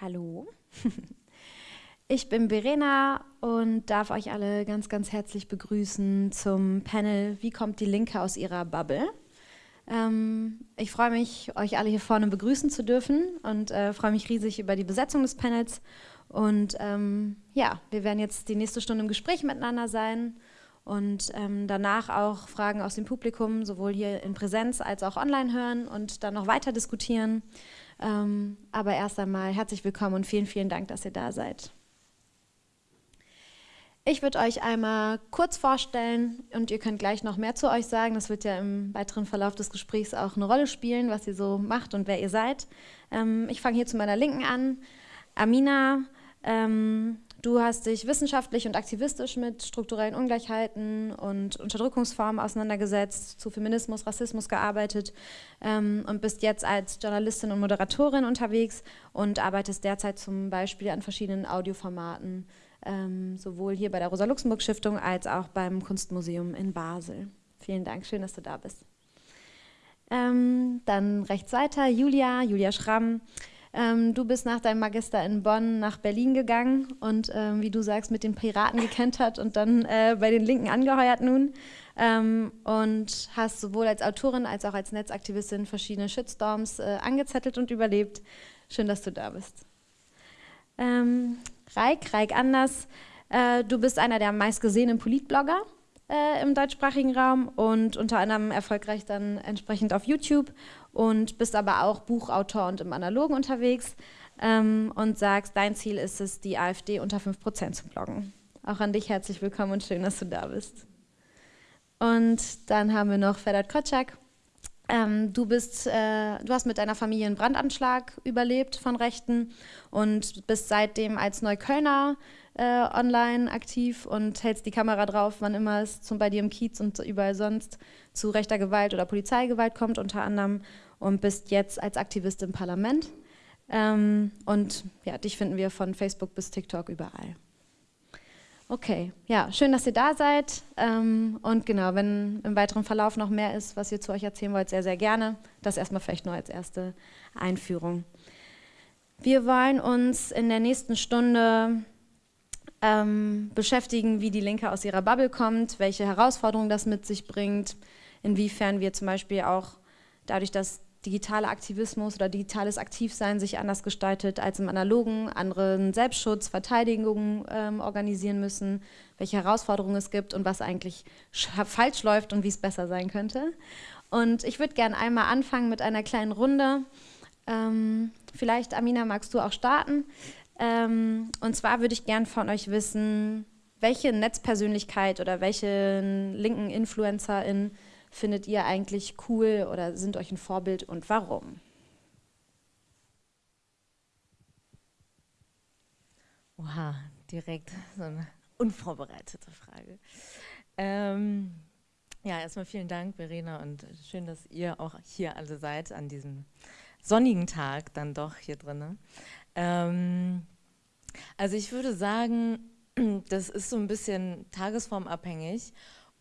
Hallo, ich bin Verena und darf euch alle ganz, ganz herzlich begrüßen zum Panel Wie kommt die Linke aus ihrer Bubble? Ähm, ich freue mich, euch alle hier vorne begrüßen zu dürfen und äh, freue mich riesig über die Besetzung des Panels. Und ähm, ja, wir werden jetzt die nächste Stunde im Gespräch miteinander sein und ähm, danach auch Fragen aus dem Publikum sowohl hier in Präsenz als auch online hören und dann noch weiter diskutieren. Ähm, aber erst einmal herzlich willkommen und vielen, vielen Dank, dass ihr da seid. Ich würde euch einmal kurz vorstellen und ihr könnt gleich noch mehr zu euch sagen. Das wird ja im weiteren Verlauf des Gesprächs auch eine Rolle spielen, was ihr so macht und wer ihr seid. Ähm, ich fange hier zu meiner Linken an. Amina, ähm, du hast dich wissenschaftlich und aktivistisch mit strukturellen Ungleichheiten und Unterdrückungsformen auseinandergesetzt, zu Feminismus, Rassismus gearbeitet ähm, und bist jetzt als Journalistin und Moderatorin unterwegs und arbeitest derzeit zum Beispiel an verschiedenen Audioformaten ähm, sowohl hier bei der Rosa-Luxemburg-Stiftung als auch beim Kunstmuseum in Basel. Vielen Dank, schön, dass du da bist. Ähm, dann rechts weiter, Julia, Julia Schramm. Ähm, du bist nach deinem Magister in Bonn nach Berlin gegangen und ähm, wie du sagst, mit den Piraten gekentert und dann äh, bei den Linken angeheuert nun ähm, und hast sowohl als Autorin als auch als Netzaktivistin verschiedene Shitstorms äh, angezettelt und überlebt. Schön, dass du da bist. Ähm, Reik, Reik Anders. Äh, du bist einer der meistgesehenen Politblogger äh, im deutschsprachigen Raum und unter anderem erfolgreich dann entsprechend auf YouTube und bist aber auch Buchautor und im Analogen unterwegs ähm, und sagst, dein Ziel ist es, die AfD unter 5% zu bloggen. Auch an dich herzlich willkommen und schön, dass du da bist. Und dann haben wir noch Ferdat Kotschak. Ähm, du, bist, äh, du hast mit deiner Familie einen Brandanschlag überlebt von Rechten und bist seitdem als Neuköllner äh, online aktiv und hältst die Kamera drauf, wann immer es zum, bei dir im Kiez und überall sonst zu rechter Gewalt oder Polizeigewalt kommt unter anderem und bist jetzt als Aktivist im Parlament. Ähm, und ja, dich finden wir von Facebook bis TikTok überall. Okay, ja, schön, dass ihr da seid. Ähm, und genau, wenn im weiteren Verlauf noch mehr ist, was ihr zu euch erzählen wollt, sehr, sehr gerne. Das erstmal vielleicht nur als erste Einführung. Wir wollen uns in der nächsten Stunde ähm, beschäftigen, wie die Linke aus ihrer Bubble kommt, welche Herausforderungen das mit sich bringt, inwiefern wir zum Beispiel auch dadurch, dass digitaler Aktivismus oder digitales Aktivsein sich anders gestaltet als im analogen, anderen Selbstschutz, Verteidigung ähm, organisieren müssen, welche Herausforderungen es gibt und was eigentlich falsch läuft und wie es besser sein könnte. Und ich würde gerne einmal anfangen mit einer kleinen Runde. Ähm, vielleicht, Amina, magst du auch starten? Ähm, und zwar würde ich gerne von euch wissen, welche Netzpersönlichkeit oder welche linken InfluencerInnen findet ihr eigentlich cool oder sind euch ein Vorbild und warum? Oha, direkt so eine unvorbereitete Frage. Ähm, ja, erstmal vielen Dank, Verena, und schön, dass ihr auch hier alle seid an diesem sonnigen Tag dann doch hier drin. Ähm, also ich würde sagen, das ist so ein bisschen tagesformabhängig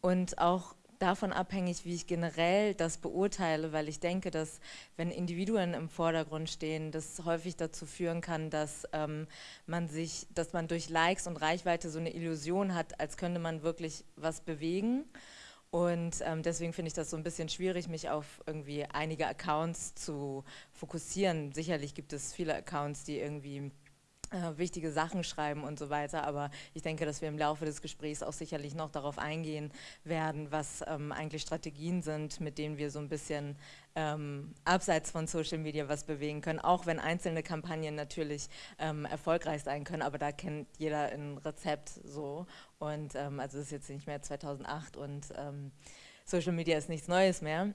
und auch davon abhängig, wie ich generell das beurteile, weil ich denke, dass wenn Individuen im Vordergrund stehen, das häufig dazu führen kann, dass ähm, man sich, dass man durch Likes und Reichweite so eine Illusion hat, als könnte man wirklich was bewegen. Und ähm, deswegen finde ich das so ein bisschen schwierig, mich auf irgendwie einige Accounts zu fokussieren. Sicherlich gibt es viele Accounts, die irgendwie äh, wichtige Sachen schreiben und so weiter, aber ich denke, dass wir im Laufe des Gesprächs auch sicherlich noch darauf eingehen werden, was ähm, eigentlich Strategien sind, mit denen wir so ein bisschen ähm, abseits von Social Media was bewegen können, auch wenn einzelne Kampagnen natürlich ähm, erfolgreich sein können, aber da kennt jeder ein Rezept so. Und ähm, also es ist jetzt nicht mehr 2008 und ähm, Social Media ist nichts Neues mehr.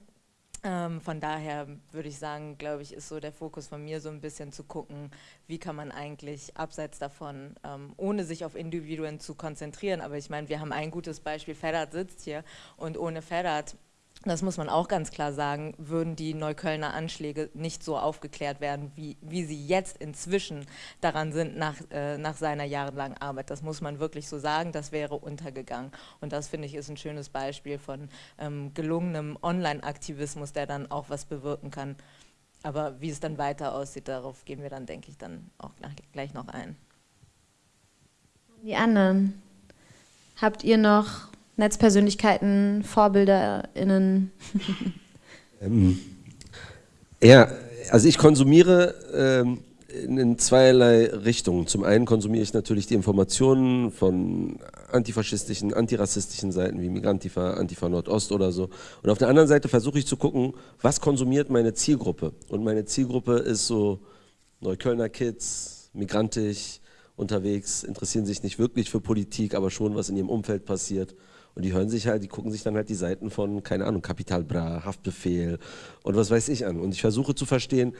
Ähm, von daher würde ich sagen, glaube ich, ist so der Fokus von mir so ein bisschen zu gucken, wie kann man eigentlich abseits davon, ähm, ohne sich auf Individuen zu konzentrieren, aber ich meine, wir haben ein gutes Beispiel, Ferdat sitzt hier und ohne Ferdat das muss man auch ganz klar sagen, würden die Neuköllner Anschläge nicht so aufgeklärt werden, wie, wie sie jetzt inzwischen daran sind nach, äh, nach seiner jahrelangen Arbeit. Das muss man wirklich so sagen, das wäre untergegangen. Und das finde ich ist ein schönes Beispiel von ähm, gelungenem Online-Aktivismus, der dann auch was bewirken kann. Aber wie es dann weiter aussieht, darauf gehen wir dann, denke ich, dann auch gleich noch ein. Die anderen. Habt ihr noch Netzpersönlichkeiten, VorbilderInnen? ähm, ja, also ich konsumiere ähm, in zweierlei Richtungen. Zum einen konsumiere ich natürlich die Informationen von antifaschistischen, antirassistischen Seiten wie Migrantifa, Antifa Nordost oder so. Und auf der anderen Seite versuche ich zu gucken, was konsumiert meine Zielgruppe. Und meine Zielgruppe ist so Neuköllner Kids, migrantisch, unterwegs, interessieren sich nicht wirklich für Politik, aber schon, was in ihrem Umfeld passiert. Und die hören sich halt, die gucken sich dann halt die Seiten von, keine Ahnung, Kapital Bra, Haftbefehl und was weiß ich an. Und ich versuche zu verstehen,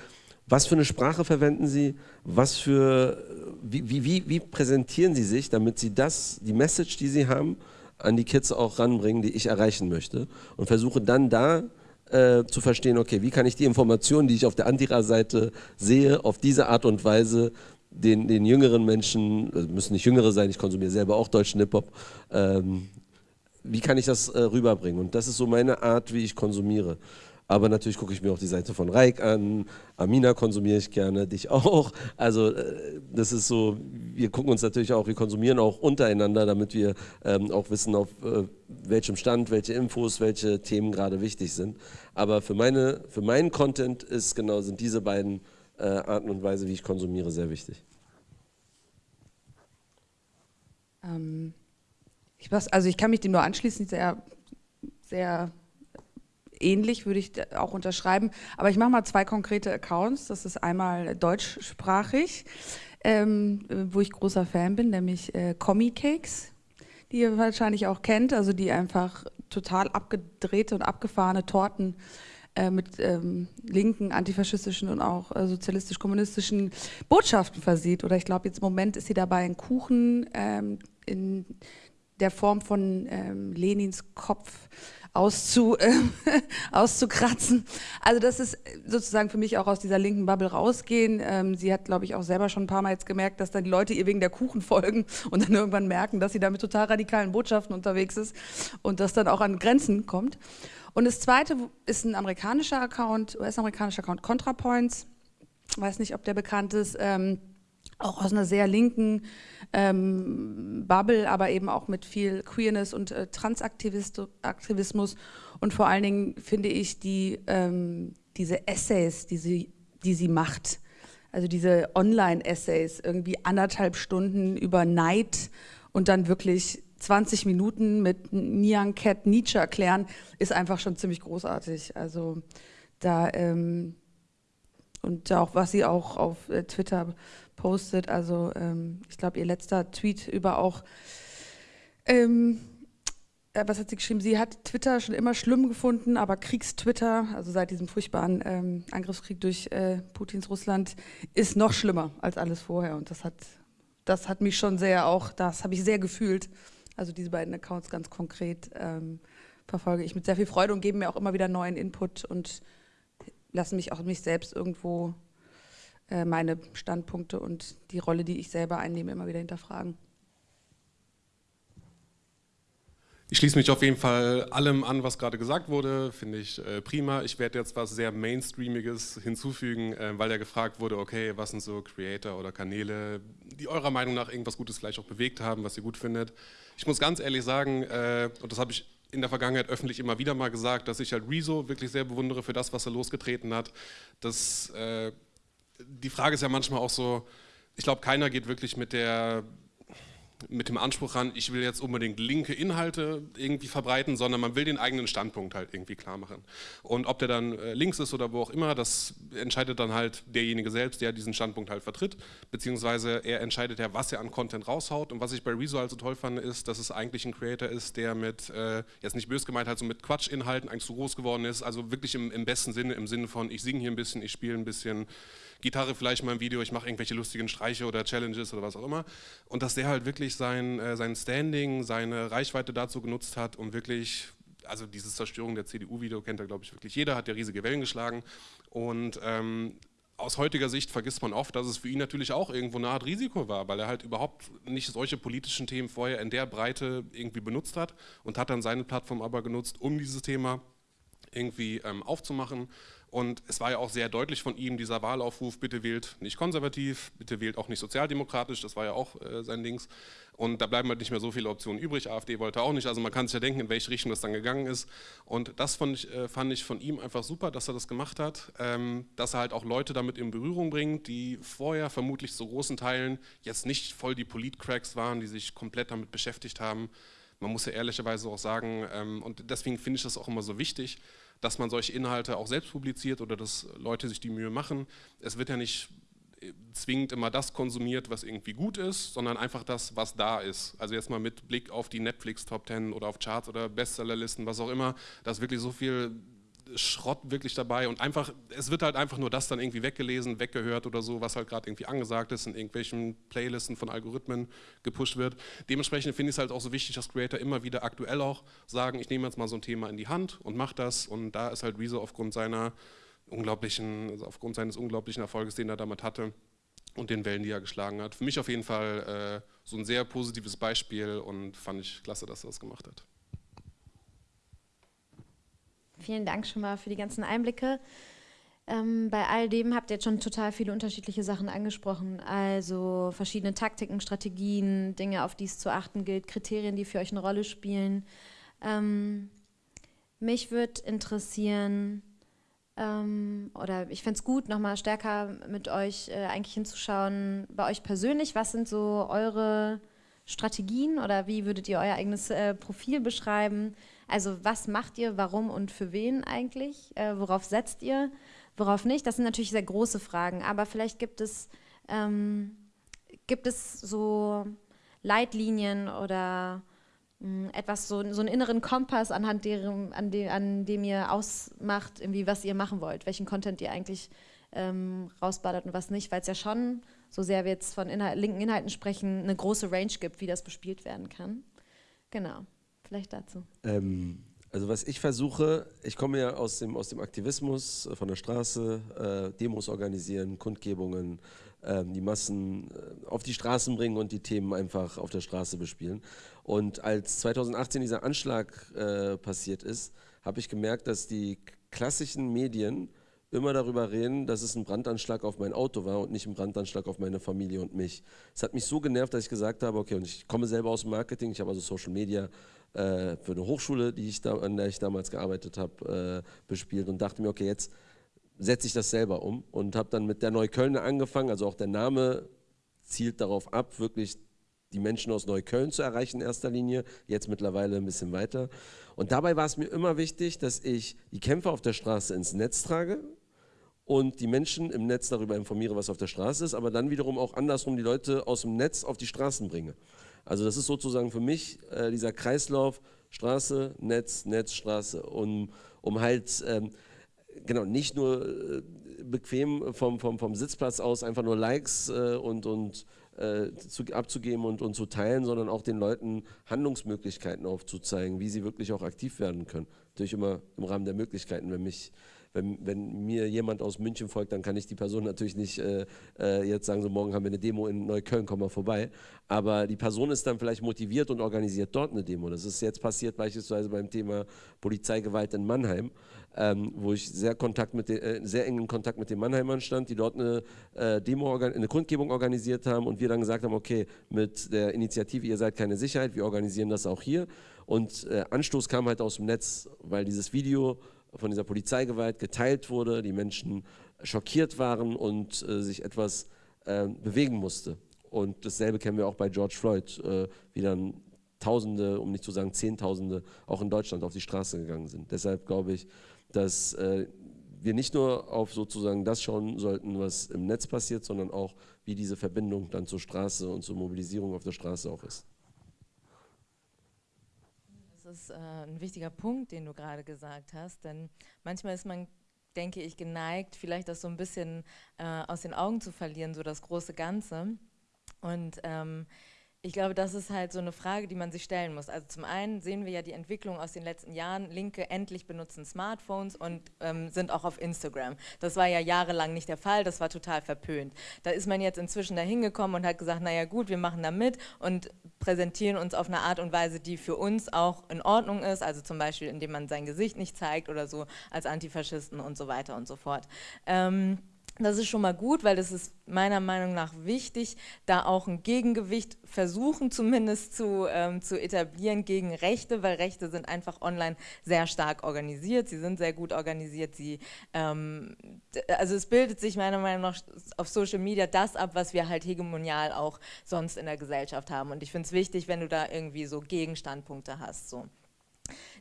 was für eine Sprache verwenden Sie? Was für, wie, wie, wie präsentieren Sie sich, damit Sie das, die Message, die Sie haben, an die Kids auch ranbringen, die ich erreichen möchte? Und versuche dann da äh, zu verstehen, okay, wie kann ich die Informationen, die ich auf der Antira-Seite sehe, auf diese Art und Weise den, den jüngeren Menschen, also müssen nicht jüngere sein, ich konsumiere selber auch deutschen Hip-Hop, ähm, wie kann ich das äh, rüberbringen? Und das ist so meine Art, wie ich konsumiere. Aber natürlich gucke ich mir auch die Seite von Reik an, Amina konsumiere ich gerne, dich auch. Also äh, das ist so, wir gucken uns natürlich auch, wir konsumieren auch untereinander, damit wir ähm, auch wissen, auf äh, welchem Stand, welche Infos, welche Themen gerade wichtig sind. Aber für, meine, für meinen Content ist genau, sind diese beiden äh, Arten und Weise, wie ich konsumiere, sehr wichtig. Ähm, ich was, also ich kann mich dem nur anschließen, sehr, sehr ähnlich, würde ich auch unterschreiben. Aber ich mache mal zwei konkrete Accounts. Das ist einmal deutschsprachig, ähm, wo ich großer Fan bin, nämlich äh, Commie Cakes, die ihr wahrscheinlich auch kennt, also die einfach total abgedrehte und abgefahrene Torten äh, mit ähm, linken, antifaschistischen und auch äh, sozialistisch-kommunistischen Botschaften versieht. Oder ich glaube, jetzt im Moment ist sie dabei ein Kuchen ähm, in der Form von ähm, Lenins Kopf auszu, äh, auszukratzen. Also das ist sozusagen für mich auch aus dieser linken Bubble rausgehen. Ähm, sie hat, glaube ich, auch selber schon ein paar Mal jetzt gemerkt, dass dann die Leute ihr wegen der Kuchen folgen und dann irgendwann merken, dass sie da mit total radikalen Botschaften unterwegs ist und das dann auch an Grenzen kommt. Und das zweite ist ein amerikanischer Account, US-amerikanischer Account ContraPoints. Weiß nicht, ob der bekannt ist. Ähm, auch aus einer sehr linken ähm, Bubble, aber eben auch mit viel Queerness und äh, Transaktivismus und vor allen Dingen finde ich die, ähm, diese Essays, die sie, die sie macht, also diese Online-Essays, irgendwie anderthalb Stunden über Neid und dann wirklich 20 Minuten mit Nyan Cat Nietzsche erklären, ist einfach schon ziemlich großartig. Also da ähm, und auch was sie auch auf äh, Twitter postet. Also ähm, ich glaube, ihr letzter Tweet über auch, ähm, äh, was hat sie geschrieben? Sie hat Twitter schon immer schlimm gefunden, aber Kriegstwitter, also seit diesem furchtbaren ähm, Angriffskrieg durch äh, Putins Russland, ist noch schlimmer als alles vorher. Und das hat, das hat mich schon sehr auch, das habe ich sehr gefühlt. Also diese beiden Accounts ganz konkret ähm, verfolge ich mit sehr viel Freude und geben mir auch immer wieder neuen Input und lassen mich auch mich selbst irgendwo äh, meine Standpunkte und die Rolle, die ich selber einnehme, immer wieder hinterfragen. Ich schließe mich auf jeden Fall allem an, was gerade gesagt wurde, finde ich äh, prima. Ich werde jetzt was sehr Mainstreamiges hinzufügen, äh, weil ja gefragt wurde, okay, was sind so Creator oder Kanäle, die eurer Meinung nach irgendwas Gutes vielleicht auch bewegt haben, was ihr gut findet. Ich muss ganz ehrlich sagen, äh, und das habe ich in der Vergangenheit öffentlich immer wieder mal gesagt, dass ich halt Rezo wirklich sehr bewundere für das, was er losgetreten hat. Das äh, die Frage ist ja manchmal auch so, ich glaube, keiner geht wirklich mit der mit dem Anspruch ran, ich will jetzt unbedingt linke Inhalte irgendwie verbreiten, sondern man will den eigenen Standpunkt halt irgendwie klar machen. Und ob der dann äh, links ist oder wo auch immer, das entscheidet dann halt derjenige selbst, der diesen Standpunkt halt vertritt, beziehungsweise er entscheidet ja, was er an Content raushaut. Und was ich bei Rezo halt so toll fand, ist, dass es eigentlich ein Creator ist, der mit, äh, jetzt nicht bös gemeint, halt so mit Quatschinhalten eigentlich so groß geworden ist, also wirklich im, im besten Sinne, im Sinne von, ich singe hier ein bisschen, ich spiele ein bisschen, Gitarre vielleicht mal im Video, ich mache irgendwelche lustigen Streiche oder Challenges oder was auch immer. Und dass der halt wirklich sein, äh, sein Standing, seine Reichweite dazu genutzt hat, um wirklich also diese Zerstörung der CDU-Video kennt ja, glaube ich, wirklich jeder, hat ja riesige Wellen geschlagen. Und ähm, aus heutiger Sicht vergisst man oft, dass es für ihn natürlich auch irgendwo eine Art Risiko war, weil er halt überhaupt nicht solche politischen Themen vorher in der Breite irgendwie benutzt hat und hat dann seine Plattform aber genutzt, um dieses Thema irgendwie ähm, aufzumachen Und es war ja auch sehr deutlich von ihm, dieser Wahlaufruf, bitte wählt nicht konservativ, bitte wählt auch nicht sozialdemokratisch, das war ja auch äh, sein Dings. Und da bleiben halt nicht mehr so viele Optionen übrig. AfD wollte auch nicht, also man kann sich ja denken, in welche Richtung das dann gegangen ist. Und das fand ich, äh, fand ich von ihm einfach super, dass er das gemacht hat, ähm, dass er halt auch Leute damit in Berührung bringt, die vorher vermutlich zu großen Teilen jetzt nicht voll die Politcracks waren, die sich komplett damit beschäftigt haben. Man muss ja ehrlicherweise auch sagen, ähm, und deswegen finde ich das auch immer so wichtig, dass man solche Inhalte auch selbst publiziert oder dass Leute sich die Mühe machen. Es wird ja nicht äh, zwingend immer das konsumiert, was irgendwie gut ist, sondern einfach das, was da ist. Also jetzt mal mit Blick auf die Netflix Top 10 oder auf Charts oder Bestsellerlisten, was auch immer, da ist wirklich so viel Schrott wirklich dabei und einfach, es wird halt einfach nur das dann irgendwie weggelesen, weggehört oder so, was halt gerade irgendwie angesagt ist, in irgendwelchen Playlisten von Algorithmen gepusht wird. Dementsprechend finde ich es halt auch so wichtig, dass Creator immer wieder aktuell auch sagen, ich nehme jetzt mal so ein Thema in die Hand und mache das und da ist halt Rezo aufgrund seiner unglaublichen, also aufgrund seines unglaublichen Erfolges, den er damit hatte und den Wellen, die er geschlagen hat. Für mich auf jeden Fall äh, so ein sehr positives Beispiel und fand ich klasse, dass er das gemacht hat. Vielen Dank schon mal für die ganzen Einblicke. Ähm, bei all dem habt ihr jetzt schon total viele unterschiedliche Sachen angesprochen. Also verschiedene Taktiken, Strategien, Dinge, auf die es zu achten gilt, Kriterien, die für euch eine Rolle spielen. Ähm, mich würde interessieren, ähm, oder ich fände es gut, nochmal stärker mit euch äh, eigentlich hinzuschauen, bei euch persönlich, was sind so eure Strategien oder wie würdet ihr euer eigenes äh, Profil beschreiben? Also was macht ihr, warum und für wen eigentlich? Äh, worauf setzt ihr, worauf nicht? Das sind natürlich sehr große Fragen, aber vielleicht gibt es, ähm, gibt es so Leitlinien oder mh, hm, etwas, so, so einen inneren Kompass, anhand deren, an, de, an dem ihr ausmacht, irgendwie, was ihr machen wollt, welchen Content ihr eigentlich ähm, rausballert und was nicht, weil es ja schon, so sehr wir jetzt von Inhalt, linken Inhalten sprechen, eine große Range gibt, wie das bespielt werden kann. Genau vielleicht dazu? Ähm, also was ich versuche, ich komme ja aus dem, aus dem Aktivismus äh, von der Straße, äh, Demos organisieren, Kundgebungen, äh, die Massen äh, auf die Straßen bringen und die Themen einfach auf der Straße bespielen. Und als 2018 dieser Anschlag äh, passiert ist, habe ich gemerkt, dass die klassischen Medien immer darüber reden, dass es ein Brandanschlag auf mein Auto war und nicht ein Brandanschlag auf meine Familie und mich. Es hat mich so genervt, dass ich gesagt habe, okay, und ich komme selber aus dem Marketing, ich habe also Social Media äh, für eine Hochschule, die ich da, an der ich damals gearbeitet habe, äh, bespielt und dachte mir, okay, jetzt setze ich das selber um und habe dann mit der Neuköllner angefangen, also auch der Name zielt darauf ab, wirklich die Menschen aus Neukölln zu erreichen in erster Linie, jetzt mittlerweile ein bisschen weiter. Und dabei war es mir immer wichtig, dass ich die Kämpfe auf der Straße ins Netz trage und die Menschen im Netz darüber informiere, was auf der Straße ist, aber dann wiederum auch andersrum die Leute aus dem Netz auf die Straßen bringe. Also das ist sozusagen für mich äh, dieser Kreislauf Straße, Netz, Netz, Straße, um, um halt ähm, genau nicht nur äh, bequem vom, vom, vom Sitzplatz aus einfach nur Likes äh, und, und äh, zu, abzugeben und, und zu teilen, sondern auch den Leuten Handlungsmöglichkeiten aufzuzeigen, wie sie wirklich auch aktiv werden können. Natürlich immer im Rahmen der Möglichkeiten, wenn mich wenn, wenn, mir jemand aus München folgt, dann kann ich die Person natürlich nicht äh, äh, jetzt sagen, so morgen haben wir eine Demo in Neukölln, komm mal vorbei. Aber die Person ist dann vielleicht motiviert und organisiert dort eine Demo. Das ist jetzt passiert beispielsweise beim Thema Polizeigewalt in Mannheim, ähm, wo ich sehr, Kontakt mit den, äh, sehr engen Kontakt mit den Mannheimern stand, die dort eine äh, Demo, eine Kundgebung organisiert haben und wir dann gesagt haben, okay, mit der Initiative Ihr seid keine Sicherheit, wir organisieren das auch hier. Und äh, Anstoß kam halt aus dem Netz, weil dieses Video von dieser Polizeigewalt geteilt wurde, die Menschen schockiert waren und äh, sich etwas äh, bewegen musste. Und dasselbe kennen wir auch bei George Floyd, äh, wie dann Tausende, um nicht zu sagen Zehntausende, auch in Deutschland auf die Straße gegangen sind. Deshalb glaube ich, dass äh, wir nicht nur auf sozusagen das schauen sollten, was im Netz passiert, sondern auch, wie diese Verbindung dann zur Straße und zur Mobilisierung auf der Straße auch ist ist äh, ein wichtiger Punkt, den du gerade gesagt hast, denn manchmal ist man, denke ich, geneigt, vielleicht das so ein bisschen äh, aus den Augen zu verlieren, so das große Ganze. Und ähm, Ich glaube, das ist halt so eine Frage, die man sich stellen muss. Also zum einen sehen wir ja die Entwicklung aus den letzten Jahren. Linke endlich benutzen Smartphones und ähm, sind auch auf Instagram. Das war ja jahrelang nicht der Fall, das war total verpönt. Da ist man jetzt inzwischen da hingekommen und hat gesagt, naja gut, wir machen da mit und präsentieren uns auf eine Art und Weise, die für uns auch in Ordnung ist. Also zum Beispiel, indem man sein Gesicht nicht zeigt oder so als Antifaschisten und so weiter und so fort. Ähm, das ist schon mal gut, weil das ist meiner Meinung nach wichtig, da auch ein Gegengewicht versuchen zumindest zu, ähm, zu etablieren gegen Rechte, weil Rechte sind einfach online sehr stark organisiert, sie sind sehr gut organisiert, sie, ähm, also es bildet sich meiner Meinung nach auf Social Media das ab, was wir halt hegemonial auch sonst in der Gesellschaft haben und ich finde es wichtig, wenn du da irgendwie so Gegenstandpunkte hast. So.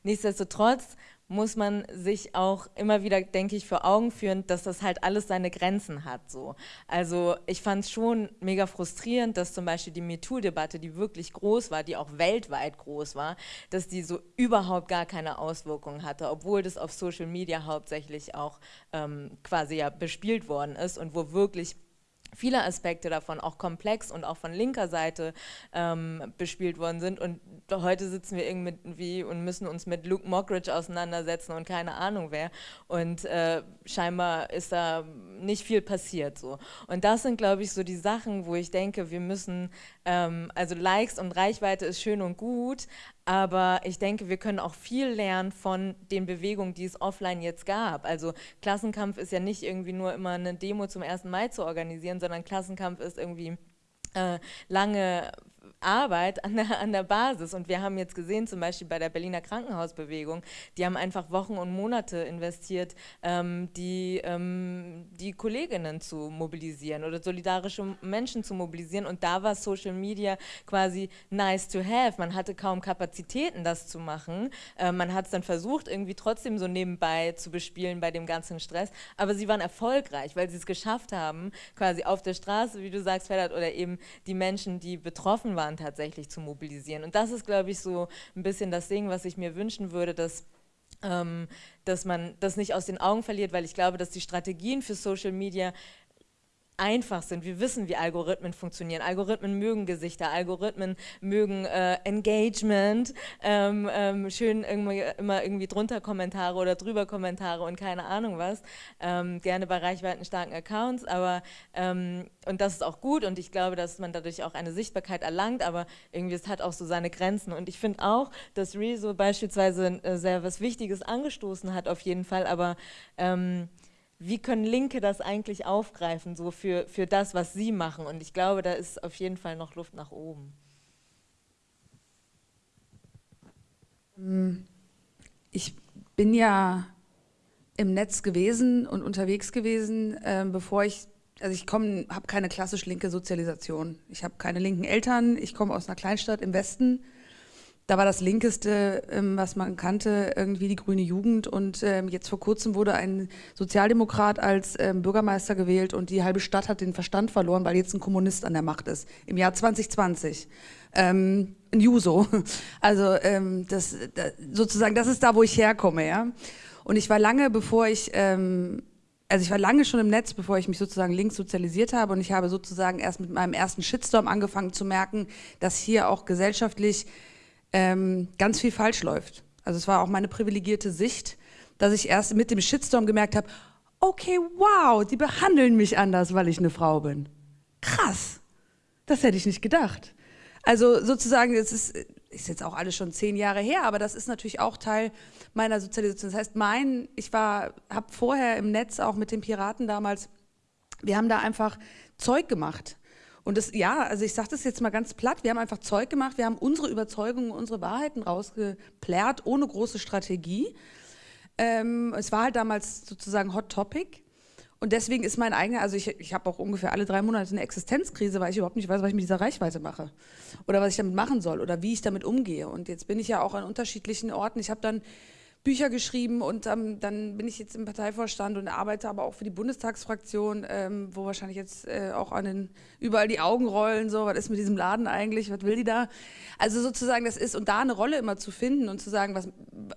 Nichtsdestotrotz muss man sich auch immer wieder, denke ich, vor Augen führen, dass das halt alles seine Grenzen hat. So. Also ich fand es schon mega frustrierend, dass zum Beispiel die MeToo-Debatte, die wirklich groß war, die auch weltweit groß war, dass die so überhaupt gar keine Auswirkungen hatte, obwohl das auf Social Media hauptsächlich auch ähm, quasi ja bespielt worden ist und wo wirklich viele Aspekte davon auch komplex und auch von linker Seite ähm, bespielt worden sind. Und heute sitzen wir irgendwie und müssen uns mit Luke Mockridge auseinandersetzen und keine Ahnung wer. Und äh, scheinbar ist da nicht viel passiert so. Und das sind glaube ich so die Sachen, wo ich denke, wir müssen, ähm, also Likes und Reichweite ist schön und gut, aber ich denke, wir können auch viel lernen von den Bewegungen, die es offline jetzt gab. Also Klassenkampf ist ja nicht irgendwie nur immer eine Demo zum 1. Mai zu organisieren, sondern Klassenkampf ist irgendwie äh, lange Arbeit an der, an der Basis. Und wir haben jetzt gesehen, zum Beispiel bei der Berliner Krankenhausbewegung, die haben einfach Wochen und Monate investiert, ähm, die, ähm, die Kolleginnen zu mobilisieren oder solidarische Menschen zu mobilisieren. Und da war Social Media quasi nice to have. Man hatte kaum Kapazitäten, das zu machen. Äh, man hat es dann versucht, irgendwie trotzdem so nebenbei zu bespielen bei dem ganzen Stress. Aber sie waren erfolgreich, weil sie es geschafft haben, quasi auf der Straße, wie du sagst, Ferdert, oder eben die Menschen, die betroffen waren, tatsächlich zu mobilisieren. Und das ist, glaube ich, so ein bisschen das Ding, was ich mir wünschen würde, dass ähm, dass man das nicht aus den Augen verliert, weil ich glaube, dass die Strategien für Social Media einfach sind. Wir wissen, wie Algorithmen funktionieren. Algorithmen mögen Gesichter, Algorithmen mögen äh, Engagement, ähm, ähm, schön irgendwie, immer irgendwie drunter Kommentare oder drüber Kommentare und keine Ahnung was. Ähm, gerne bei reichweitenstarken Accounts, aber ähm, und das ist auch gut und ich glaube, dass man dadurch auch eine Sichtbarkeit erlangt, aber irgendwie es hat auch so seine Grenzen und ich finde auch, dass Rezo beispielsweise äh, sehr was Wichtiges angestoßen hat auf jeden Fall, aber ähm, wie können Linke das eigentlich aufgreifen, so für, für das, was sie machen? Und ich glaube, da ist auf jeden Fall noch Luft nach oben. Hm, ich bin ja im Netz gewesen und unterwegs gewesen, äh, bevor ich, also ich komme, habe keine klassisch linke Sozialisation. Ich habe keine linken Eltern, ich komme aus einer Kleinstadt im Westen da war das Linkeste, ähm, was man kannte, irgendwie die grüne Jugend. Und ähm, jetzt vor kurzem wurde ein Sozialdemokrat als ähm, Bürgermeister gewählt und die halbe Stadt hat den Verstand verloren, weil jetzt ein Kommunist an der Macht ist. Im Jahr 2020. Ähm, ein Juso. Also ähm, das, das, sozusagen, das ist da, wo ich herkomme. Ja? Und ich war lange, bevor ich ähm, also ich war lange schon im Netz, bevor ich mich sozusagen links sozialisiert habe und ich habe sozusagen erst mit meinem ersten Shitstorm angefangen zu merken, dass hier auch gesellschaftlich ähm, ganz viel falsch läuft. Also es war auch meine privilegierte Sicht, dass ich erst mit dem Shitstorm gemerkt habe, okay, wow, die behandeln mich anders, weil ich eine Frau bin. Krass, das hätte ich nicht gedacht. Also sozusagen, es ist, ist jetzt auch alles schon zehn Jahre her, aber das ist natürlich auch Teil meiner Sozialisation. Das heißt, mein, ich war, habe vorher im Netz auch mit den Piraten damals, wir haben da einfach Zeug gemacht. Und das, ja, also ich sage das jetzt mal ganz platt, wir haben einfach Zeug gemacht, wir haben unsere Überzeugungen, unsere Wahrheiten rausgeplärt, ohne große Strategie. Ähm, es war halt damals sozusagen Hot Topic. Und deswegen ist mein eigener, also ich, ich habe auch ungefähr alle drei Monate eine Existenzkrise, weil ich überhaupt nicht weiß, was ich mit dieser Reichweite mache. Oder was ich damit machen soll oder wie ich damit umgehe. Und jetzt bin ich ja auch an unterschiedlichen Orten. Ich habe dann Bücher geschrieben und ähm, dann bin ich jetzt im Parteivorstand und arbeite aber auch für die Bundestagsfraktion, ähm, wo wahrscheinlich jetzt äh, auch an den, überall die Augen rollen, so, was ist mit diesem Laden eigentlich, was will die da? Also sozusagen das ist, und da eine Rolle immer zu finden und zu sagen, was,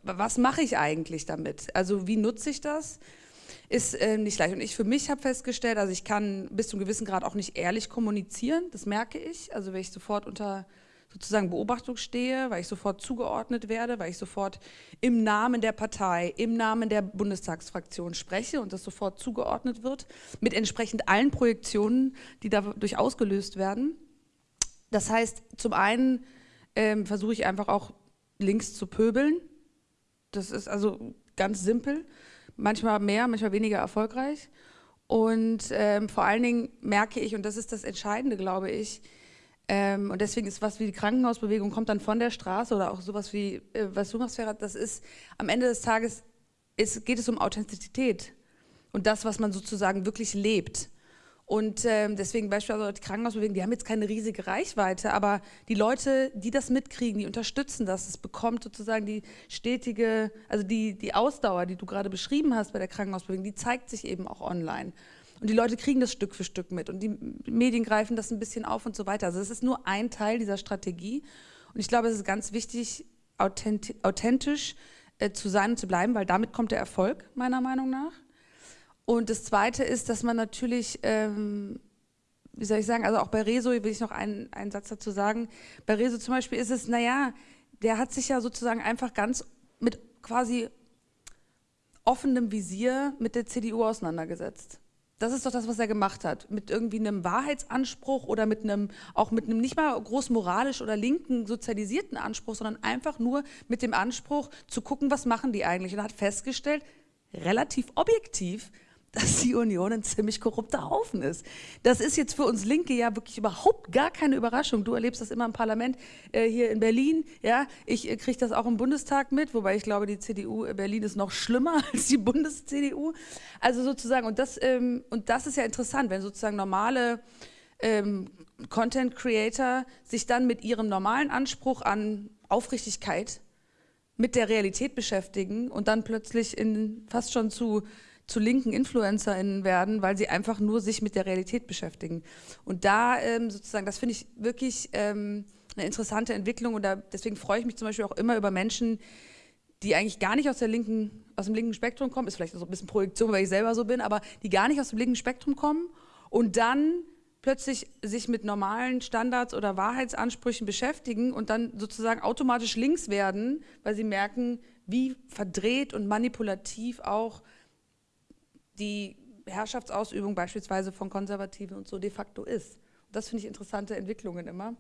was mache ich eigentlich damit? Also wie nutze ich das? ist äh, nicht leicht. Und ich für mich habe festgestellt, also ich kann bis zu einem gewissen Grad auch nicht ehrlich kommunizieren, das merke ich. Also wenn ich sofort unter sozusagen Beobachtung stehe, weil ich sofort zugeordnet werde, weil ich sofort im Namen der Partei, im Namen der Bundestagsfraktion spreche und das sofort zugeordnet wird, mit entsprechend allen Projektionen, die dadurch ausgelöst werden. Das heißt, zum einen ähm, versuche ich einfach auch links zu pöbeln. Das ist also ganz simpel, manchmal mehr, manchmal weniger erfolgreich. Und ähm, vor allen Dingen merke ich, und das ist das Entscheidende, glaube ich, ähm, und deswegen ist was wie die Krankenhausbewegung kommt dann von der Straße oder auch sowas wie, äh, was du machst, Ferhat, das ist am Ende des Tages, ist, geht es um Authentizität und das, was man sozusagen wirklich lebt. Und ähm, deswegen beispielsweise die Krankenhausbewegung, die haben jetzt keine riesige Reichweite, aber die Leute, die das mitkriegen, die unterstützen das, es bekommt sozusagen die stetige, also die, die Ausdauer, die du gerade beschrieben hast bei der Krankenhausbewegung, die zeigt sich eben auch online. Und die Leute kriegen das Stück für Stück mit und die Medien greifen das ein bisschen auf und so weiter. Also es ist nur ein Teil dieser Strategie. Und ich glaube, es ist ganz wichtig, authentisch äh, zu sein und zu bleiben, weil damit kommt der Erfolg, meiner Meinung nach. Und das Zweite ist, dass man natürlich, ähm, wie soll ich sagen, also auch bei Rezo will ich noch einen, einen Satz dazu sagen. Bei Rezo zum Beispiel ist es, naja, der hat sich ja sozusagen einfach ganz mit quasi offenem Visier mit der CDU auseinandergesetzt. Das ist doch das, was er gemacht hat. Mit irgendwie einem Wahrheitsanspruch oder mit einem, auch mit einem nicht mal groß moralisch oder linken sozialisierten Anspruch, sondern einfach nur mit dem Anspruch zu gucken, was machen die eigentlich. Und er hat festgestellt, relativ objektiv, dass die Union ein ziemlich korrupter Haufen ist. Das ist jetzt für uns Linke ja wirklich überhaupt gar keine Überraschung. Du erlebst das immer im Parlament äh, hier in Berlin. Ja, ich äh, kriege das auch im Bundestag mit, wobei ich glaube, die CDU äh, Berlin ist noch schlimmer als die Bundes-CDU. Also sozusagen, und das, ähm, und das ist ja interessant, wenn sozusagen normale ähm, Content Creator sich dann mit ihrem normalen Anspruch an Aufrichtigkeit mit der Realität beschäftigen und dann plötzlich in fast schon zu zu linken InfluencerInnen werden, weil sie einfach nur sich mit der Realität beschäftigen. Und da ähm, sozusagen, das finde ich wirklich ähm, eine interessante Entwicklung und da, deswegen freue ich mich zum Beispiel auch immer über Menschen, die eigentlich gar nicht aus, der linken, aus dem linken Spektrum kommen, ist vielleicht so ein bisschen Projektion, weil ich selber so bin, aber die gar nicht aus dem linken Spektrum kommen und dann plötzlich sich mit normalen Standards oder Wahrheitsansprüchen beschäftigen und dann sozusagen automatisch links werden, weil sie merken, wie verdreht und manipulativ auch die Herrschaftsausübung beispielsweise von Konservativen und so de facto ist. Das finde ich interessante Entwicklungen immer.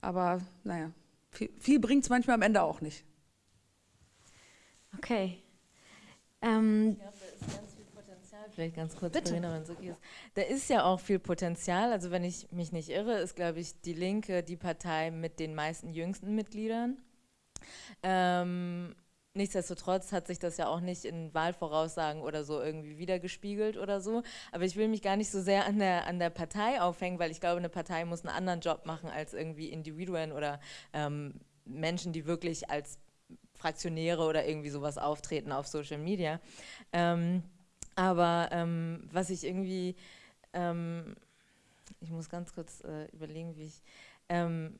Aber naja, viel, viel bringt es manchmal am Ende auch nicht. Okay. Ähm, ich glaube, da ist ganz viel Potenzial, vielleicht ganz kurz, Bitte. Verena, wenn es okay ist. Da ist ja auch viel Potenzial. Also wenn ich mich nicht irre, ist, glaube ich, die Linke die Partei mit den meisten jüngsten Mitgliedern. Ähm, Nichtsdestotrotz hat sich das ja auch nicht in Wahlvoraussagen oder so irgendwie wiedergespiegelt oder so. Aber ich will mich gar nicht so sehr an der, an der Partei aufhängen, weil ich glaube, eine Partei muss einen anderen Job machen als irgendwie Individuen oder ähm, Menschen, die wirklich als Fraktionäre oder irgendwie sowas auftreten auf Social Media. Ähm, aber ähm, was ich irgendwie, ähm, ich muss ganz kurz äh, überlegen, wie ich, ähm,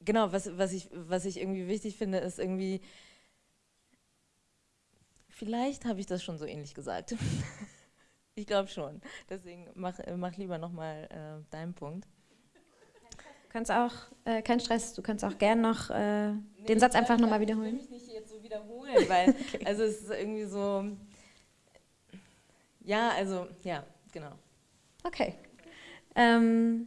genau, was, was, ich, was ich irgendwie wichtig finde, ist irgendwie, Vielleicht habe ich das schon so ähnlich gesagt. ich glaube schon. Deswegen mach, äh, mach lieber nochmal äh, deinen Punkt. Du kannst auch, äh, kein Stress, du kannst auch gern noch äh, nee, den Satz einfach nochmal wiederholen. Ich will mich nicht jetzt so wiederholen, weil okay. also es ist irgendwie so, ja, also, ja, genau. Okay. Ähm,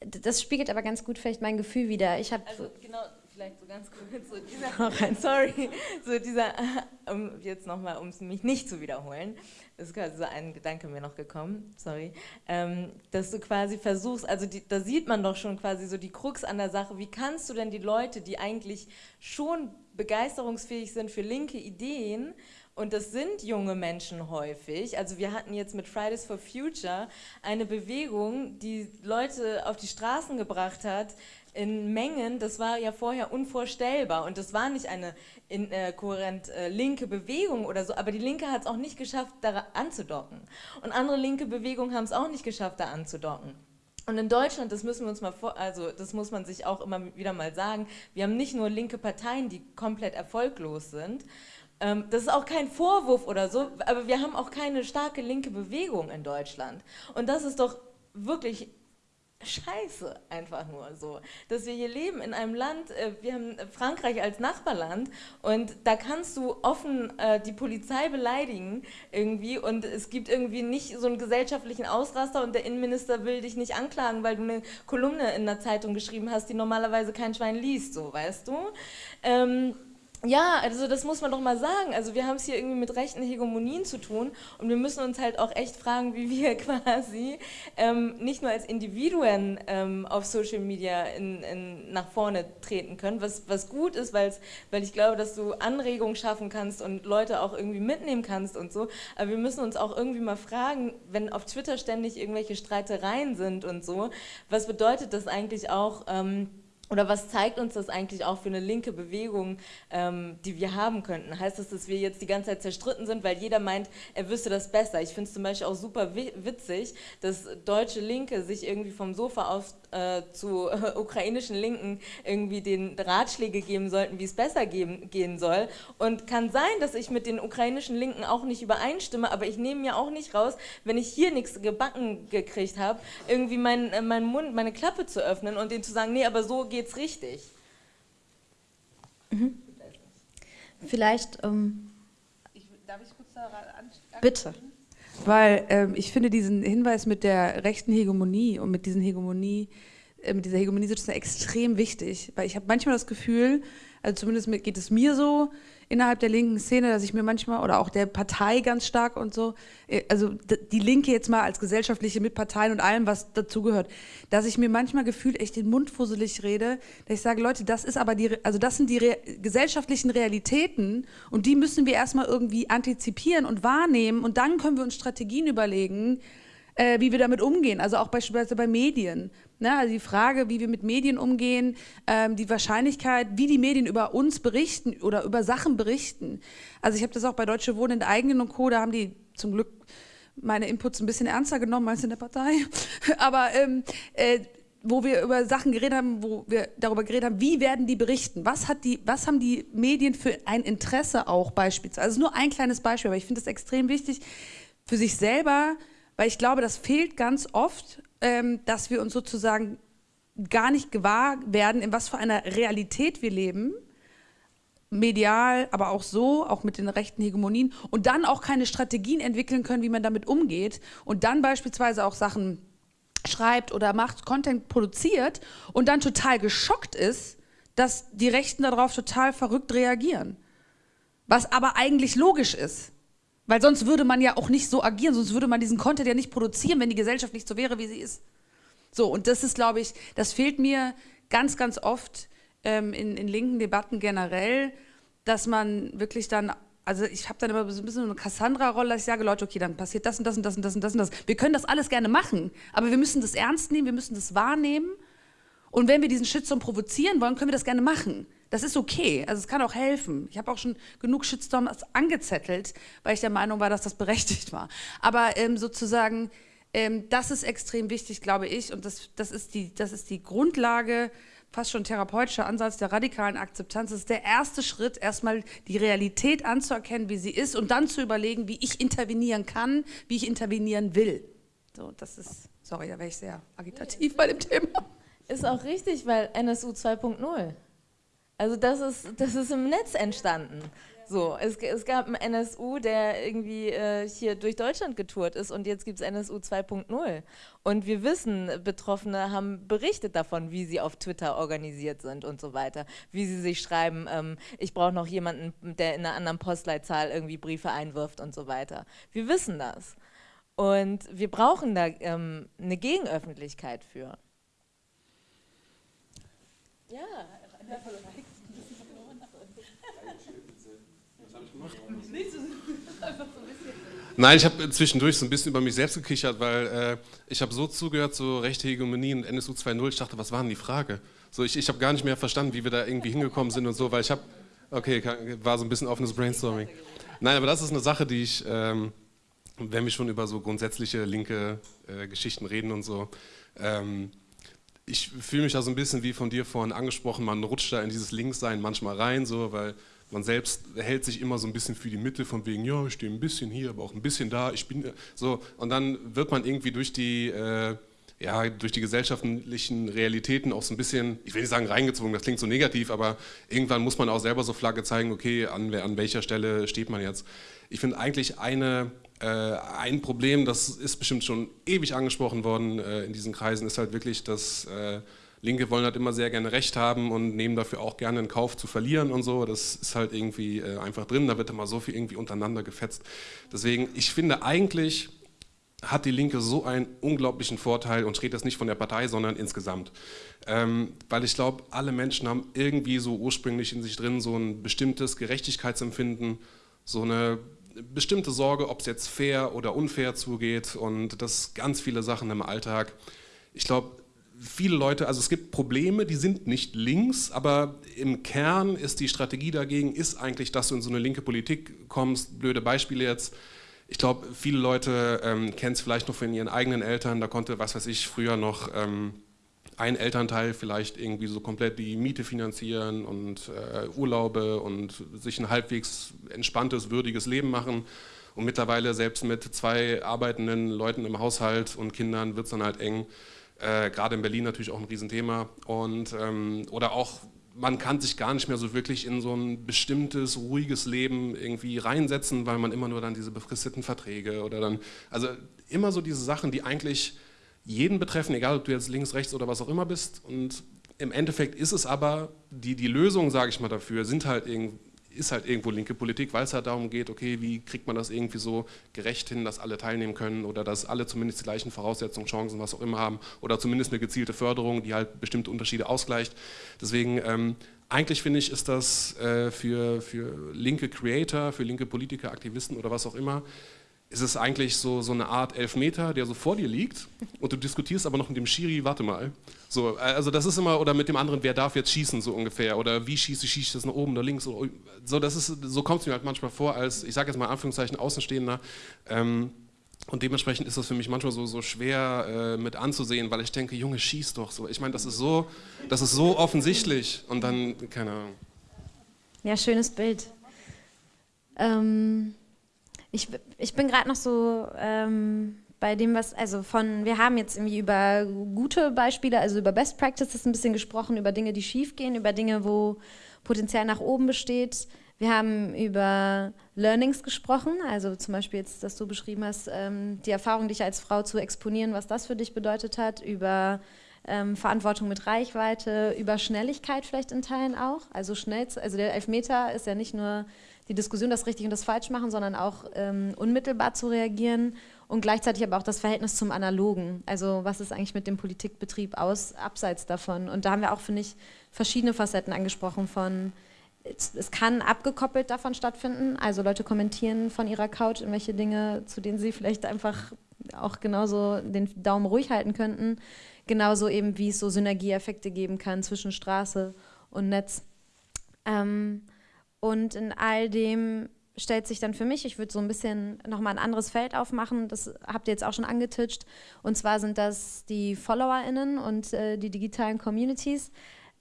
das spiegelt aber ganz gut vielleicht mein Gefühl wieder. Ich habe also genau vielleicht so ganz kurz, so dieser, sorry, so dieser, um jetzt nochmal, um es mich nicht zu wiederholen, ist quasi so ein Gedanke mir noch gekommen, sorry, ähm, dass du quasi versuchst, also die, da sieht man doch schon quasi so die Krux an der Sache, wie kannst du denn die Leute, die eigentlich schon begeisterungsfähig sind für linke Ideen, und das sind junge Menschen häufig. Also wir hatten jetzt mit Fridays for Future eine Bewegung, die Leute auf die Straßen gebracht hat, in Mengen, das war ja vorher unvorstellbar und das war nicht eine in, äh, kohärent äh, linke Bewegung oder so, aber die Linke hat es auch nicht geschafft, da anzudocken. Und andere linke Bewegungen haben es auch nicht geschafft, da anzudocken. Und in Deutschland, das müssen wir uns mal vor, also das muss man sich auch immer wieder mal sagen, wir haben nicht nur linke Parteien, die komplett erfolglos sind, Ähm, das ist auch kein Vorwurf oder so, aber wir haben auch keine starke linke Bewegung in Deutschland. Und das ist doch wirklich scheiße, einfach nur so. Dass wir hier leben in einem Land, äh, wir haben Frankreich als Nachbarland und da kannst du offen äh, die Polizei beleidigen irgendwie und es gibt irgendwie nicht so einen gesellschaftlichen Ausraster und der Innenminister will dich nicht anklagen, weil du eine Kolumne in der Zeitung geschrieben hast, die normalerweise kein Schwein liest, so, weißt du? Ähm, ja, also das muss man doch mal sagen. Also wir haben es hier irgendwie mit rechten Hegemonien zu tun und wir müssen uns halt auch echt fragen, wie wir quasi ähm, nicht nur als Individuen ähm, auf Social Media in, in, nach vorne treten können, was, was gut ist, weil ich glaube, dass du Anregungen schaffen kannst und Leute auch irgendwie mitnehmen kannst und so. Aber wir müssen uns auch irgendwie mal fragen, wenn auf Twitter ständig irgendwelche Streitereien sind und so, was bedeutet das eigentlich auch? Ähm, oder was zeigt uns das eigentlich auch für eine linke Bewegung, ähm, die wir haben könnten? Heißt das, dass wir jetzt die ganze Zeit zerstritten sind, weil jeder meint, er wüsste das besser? Ich finde es zum Beispiel auch super witzig, dass deutsche Linke sich irgendwie vom Sofa aus äh, zu äh, ukrainischen Linken irgendwie den Ratschläge geben sollten, wie es besser geben, gehen soll. Und kann sein, dass ich mit den ukrainischen Linken auch nicht übereinstimme, aber ich nehme mir auch nicht raus, wenn ich hier nichts gebacken gekriegt habe, irgendwie meinen äh, mein Mund, meine Klappe zu öffnen und denen zu sagen, nee, aber so geht's richtig. Mhm. Vielleicht, ähm, ich, darf ich kurz da Bitte. Weil ähm, ich finde diesen Hinweis mit der rechten Hegemonie und mit diesen Hegemonie, äh, mit dieser Hegemonie-Situation extrem wichtig. Weil ich habe manchmal das Gefühl, also zumindest geht es mir so, innerhalb der linken Szene, dass ich mir manchmal, oder auch der Partei ganz stark und so, äh, also die Linke jetzt mal als gesellschaftliche Mitparteien und allem, was dazugehört, dass ich mir manchmal gefühlt echt den Mund fusselig rede, dass ich sage, Leute, das ist aber die, also das sind die Re gesellschaftlichen Realitäten und die müssen wir erstmal irgendwie antizipieren und wahrnehmen und dann können wir uns Strategien überlegen, äh, wie wir damit umgehen, also auch beispielsweise bei Medien. Ne? Also die Frage, wie wir mit Medien umgehen, ähm, die Wahrscheinlichkeit, wie die Medien über uns berichten oder über Sachen berichten. Also ich habe das auch bei Deutsche Wohnen in der eigenen und Co., da haben die zum Glück meine Inputs ein bisschen ernster genommen als in der Partei. Aber ähm, äh, wo wir über Sachen geredet haben, wo wir darüber geredet haben, wie werden die berichten? Was, hat die, was haben die Medien für ein Interesse auch beispielsweise? Also nur ein kleines Beispiel, aber ich finde es extrem wichtig, für sich selber weil ich glaube, das fehlt ganz oft, ähm, dass wir uns sozusagen gar nicht gewahr werden, in was für einer Realität wir leben, medial, aber auch so, auch mit den rechten Hegemonien und dann auch keine Strategien entwickeln können, wie man damit umgeht und dann beispielsweise auch Sachen schreibt oder macht, Content produziert und dann total geschockt ist, dass die Rechten darauf total verrückt reagieren. Was aber eigentlich logisch ist. Weil sonst würde man ja auch nicht so agieren, sonst würde man diesen Content ja nicht produzieren, wenn die Gesellschaft nicht so wäre, wie sie ist. So, und das ist, glaube ich, das fehlt mir ganz, ganz oft ähm, in, in linken Debatten generell, dass man wirklich dann also ich habe dann immer so ein bisschen eine Cassandra-Rolle, dass ich sage, Leute, okay, dann passiert das und das und das und das und das und das. Wir können das alles gerne machen, aber wir müssen das ernst nehmen, wir müssen das wahrnehmen. Und wenn wir diesen Shitstorm provozieren wollen, können wir das gerne machen. Das ist okay, also es kann auch helfen. Ich habe auch schon genug Shitstorms angezettelt, weil ich der Meinung war, dass das berechtigt war. Aber ähm, sozusagen, ähm, das ist extrem wichtig, glaube ich, und das, das, ist die, das ist die Grundlage, fast schon therapeutischer Ansatz der radikalen Akzeptanz. Das ist der erste Schritt, erstmal die Realität anzuerkennen, wie sie ist und dann zu überlegen, wie ich intervenieren kann, wie ich intervenieren will. So, das ist, sorry, da wäre ich sehr agitativ bei dem Thema. Ist auch richtig, weil NSU 2.0 also das ist, das ist im Netz entstanden. So, es, es gab einen NSU, der irgendwie äh, hier durch Deutschland getourt ist und jetzt gibt es NSU 2.0. Und wir wissen, Betroffene haben berichtet davon, wie sie auf Twitter organisiert sind und so weiter. Wie sie sich schreiben, ähm, ich brauche noch jemanden, der in einer anderen Postleitzahl irgendwie Briefe einwirft und so weiter. Wir wissen das. Und wir brauchen da ähm, eine Gegenöffentlichkeit für. Ja, Nein, ich habe zwischendurch so ein bisschen über mich selbst gekichert, weil äh, ich habe so zugehört, so rechte Hegemonie und NSU 2.0, ich dachte, was war denn die Frage? So, ich, ich habe gar nicht mehr verstanden, wie wir da irgendwie hingekommen sind und so, weil ich habe, okay, war so ein bisschen offenes Brainstorming. Nein, aber das ist eine Sache, die ich, ähm, wenn wir schon über so grundsätzliche linke äh, Geschichten reden und so, ähm, ich fühle mich da so ein bisschen wie von dir vorhin angesprochen, man rutscht da in dieses Linkssein manchmal rein, so, weil man selbst hält sich immer so ein bisschen für die Mitte, von wegen, ja, ich stehe ein bisschen hier, aber auch ein bisschen da, ich bin so. Und dann wird man irgendwie durch die, äh, ja, durch die gesellschaftlichen Realitäten auch so ein bisschen, ich will nicht sagen reingezogen, das klingt so negativ, aber irgendwann muss man auch selber so Flagge zeigen, okay, an, an welcher Stelle steht man jetzt. Ich finde eigentlich eine, äh, ein Problem, das ist bestimmt schon ewig angesprochen worden äh, in diesen Kreisen, ist halt wirklich, dass äh, Linke wollen halt immer sehr gerne Recht haben und nehmen dafür auch gerne in Kauf zu verlieren und so. Das ist halt irgendwie äh, einfach drin, da wird immer so viel irgendwie untereinander gefetzt. Deswegen, ich finde eigentlich hat die Linke so einen unglaublichen Vorteil und steht das nicht von der Partei, sondern insgesamt. Ähm, weil ich glaube, alle Menschen haben irgendwie so ursprünglich in sich drin so ein bestimmtes Gerechtigkeitsempfinden, so eine bestimmte Sorge, ob es jetzt fair oder unfair zugeht und das ganz viele Sachen im Alltag. Ich glaube, viele Leute, also es gibt Probleme, die sind nicht links, aber im Kern ist die Strategie dagegen, ist eigentlich, dass du in so eine linke Politik kommst. Blöde Beispiele jetzt. Ich glaube, viele Leute ähm, kennen es vielleicht noch von ihren eigenen Eltern, da konnte, was weiß ich, früher noch ähm, ein Elternteil vielleicht irgendwie so komplett die Miete finanzieren und äh, Urlaube und sich ein halbwegs entspanntes, würdiges Leben machen. Und mittlerweile selbst mit zwei arbeitenden Leuten im Haushalt und Kindern wird es dann halt eng. Äh, Gerade in Berlin natürlich auch ein Riesenthema. Und, ähm, oder auch, man kann sich gar nicht mehr so wirklich in so ein bestimmtes, ruhiges Leben irgendwie reinsetzen, weil man immer nur dann diese befristeten Verträge oder dann, also immer so diese Sachen, die eigentlich jeden betreffen, egal ob du jetzt links, rechts oder was auch immer bist. Und im Endeffekt ist es aber, die, die Lösung, sage ich mal dafür, sind halt irgendwie ist halt irgendwo linke Politik, weil es halt darum geht, okay, wie kriegt man das irgendwie so gerecht hin, dass alle teilnehmen können oder dass alle zumindest die gleichen Voraussetzungen, Chancen, was auch immer haben oder zumindest eine gezielte Förderung, die halt bestimmte Unterschiede ausgleicht. Deswegen, ähm, eigentlich finde ich, ist das äh, für, für linke Creator, für linke Politiker, Aktivisten oder was auch immer, ist es eigentlich so, so eine Art Elfmeter, der so vor dir liegt und du diskutierst aber noch mit dem Schiri, warte mal. So, also das ist immer, oder mit dem anderen, wer darf jetzt schießen, so ungefähr, oder wie schieße ich, schieße ich das nach oben oder links, oder, so, so kommt es mir halt manchmal vor, als, ich sage jetzt mal Anführungszeichen, Außenstehender, ähm, und dementsprechend ist das für mich manchmal so, so schwer äh, mit anzusehen, weil ich denke, Junge, schieß doch so. Ich meine, das ist so, das ist so offensichtlich und dann, keine Ahnung. Ja, schönes Bild. Ähm ich, ich bin gerade noch so ähm, bei dem, was, also von, wir haben jetzt irgendwie über gute Beispiele, also über Best Practices ein bisschen gesprochen, über Dinge, die schief gehen, über Dinge, wo Potenzial nach oben besteht. Wir haben über Learnings gesprochen, also zum Beispiel jetzt, dass du beschrieben hast, ähm, die Erfahrung, dich als Frau zu exponieren, was das für dich bedeutet hat, über ähm, Verantwortung mit Reichweite, über Schnelligkeit vielleicht in Teilen auch. Also schnell, also der Elfmeter ist ja nicht nur die Diskussion, das richtig und das falsch machen, sondern auch ähm, unmittelbar zu reagieren und gleichzeitig aber auch das Verhältnis zum Analogen. Also was ist eigentlich mit dem Politikbetrieb aus, abseits davon? Und da haben wir auch, finde ich, verschiedene Facetten angesprochen von, es, es kann abgekoppelt davon stattfinden, also Leute kommentieren von ihrer Couch irgendwelche Dinge, zu denen sie vielleicht einfach auch genauso den Daumen ruhig halten könnten. Genauso eben, wie es so Synergieeffekte geben kann zwischen Straße und Netz. Ähm, und in all dem stellt sich dann für mich, ich würde so ein bisschen nochmal ein anderes Feld aufmachen, das habt ihr jetzt auch schon angetitscht, und zwar sind das die FollowerInnen und äh, die digitalen Communities,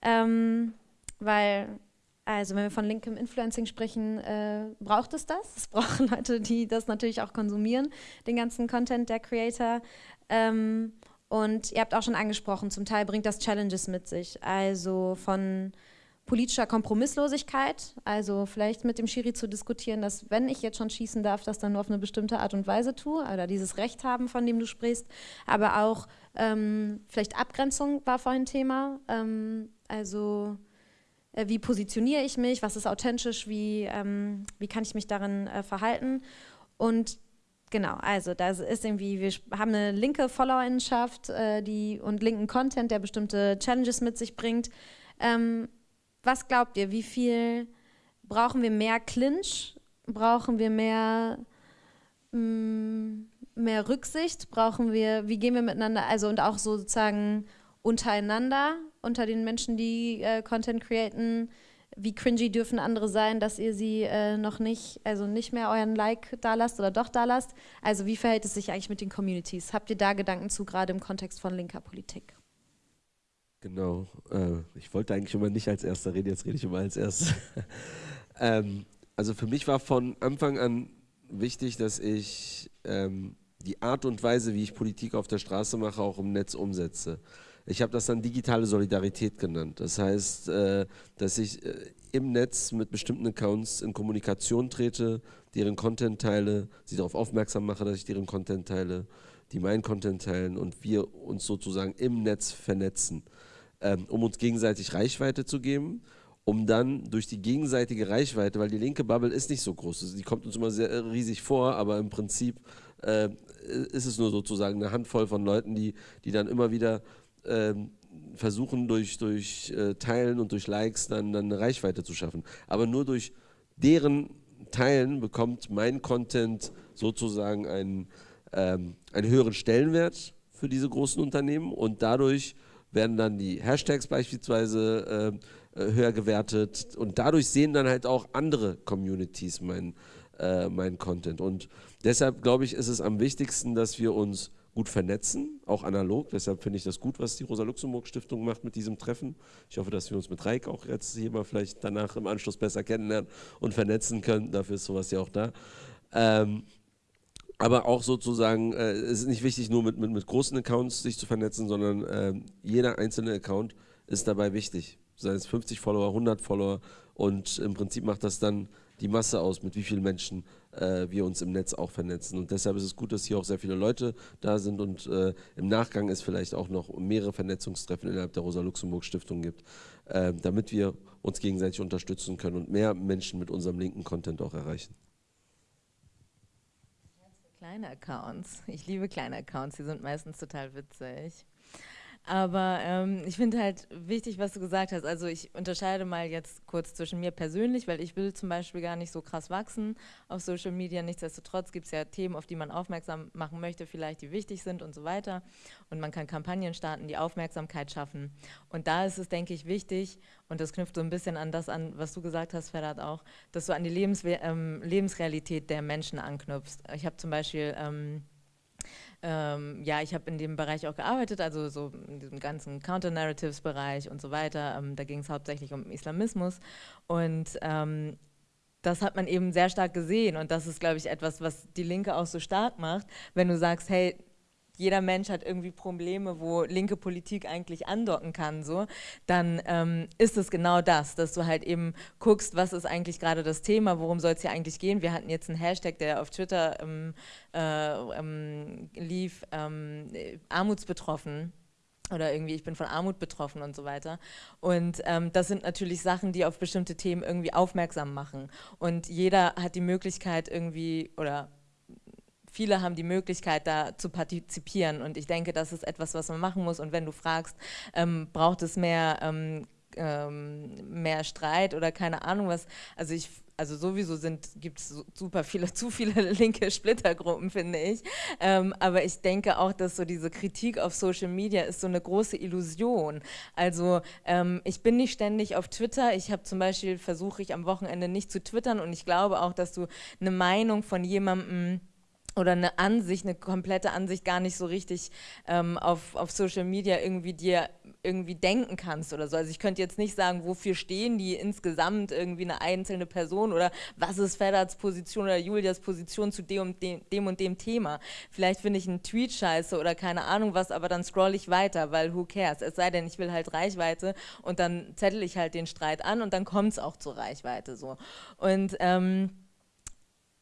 ähm, weil, also wenn wir von linkem Influencing sprechen, äh, braucht es das. Es brauchen Leute, die das natürlich auch konsumieren, den ganzen Content der Creator. Ähm, und ihr habt auch schon angesprochen, zum Teil bringt das Challenges mit sich, also von politischer Kompromisslosigkeit, also vielleicht mit dem Schiri zu diskutieren, dass wenn ich jetzt schon schießen darf, das dann nur auf eine bestimmte Art und Weise tue oder dieses Recht haben, von dem du sprichst, aber auch ähm, vielleicht Abgrenzung war vorhin Thema, ähm, also äh, wie positioniere ich mich, was ist authentisch, wie, ähm, wie kann ich mich darin äh, verhalten? Und Genau, also das ist irgendwie, wir haben eine linke Followerinnenschaft äh, und linken Content, der bestimmte Challenges mit sich bringt. Ähm, was glaubt ihr, wie viel brauchen wir mehr Clinch? Brauchen wir mehr, mh, mm, mehr Rücksicht? Brauchen wir, wie gehen wir miteinander, also und auch sozusagen untereinander, unter den Menschen, die äh, Content createn? Wie cringy dürfen andere sein, dass ihr sie äh, noch nicht, also nicht mehr euren Like da lasst oder doch da lasst? Also wie verhält es sich eigentlich mit den Communities? Habt ihr da Gedanken zu, gerade im Kontext von linker Politik? Genau. Äh, ich wollte eigentlich immer nicht als Erster reden, jetzt rede ich immer als Erstes. Ähm, also für mich war von Anfang an wichtig, dass ich ähm, die Art und Weise, wie ich Politik auf der Straße mache, auch im Netz umsetze. Ich habe das dann digitale Solidarität genannt. Das heißt, äh, dass ich äh, im Netz mit bestimmten Accounts in Kommunikation trete, deren Content teile, sie darauf aufmerksam mache, dass ich deren Content teile, die meinen Content teilen und wir uns sozusagen im Netz vernetzen, ähm, um uns gegenseitig Reichweite zu geben um dann durch die gegenseitige Reichweite, weil die linke Bubble ist nicht so groß, die kommt uns immer sehr riesig vor, aber im Prinzip äh, ist es nur sozusagen eine Handvoll von Leuten, die, die dann immer wieder äh, versuchen, durch, durch äh, Teilen und durch Likes dann, dann eine Reichweite zu schaffen. Aber nur durch deren Teilen bekommt mein Content sozusagen einen, ähm, einen höheren Stellenwert für diese großen Unternehmen und dadurch werden dann die Hashtags beispielsweise äh, äh höher gewertet und dadurch sehen dann halt auch andere Communities mein, äh, mein Content. Und deshalb glaube ich, ist es am wichtigsten, dass wir uns gut vernetzen, auch analog. Deshalb finde ich das gut, was die Rosa-Luxemburg-Stiftung macht mit diesem Treffen. Ich hoffe, dass wir uns mit Reik auch jetzt hier mal vielleicht danach im Anschluss besser kennenlernen und vernetzen können. Dafür ist sowas ja auch da. Ähm, aber auch sozusagen, äh, es ist nicht wichtig, nur mit, mit, mit, großen Accounts sich zu vernetzen, sondern äh, jeder einzelne Account ist dabei wichtig. Sei es 50 Follower, 100 Follower und im Prinzip macht das dann die Masse aus, mit wie vielen Menschen äh, wir uns im Netz auch vernetzen. Und deshalb ist es gut, dass hier auch sehr viele Leute da sind und äh, im Nachgang es vielleicht auch noch mehrere Vernetzungstreffen innerhalb der Rosa-Luxemburg-Stiftung gibt, äh, damit wir uns gegenseitig unterstützen können und mehr Menschen mit unserem linken Content auch erreichen. Kleine Accounts. Ich liebe kleine Accounts, die sind meistens total witzig. Aber ähm, ich finde halt wichtig, was du gesagt hast. Also ich unterscheide mal jetzt kurz zwischen mir persönlich, weil ich will zum Beispiel gar nicht so krass wachsen auf Social Media. Nichtsdestotrotz gibt es ja Themen, auf die man aufmerksam machen möchte, vielleicht die wichtig sind und so weiter. Und man kann Kampagnen starten, die Aufmerksamkeit schaffen. Und da ist es, denke ich, wichtig, und das knüpft so ein bisschen an das an, was du gesagt hast, Ferhat auch, dass du an die Lebens ähm, Lebensrealität der Menschen anknüpfst. Ich habe zum Beispiel... Ähm, ähm, ja, ich habe in dem Bereich auch gearbeitet, also so in diesem ganzen Counter-Narratives-Bereich und so weiter. Ähm, da ging es hauptsächlich um Islamismus und ähm, das hat man eben sehr stark gesehen und das ist, glaube ich, etwas, was die Linke auch so stark macht, wenn du sagst, hey, jeder Mensch hat irgendwie Probleme, wo linke Politik eigentlich andocken kann, so, dann ähm, ist es genau das, dass du halt eben guckst, was ist eigentlich gerade das Thema, worum soll es hier eigentlich gehen. Wir hatten jetzt einen Hashtag, der auf Twitter ähm, äh, ähm, lief, ähm, armutsbetroffen oder irgendwie ich bin von Armut betroffen und so weiter. Und ähm, das sind natürlich Sachen, die auf bestimmte Themen irgendwie aufmerksam machen. Und jeder hat die Möglichkeit irgendwie, oder viele haben die Möglichkeit, da zu partizipieren. Und ich denke, das ist etwas, was man machen muss. Und wenn du fragst, ähm, braucht es mehr, ähm, ähm, mehr Streit oder keine Ahnung was, also ich also sowieso gibt es super viele, zu viele linke Splittergruppen, finde ich. Ähm, aber ich denke auch, dass so diese Kritik auf Social Media ist so eine große Illusion. Also ähm, ich bin nicht ständig auf Twitter. Ich habe zum Beispiel, versuche ich am Wochenende nicht zu twittern und ich glaube auch, dass du eine Meinung von jemandem oder eine Ansicht, eine komplette Ansicht gar nicht so richtig ähm, auf, auf Social Media irgendwie dir irgendwie denken kannst oder so. Also ich könnte jetzt nicht sagen, wofür stehen die insgesamt irgendwie eine einzelne Person oder was ist Fedderts Position oder Julias Position zu dem und dem, dem und dem Thema. Vielleicht finde ich einen Tweet scheiße oder keine Ahnung was, aber dann scroll ich weiter, weil who cares? Es sei denn, ich will halt Reichweite und dann zettel ich halt den Streit an und dann kommt es auch zur Reichweite so. Und ähm,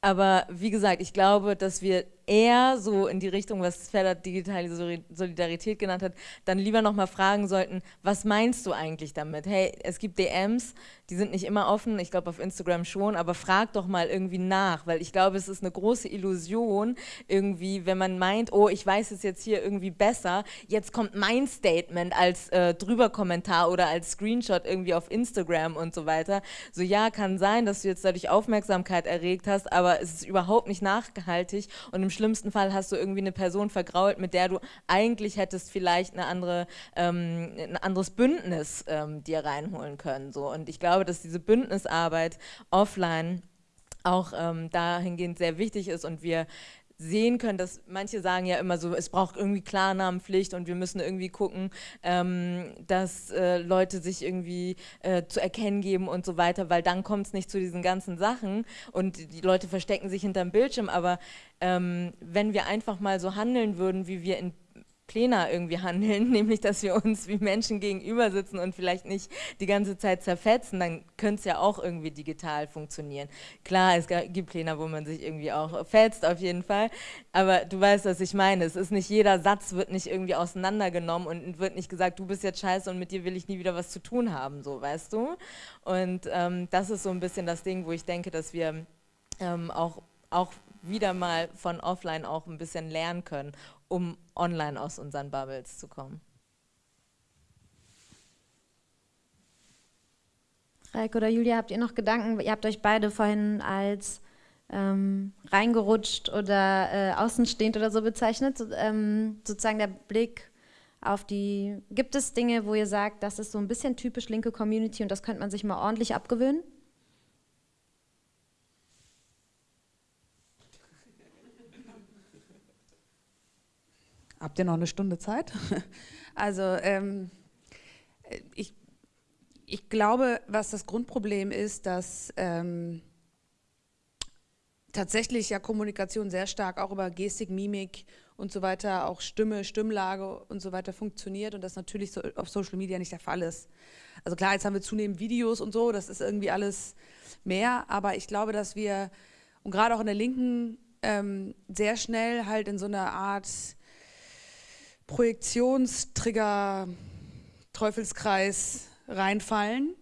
aber wie gesagt, ich glaube, dass wir eher so in die Richtung, was Feller digitale Solidarität genannt hat, dann lieber nochmal fragen sollten, was meinst du eigentlich damit? Hey, es gibt DMs, die sind nicht immer offen, ich glaube auf Instagram schon, aber frag doch mal irgendwie nach, weil ich glaube, es ist eine große Illusion irgendwie, wenn man meint, oh, ich weiß es jetzt hier irgendwie besser, jetzt kommt mein Statement als äh, Drüberkommentar oder als Screenshot irgendwie auf Instagram und so weiter. So ja, kann sein, dass du jetzt dadurch Aufmerksamkeit erregt hast, aber es ist überhaupt nicht nachhaltig und im schlimmsten Fall hast du irgendwie eine Person vergrault, mit der du eigentlich hättest vielleicht eine andere, ähm, ein anderes Bündnis ähm, dir reinholen können. So. Und ich glaube, dass diese Bündnisarbeit offline auch ähm, dahingehend sehr wichtig ist und wir sehen können, dass manche sagen ja immer so, es braucht irgendwie Klarnamenpflicht und wir müssen irgendwie gucken, ähm, dass äh, Leute sich irgendwie äh, zu erkennen geben und so weiter, weil dann kommt es nicht zu diesen ganzen Sachen und die Leute verstecken sich hinterm Bildschirm, aber ähm, wenn wir einfach mal so handeln würden, wie wir in Plena irgendwie handeln, nämlich dass wir uns wie Menschen gegenüber sitzen und vielleicht nicht die ganze Zeit zerfetzen, dann könnte es ja auch irgendwie digital funktionieren. Klar, es gibt Plena, wo man sich irgendwie auch fetzt, auf jeden Fall, aber du weißt, was ich meine. Es ist nicht jeder Satz wird nicht irgendwie auseinandergenommen und wird nicht gesagt, du bist jetzt scheiße und mit dir will ich nie wieder was zu tun haben, so, weißt du? Und ähm, das ist so ein bisschen das Ding, wo ich denke, dass wir ähm, auch, auch wieder mal von offline auch ein bisschen lernen können um online aus unseren Bubbles zu kommen. Reik oder Julia, habt ihr noch Gedanken? Ihr habt euch beide vorhin als ähm, reingerutscht oder äh, außenstehend oder so bezeichnet. So, ähm, sozusagen der Blick auf die, gibt es Dinge, wo ihr sagt, das ist so ein bisschen typisch linke Community und das könnte man sich mal ordentlich abgewöhnen? Habt ihr noch eine Stunde Zeit? Also ähm, ich, ich glaube, was das Grundproblem ist, dass ähm, tatsächlich ja Kommunikation sehr stark auch über Gestik, Mimik und so weiter, auch Stimme, Stimmlage und so weiter funktioniert und das natürlich so auf Social Media nicht der Fall ist. Also klar, jetzt haben wir zunehmend Videos und so, das ist irgendwie alles mehr, aber ich glaube, dass wir, und gerade auch in der Linken, ähm, sehr schnell halt in so einer Art Projektionstrigger, Teufelskreis reinfallen.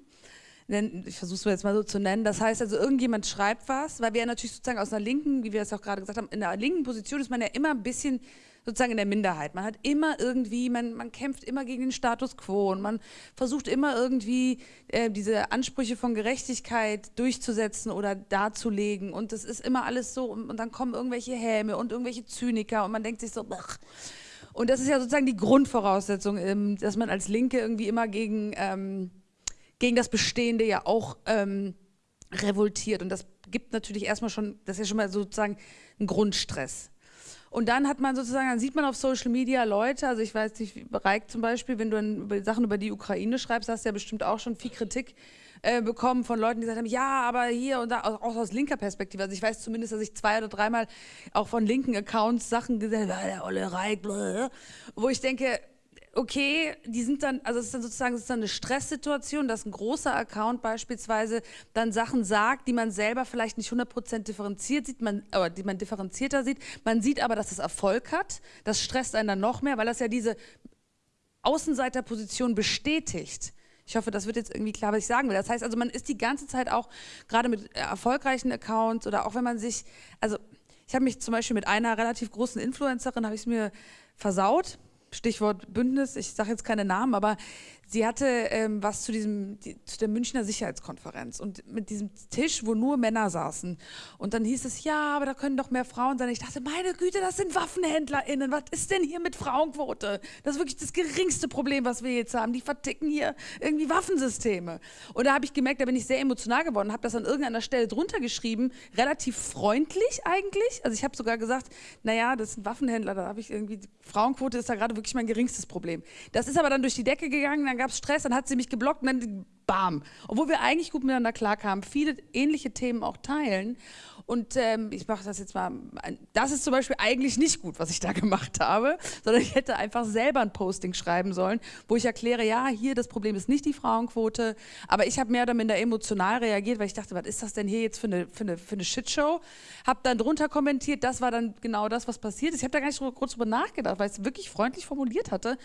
Ich versuche es jetzt mal so zu nennen. Das heißt also, irgendjemand schreibt was, weil wir ja natürlich sozusagen aus einer linken, wie wir es auch gerade gesagt haben, in der linken Position ist man ja immer ein bisschen sozusagen in der Minderheit. Man hat immer irgendwie, man, man kämpft immer gegen den Status quo und man versucht immer irgendwie äh, diese Ansprüche von Gerechtigkeit durchzusetzen oder darzulegen und das ist immer alles so und, und dann kommen irgendwelche Häme und irgendwelche Zyniker und man denkt sich so, ach, und das ist ja sozusagen die Grundvoraussetzung, ähm, dass man als Linke irgendwie immer gegen, ähm, gegen das Bestehende ja auch ähm, revoltiert. Und das gibt natürlich erstmal schon, das ist ja schon mal sozusagen ein Grundstress. Und dann hat man sozusagen, dann sieht man auf Social Media Leute, also ich weiß nicht, Reik zum Beispiel, wenn du Sachen über die Ukraine schreibst, hast du ja bestimmt auch schon viel Kritik äh, bekommen von Leuten, die gesagt haben, ja, aber hier und da, auch aus linker Perspektive. Also ich weiß zumindest, dass ich zwei oder dreimal auch von linken Accounts Sachen gesagt habe, der Olle Reik, wo ich denke, okay, die sind dann, also es ist dann sozusagen ist dann eine Stresssituation, dass ein großer Account beispielsweise dann Sachen sagt, die man selber vielleicht nicht 100% differenziert sieht, man, aber die man differenzierter sieht. Man sieht aber, dass es Erfolg hat. Das stresst einen dann noch mehr, weil das ja diese Außenseiterposition bestätigt. Ich hoffe, das wird jetzt irgendwie klar, was ich sagen will. Das heißt also, man ist die ganze Zeit auch, gerade mit erfolgreichen Accounts oder auch wenn man sich, also ich habe mich zum Beispiel mit einer relativ großen Influencerin, habe ich es mir versaut, Stichwort Bündnis, ich sage jetzt keine Namen, aber sie hatte ähm, was zu, diesem, die, zu der Münchner Sicherheitskonferenz und mit diesem Tisch, wo nur Männer saßen. Und dann hieß es, ja, aber da können doch mehr Frauen sein. Ich dachte, meine Güte, das sind WaffenhändlerInnen. Was ist denn hier mit Frauenquote? Das ist wirklich das geringste Problem, was wir jetzt haben. Die verticken hier irgendwie Waffensysteme. Und da habe ich gemerkt, da bin ich sehr emotional geworden, habe das an irgendeiner Stelle drunter geschrieben, relativ freundlich eigentlich. Also ich habe sogar gesagt, naja, das sind Waffenhändler, da habe ich irgendwie, Frauenquote ist da gerade wirklich mein geringstes Problem. Das ist aber dann durch die Decke gegangen, dann gab es Stress, dann hat sie mich geblockt und dann bam. Obwohl wir eigentlich gut miteinander klarkamen, viele ähnliche Themen auch teilen. Und ähm, ich mache das jetzt mal, das ist zum Beispiel eigentlich nicht gut, was ich da gemacht habe, sondern ich hätte einfach selber ein Posting schreiben sollen, wo ich erkläre, ja, hier das Problem ist nicht die Frauenquote, aber ich habe mehr oder minder emotional reagiert, weil ich dachte, was ist das denn hier jetzt für eine, für eine, für eine Shitshow? Habe dann drunter kommentiert, das war dann genau das, was passiert ist. Ich habe da gar nicht kurz drüber nachgedacht, weil ich es wirklich freundlich formuliert hatte,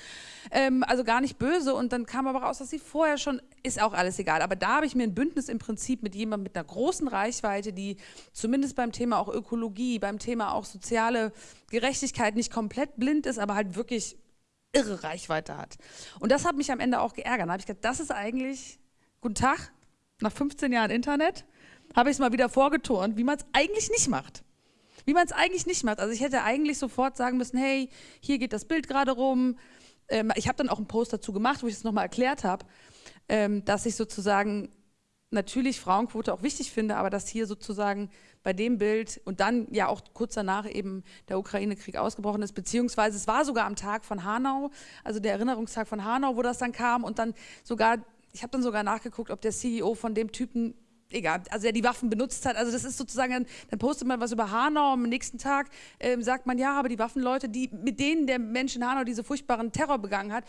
ähm, also gar nicht böse und dann kam aber raus, dass sie vorher schon, ist auch alles egal, aber da habe ich mir ein Bündnis im Prinzip mit jemandem mit einer großen Reichweite, die zumindest zumindest beim Thema auch Ökologie, beim Thema auch soziale Gerechtigkeit nicht komplett blind ist, aber halt wirklich irre Reichweite hat. Und das hat mich am Ende auch geärgert. Da habe ich gedacht, das ist eigentlich, guten Tag, nach 15 Jahren Internet, habe ich es mal wieder vorgeturnt, wie man es eigentlich nicht macht. Wie man es eigentlich nicht macht. Also ich hätte eigentlich sofort sagen müssen, hey, hier geht das Bild gerade rum. Ähm, ich habe dann auch einen Post dazu gemacht, wo ich es nochmal erklärt habe, ähm, dass ich sozusagen natürlich Frauenquote auch wichtig finde, aber dass hier sozusagen bei dem Bild und dann ja auch kurz danach eben der Ukraine-Krieg ausgebrochen ist, beziehungsweise es war sogar am Tag von Hanau, also der Erinnerungstag von Hanau, wo das dann kam und dann sogar, ich habe dann sogar nachgeguckt, ob der CEO von dem Typen egal, also der die Waffen benutzt hat. Also das ist sozusagen, dann, postet man was über Hanau, am nächsten Tag ähm, sagt man, ja, aber die Waffenleute, die, mit denen der Mensch in Hanau diese furchtbaren Terror begangen hat,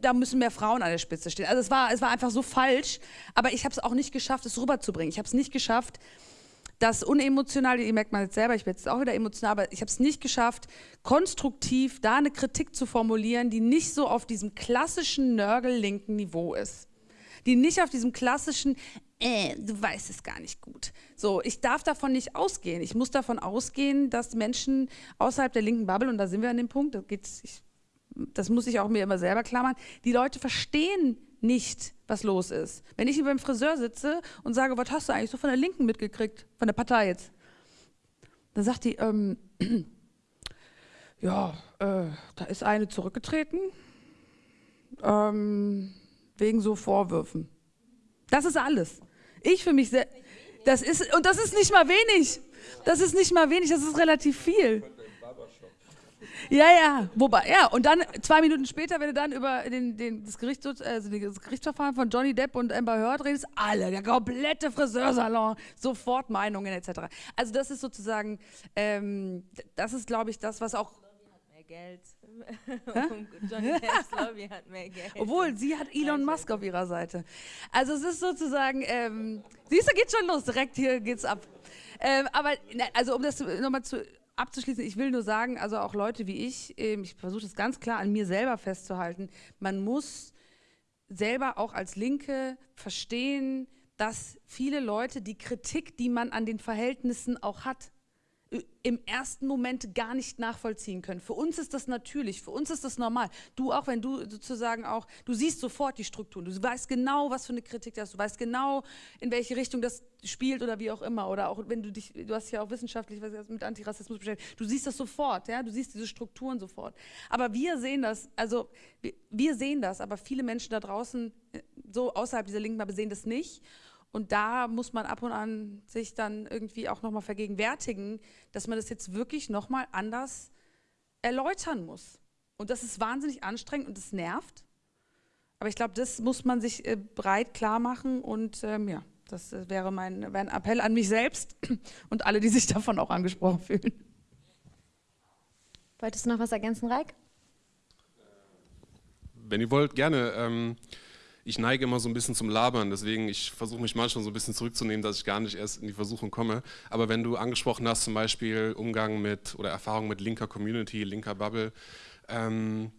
da müssen mehr Frauen an der Spitze stehen. Also es war, es war einfach so falsch, aber ich habe es auch nicht geschafft, es rüberzubringen. Ich habe es nicht geschafft, das unemotional, ihr merkt mal jetzt selber, ich werde jetzt auch wieder emotional, aber ich habe es nicht geschafft, konstruktiv da eine Kritik zu formulieren, die nicht so auf diesem klassischen Nörgel-linken Niveau ist die nicht auf diesem klassischen, äh, du weißt es gar nicht gut. So, ich darf davon nicht ausgehen. Ich muss davon ausgehen, dass Menschen außerhalb der linken Bubble, und da sind wir an dem Punkt, das, geht's, ich, das muss ich auch mir immer selber klar machen, die Leute verstehen nicht, was los ist. Wenn ich beim Friseur sitze und sage, was hast du eigentlich so von der Linken mitgekriegt, von der Partei jetzt? Dann sagt die, ähm, ja, äh, da ist eine zurückgetreten, ähm, wegen so Vorwürfen. Das ist alles. Ich für mich selbst. Das ist, und das ist nicht mal wenig. Das ist nicht mal wenig, das ist relativ viel. Ja, ja, wobei, ja, und dann zwei Minuten später, wenn du dann über den, den, das, Gericht, also das Gerichtsverfahren von Johnny Depp und Amber Heard redest, alle, der komplette Friseursalon, sofort Meinungen etc. Also das ist sozusagen, ähm, das ist, glaube ich, das, was auch Geld. Johnny Depps Lobby hat mehr Geld. Obwohl, sie hat Elon Musk auf ihrer Seite. Also es ist sozusagen, ähm, siehst du, geht schon los, direkt hier geht's ab. Ähm, aber, also um das nochmal zu, abzuschließen, ich will nur sagen, also auch Leute wie ich, ähm, ich versuche das ganz klar an mir selber festzuhalten, man muss selber auch als Linke verstehen, dass viele Leute die Kritik, die man an den Verhältnissen auch hat, im ersten Moment gar nicht nachvollziehen können. Für uns ist das natürlich, für uns ist das normal. Du auch, wenn du sozusagen auch, du siehst sofort die Strukturen, du weißt genau, was für eine Kritik das ist, du weißt genau, in welche Richtung das spielt oder wie auch immer. Oder auch wenn du dich, du hast ja auch wissenschaftlich was mit Antirassismus beschäftigt, du siehst das sofort, ja, du siehst diese Strukturen sofort. Aber wir sehen das, also wir, wir sehen das, aber viele Menschen da draußen, äh, so außerhalb dieser linken Bubble, sehen das nicht. Und da muss man ab und an sich dann irgendwie auch nochmal vergegenwärtigen, dass man das jetzt wirklich nochmal anders erläutern muss. Und das ist wahnsinnig anstrengend und das nervt. Aber ich glaube, das muss man sich äh, breit klar machen und ähm, ja, das äh, wäre mein, wäre ein Appell an mich selbst und alle, die sich davon auch angesprochen fühlen. Wolltest du noch was ergänzen, Reik? Wenn ihr wollt, gerne. Ähm ich neige immer so ein bisschen zum Labern, deswegen ich versuche mich manchmal so ein bisschen zurückzunehmen, dass ich gar nicht erst in die Versuchung komme. Aber wenn du angesprochen hast, zum Beispiel Umgang mit oder Erfahrung mit linker Community, linker Bubble, ähm,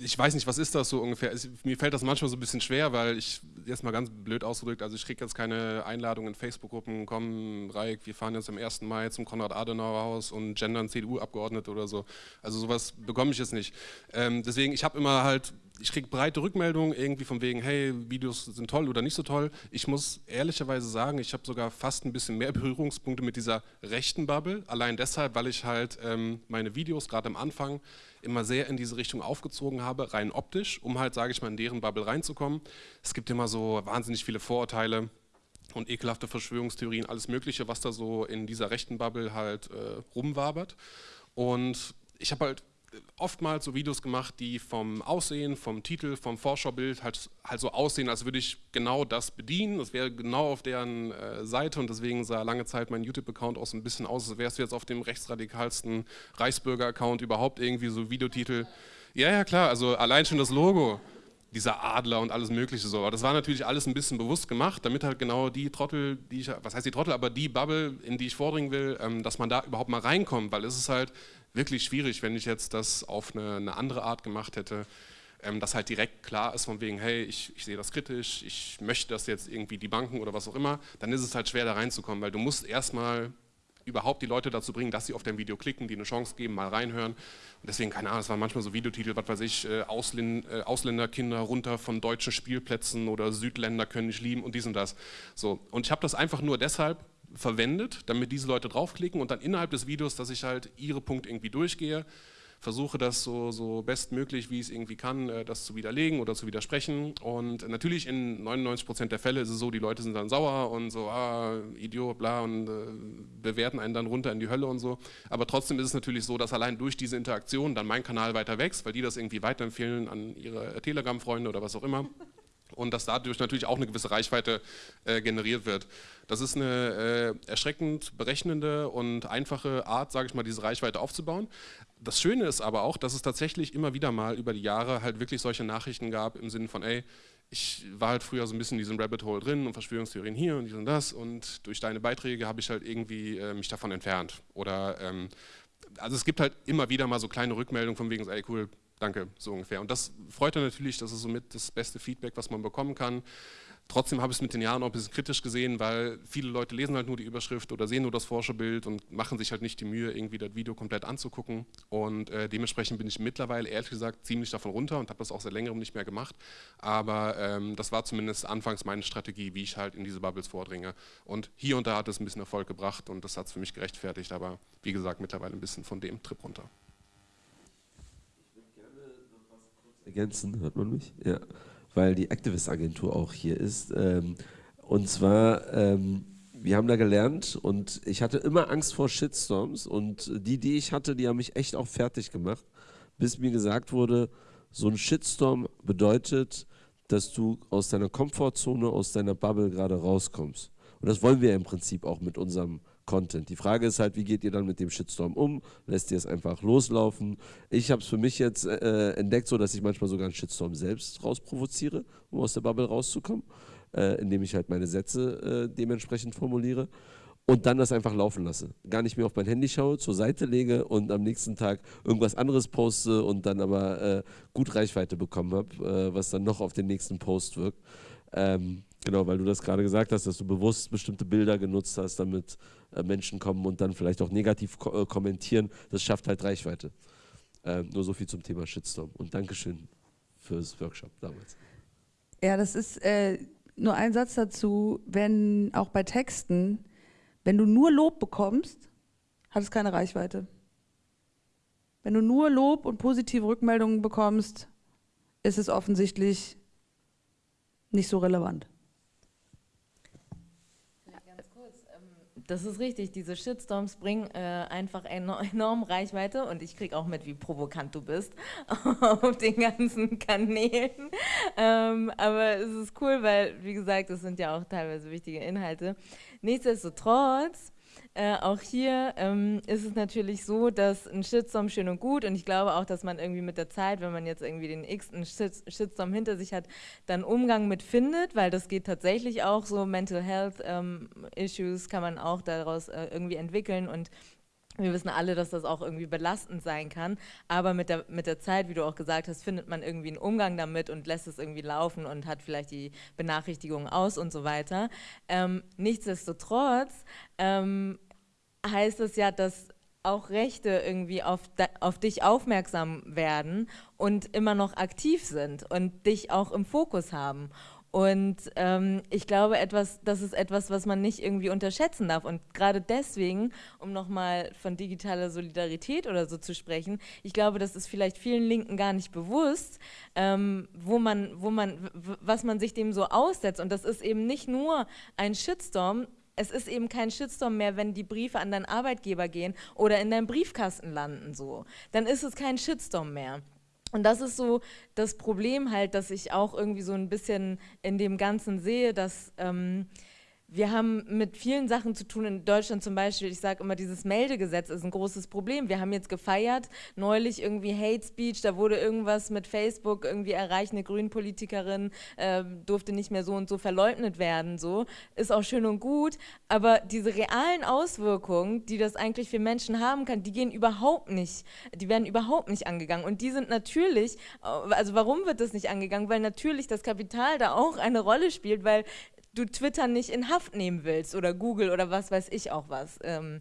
ich weiß nicht, was ist das so ungefähr? Es, mir fällt das manchmal so ein bisschen schwer, weil ich, jetzt mal ganz blöd ausgedrückt, also ich kriege jetzt keine Einladung in Facebook-Gruppen, komm, Reik, wir fahren jetzt am 1. Mai zum Konrad-Adenauer-Haus und gendern CDU-Abgeordnete oder so. Also sowas bekomme ich jetzt nicht. Ähm, deswegen, ich habe immer halt ich kriege breite Rückmeldungen irgendwie von wegen, hey, Videos sind toll oder nicht so toll. Ich muss ehrlicherweise sagen, ich habe sogar fast ein bisschen mehr Berührungspunkte mit dieser rechten Bubble. Allein deshalb, weil ich halt ähm, meine Videos gerade am Anfang immer sehr in diese Richtung aufgezogen habe, rein optisch, um halt, sage ich mal, in deren Bubble reinzukommen. Es gibt immer so wahnsinnig viele Vorurteile und ekelhafte Verschwörungstheorien, alles Mögliche, was da so in dieser rechten Bubble halt äh, rumwabert. Und ich habe halt oftmals so Videos gemacht, die vom Aussehen, vom Titel, vom Vorschaubild halt, halt so aussehen, als würde ich genau das bedienen. Das wäre genau auf deren äh, Seite und deswegen sah lange Zeit mein YouTube-Account auch so ein bisschen aus, als wärst du jetzt auf dem rechtsradikalsten Reichsbürger-Account überhaupt irgendwie so Videotitel. Ja, ja, klar, also allein schon das Logo dieser Adler und alles mögliche so. Aber das war natürlich alles ein bisschen bewusst gemacht, damit halt genau die Trottel, die ich, was heißt die Trottel, aber die Bubble, in die ich vordringen will, ähm, dass man da überhaupt mal reinkommt, weil es ist halt wirklich schwierig, wenn ich jetzt das auf eine, eine andere Art gemacht hätte, ähm, dass halt direkt klar ist von wegen, hey, ich, ich sehe das kritisch, ich möchte das jetzt irgendwie die Banken oder was auch immer, dann ist es halt schwer da reinzukommen, weil du musst erstmal überhaupt die Leute dazu bringen, dass sie auf dein Video klicken, die eine Chance geben, mal reinhören. Und deswegen, keine Ahnung, es waren manchmal so Videotitel, was weiß ich, äh, Ausländ äh, Ausländerkinder runter von deutschen Spielplätzen oder Südländer können nicht lieben und dies und das. So. Und ich habe das einfach nur deshalb verwendet, damit diese Leute draufklicken und dann innerhalb des Videos, dass ich halt ihre Punkte irgendwie durchgehe, versuche das so, so bestmöglich, wie ich es irgendwie kann, äh, das zu widerlegen oder zu widersprechen. Und natürlich in 99 Prozent der Fälle ist es so, die Leute sind dann sauer und so, ah, Idiot, bla, und äh, bewerten einen dann runter in die Hölle und so. Aber trotzdem ist es natürlich so, dass allein durch diese Interaktion dann mein Kanal weiter wächst, weil die das irgendwie weiterempfehlen an ihre Telegram-Freunde oder was auch immer und dass dadurch natürlich auch eine gewisse Reichweite äh, generiert wird. Das ist eine äh, erschreckend berechnende und einfache Art, sage ich mal, diese Reichweite aufzubauen. Das Schöne ist aber auch, dass es tatsächlich immer wieder mal über die Jahre halt wirklich solche Nachrichten gab im Sinne von, ey, ich war halt früher so ein bisschen in diesem Rabbit Hole drin und Verschwörungstheorien hier und dies und das und durch deine Beiträge habe ich halt irgendwie äh, mich davon entfernt. Oder ähm, also es gibt halt immer wieder mal so kleine Rückmeldungen von wegen, ey cool, Danke, so ungefähr. Und das freut er natürlich, das ist somit das beste Feedback, was man bekommen kann. Trotzdem habe ich es mit den Jahren auch ein bisschen kritisch gesehen, weil viele Leute lesen halt nur die Überschrift oder sehen nur das Forscherbild und machen sich halt nicht die Mühe, irgendwie das Video komplett anzugucken. Und äh, dementsprechend bin ich mittlerweile, ehrlich gesagt, ziemlich davon runter und habe das auch seit längerem nicht mehr gemacht. Aber ähm, das war zumindest anfangs meine Strategie, wie ich halt in diese Bubbles vordringe. Und hier und da hat es ein bisschen Erfolg gebracht und das hat es für mich gerechtfertigt. Aber wie gesagt, mittlerweile ein bisschen von dem Trip runter. Ergänzen, hört man mich? Ja, weil die Activist-Agentur auch hier ist. Ähm, und zwar, ähm, wir haben da gelernt und ich hatte immer Angst vor Shitstorms und die, die ich hatte, die haben mich echt auch fertig gemacht, bis mir gesagt wurde, so ein Shitstorm bedeutet, dass du aus deiner Komfortzone, aus deiner Bubble gerade rauskommst. Und das wollen wir im Prinzip auch mit unserem Content. Die Frage ist halt, wie geht ihr dann mit dem Shitstorm um? Lässt ihr es einfach loslaufen? Ich habe es für mich jetzt äh, entdeckt, so dass ich manchmal sogar einen Shitstorm selbst rausprovoziere, um aus der Bubble rauszukommen, äh, indem ich halt meine Sätze äh, dementsprechend formuliere und dann das einfach laufen lasse. Gar nicht mehr auf mein Handy schaue, zur Seite lege und am nächsten Tag irgendwas anderes poste und dann aber äh, gut Reichweite bekommen habe, äh, was dann noch auf den nächsten Post wirkt. Ähm, genau, weil du das gerade gesagt hast, dass du bewusst bestimmte Bilder genutzt hast, damit äh, Menschen kommen und dann vielleicht auch negativ äh, kommentieren. Das schafft halt Reichweite. Ähm, nur so viel zum Thema Shitstorm. Und Dankeschön fürs Workshop damals. Ja, das ist äh, nur ein Satz dazu, wenn auch bei Texten, wenn du nur Lob bekommst, hat es keine Reichweite. Wenn du nur Lob und positive Rückmeldungen bekommst, ist es offensichtlich nicht so relevant. Das ist richtig. Diese Shitstorms bringen äh, einfach enorm, enorm Reichweite und ich kriege auch mit, wie provokant du bist auf den ganzen Kanälen. Ähm, aber es ist cool, weil, wie gesagt, es sind ja auch teilweise wichtige Inhalte. Nichtsdestotrotz äh, auch hier ähm, ist es natürlich so, dass ein Shitstorm schön und gut und ich glaube auch, dass man irgendwie mit der Zeit, wenn man jetzt irgendwie den x-ten Shitstorm hinter sich hat, dann Umgang mit findet, weil das geht tatsächlich auch so, Mental Health ähm, Issues kann man auch daraus äh, irgendwie entwickeln und wir wissen alle, dass das auch irgendwie belastend sein kann, aber mit der, mit der Zeit, wie du auch gesagt hast, findet man irgendwie einen Umgang damit und lässt es irgendwie laufen und hat vielleicht die Benachrichtigungen aus und so weiter. Ähm, nichtsdestotrotz ähm, heißt es ja, dass auch Rechte irgendwie auf, auf dich aufmerksam werden und immer noch aktiv sind und dich auch im Fokus haben. Und ähm, ich glaube, etwas, das ist etwas, was man nicht irgendwie unterschätzen darf. Und gerade deswegen, um nochmal von digitaler Solidarität oder so zu sprechen, ich glaube, das ist vielleicht vielen Linken gar nicht bewusst, ähm, wo man, wo man, was man sich dem so aussetzt. Und das ist eben nicht nur ein Shitstorm, es ist eben kein Shitstorm mehr, wenn die Briefe an deinen Arbeitgeber gehen oder in deinem Briefkasten landen so. Dann ist es kein Shitstorm mehr. Und das ist so das Problem halt, dass ich auch irgendwie so ein bisschen in dem Ganzen sehe, dass ähm, wir haben mit vielen Sachen zu tun in Deutschland zum Beispiel. Ich sage immer, dieses Meldegesetz ist ein großes Problem. Wir haben jetzt gefeiert, neulich irgendwie Hate Speech, da wurde irgendwas mit Facebook irgendwie erreicht, eine Grünpolitikerin äh, durfte nicht mehr so und so verleugnet werden. So ist auch schön und gut, aber diese realen Auswirkungen, die das eigentlich für Menschen haben kann, die gehen überhaupt nicht, die werden überhaupt nicht angegangen. Und die sind natürlich, also warum wird das nicht angegangen? Weil natürlich das Kapital da auch eine Rolle spielt, weil du Twitter nicht in Haft nehmen willst oder Google oder was weiß ich auch was. Ähm,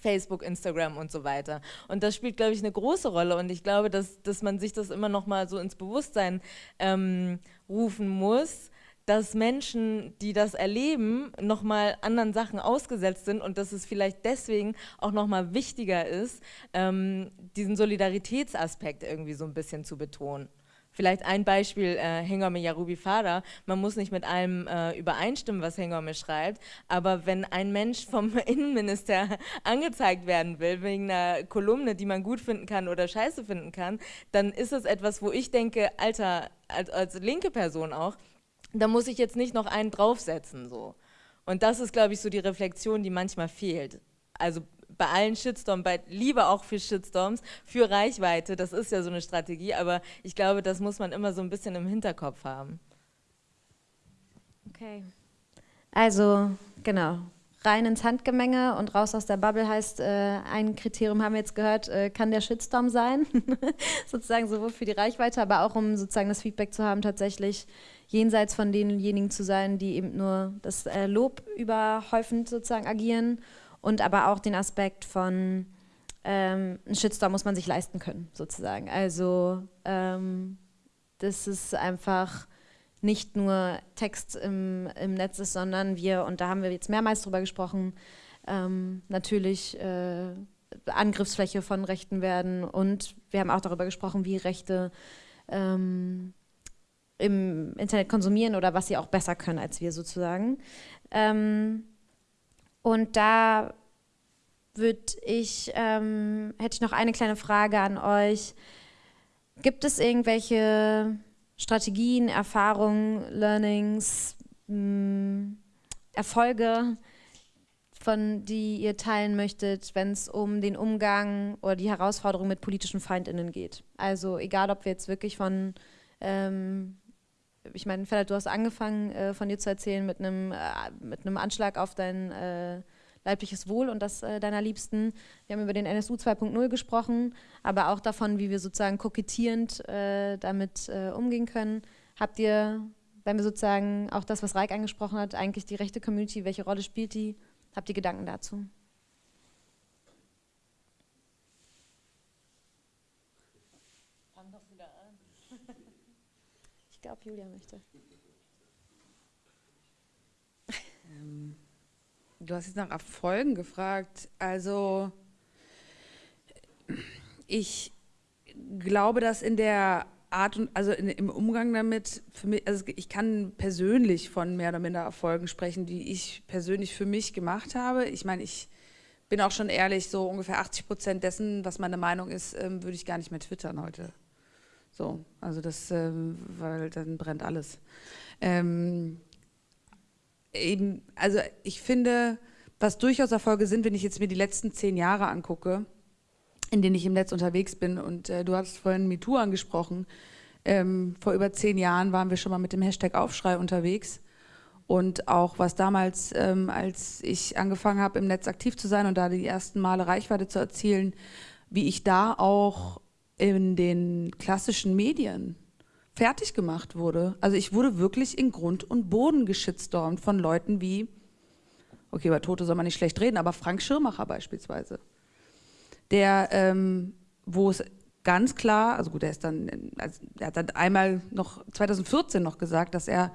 Facebook, Instagram und so weiter. Und das spielt, glaube ich, eine große Rolle. Und ich glaube, dass, dass man sich das immer noch mal so ins Bewusstsein ähm, rufen muss, dass Menschen, die das erleben, nochmal anderen Sachen ausgesetzt sind und dass es vielleicht deswegen auch nochmal wichtiger ist, ähm, diesen Solidaritätsaspekt irgendwie so ein bisschen zu betonen. Vielleicht ein Beispiel, äh, Hengome Yarubi Fada, man muss nicht mit allem äh, übereinstimmen, was Hengome schreibt, aber wenn ein Mensch vom Innenminister angezeigt werden will, wegen einer Kolumne, die man gut finden kann oder scheiße finden kann, dann ist es etwas, wo ich denke, Alter, als, als linke Person auch, da muss ich jetzt nicht noch einen draufsetzen. So. Und das ist, glaube ich, so die Reflexion, die manchmal fehlt. Also bei allen Shitstorms, bei Liebe auch für Shitstorms, für Reichweite, das ist ja so eine Strategie, aber ich glaube, das muss man immer so ein bisschen im Hinterkopf haben. Okay. Also, genau. Rein ins Handgemenge und raus aus der Bubble heißt, äh, ein Kriterium haben wir jetzt gehört, äh, kann der Shitstorm sein, sozusagen sowohl für die Reichweite, aber auch um sozusagen das Feedback zu haben, tatsächlich jenseits von denjenigen zu sein, die eben nur das äh, Lob überhäufend sozusagen agieren und aber auch den Aspekt von ähm, ein Shitstorm muss man sich leisten können, sozusagen. Also ähm, das ist einfach nicht nur Text im, im Netz ist, sondern wir, und da haben wir jetzt mehrmals drüber gesprochen, ähm, natürlich äh, Angriffsfläche von Rechten werden und wir haben auch darüber gesprochen, wie Rechte ähm, im Internet konsumieren oder was sie auch besser können als wir sozusagen. Ähm, und da würde ich, ähm, hätte ich noch eine kleine Frage an euch. Gibt es irgendwelche Strategien, Erfahrungen, Learnings, mh, hm, Erfolge, von die ihr teilen möchtet, wenn es um den Umgang oder die Herausforderung mit politischen FeindInnen geht? Also egal, ob wir jetzt wirklich von ähm, ich meine, Fedder, du hast angefangen, äh, von dir zu erzählen mit einem äh, mit einem Anschlag auf dein äh, leibliches Wohl und das äh, deiner Liebsten. Wir haben über den NSU 2.0 gesprochen, aber auch davon, wie wir sozusagen kokettierend äh, damit äh, umgehen können. Habt ihr, wenn wir sozusagen auch das, was Reik angesprochen hat, eigentlich die rechte Community, welche Rolle spielt die? Habt ihr Gedanken dazu? Glaube, Julia möchte. Ähm, du hast jetzt nach Erfolgen gefragt. Also ich glaube, dass in der Art und also in, im Umgang damit, mich, also ich kann persönlich von mehr oder minder Erfolgen sprechen, die ich persönlich für mich gemacht habe. Ich meine, ich bin auch schon ehrlich, so ungefähr 80 Prozent dessen, was meine Meinung ist, ähm, würde ich gar nicht mehr twittern heute. So, also das, ähm, weil dann brennt alles. Ähm, eben, also ich finde, was durchaus Erfolge sind, wenn ich jetzt mir die letzten zehn Jahre angucke, in denen ich im Netz unterwegs bin und äh, du hast vorhin MeToo angesprochen, ähm, vor über zehn Jahren waren wir schon mal mit dem Hashtag Aufschrei unterwegs und auch was damals, ähm, als ich angefangen habe im Netz aktiv zu sein und da die ersten Male Reichweite zu erzielen, wie ich da auch in den klassischen Medien fertig gemacht wurde. Also ich wurde wirklich in Grund und Boden geschitstormt von Leuten wie, okay, über Tote soll man nicht schlecht reden, aber Frank Schirmacher beispielsweise, der, ähm, wo es ganz klar, also gut, er ist dann, also er hat dann einmal noch 2014 noch gesagt, dass er,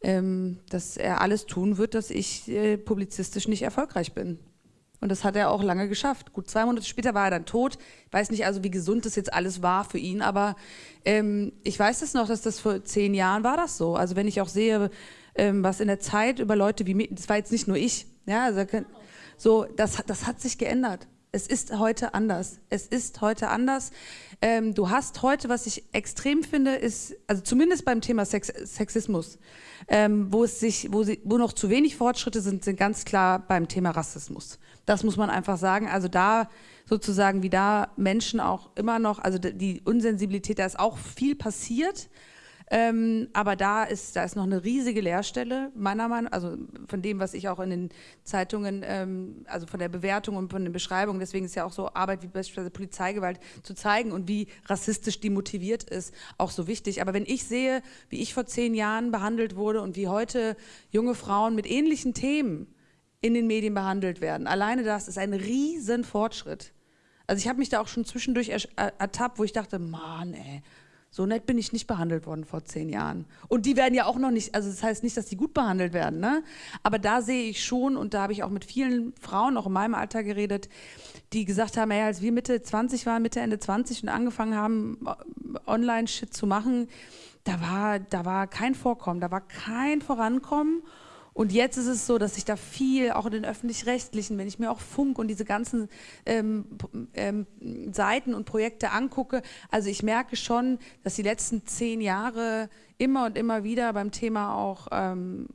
ähm, dass er alles tun wird, dass ich äh, publizistisch nicht erfolgreich bin. Und das hat er auch lange geschafft. Gut, zwei Monate später war er dann tot. Ich weiß nicht also, wie gesund das jetzt alles war für ihn, aber ähm, ich weiß es noch, dass das vor zehn Jahren war das so. Also wenn ich auch sehe, ähm, was in der Zeit über Leute wie mich, das war jetzt nicht nur ich, ja, also, so, das, das hat sich geändert. Es ist heute anders. Es ist heute anders. Ähm, du hast heute, was ich extrem finde, ist, also zumindest beim Thema Sex, Sexismus, ähm, wo es sich, wo, sie, wo noch zu wenig Fortschritte sind, sind ganz klar beim Thema Rassismus. Das muss man einfach sagen. Also da sozusagen, wie da Menschen auch immer noch, also die Unsensibilität, da ist auch viel passiert. Ähm, aber da ist, da ist noch eine riesige Leerstelle, meiner Meinung nach, also von dem, was ich auch in den Zeitungen, ähm, also von der Bewertung und von den Beschreibungen, deswegen ist ja auch so Arbeit wie beispielsweise Polizeigewalt zu zeigen und wie rassistisch die motiviert ist, auch so wichtig. Aber wenn ich sehe, wie ich vor zehn Jahren behandelt wurde und wie heute junge Frauen mit ähnlichen Themen in den Medien behandelt werden. Alleine das ist ein riesen Fortschritt. Also ich habe mich da auch schon zwischendurch ertappt, wo ich dachte, Mann, ey, So nett bin ich nicht behandelt worden vor zehn Jahren. Und die werden ja auch noch nicht, also das heißt nicht, dass die gut behandelt werden, ne? Aber da sehe ich schon, und da habe ich auch mit vielen Frauen, auch in meinem Alter geredet, die gesagt haben, ey, als wir Mitte 20 waren, Mitte, Ende 20 und angefangen haben, Online-Shit zu machen, da war, da war kein Vorkommen, da war kein Vorankommen. Und jetzt ist es so, dass ich da viel, auch in den öffentlich-rechtlichen, wenn ich mir auch Funk und diese ganzen ähm, ähm, Seiten und Projekte angucke, also ich merke schon, dass die letzten zehn Jahre immer und immer wieder beim Thema auch ähm,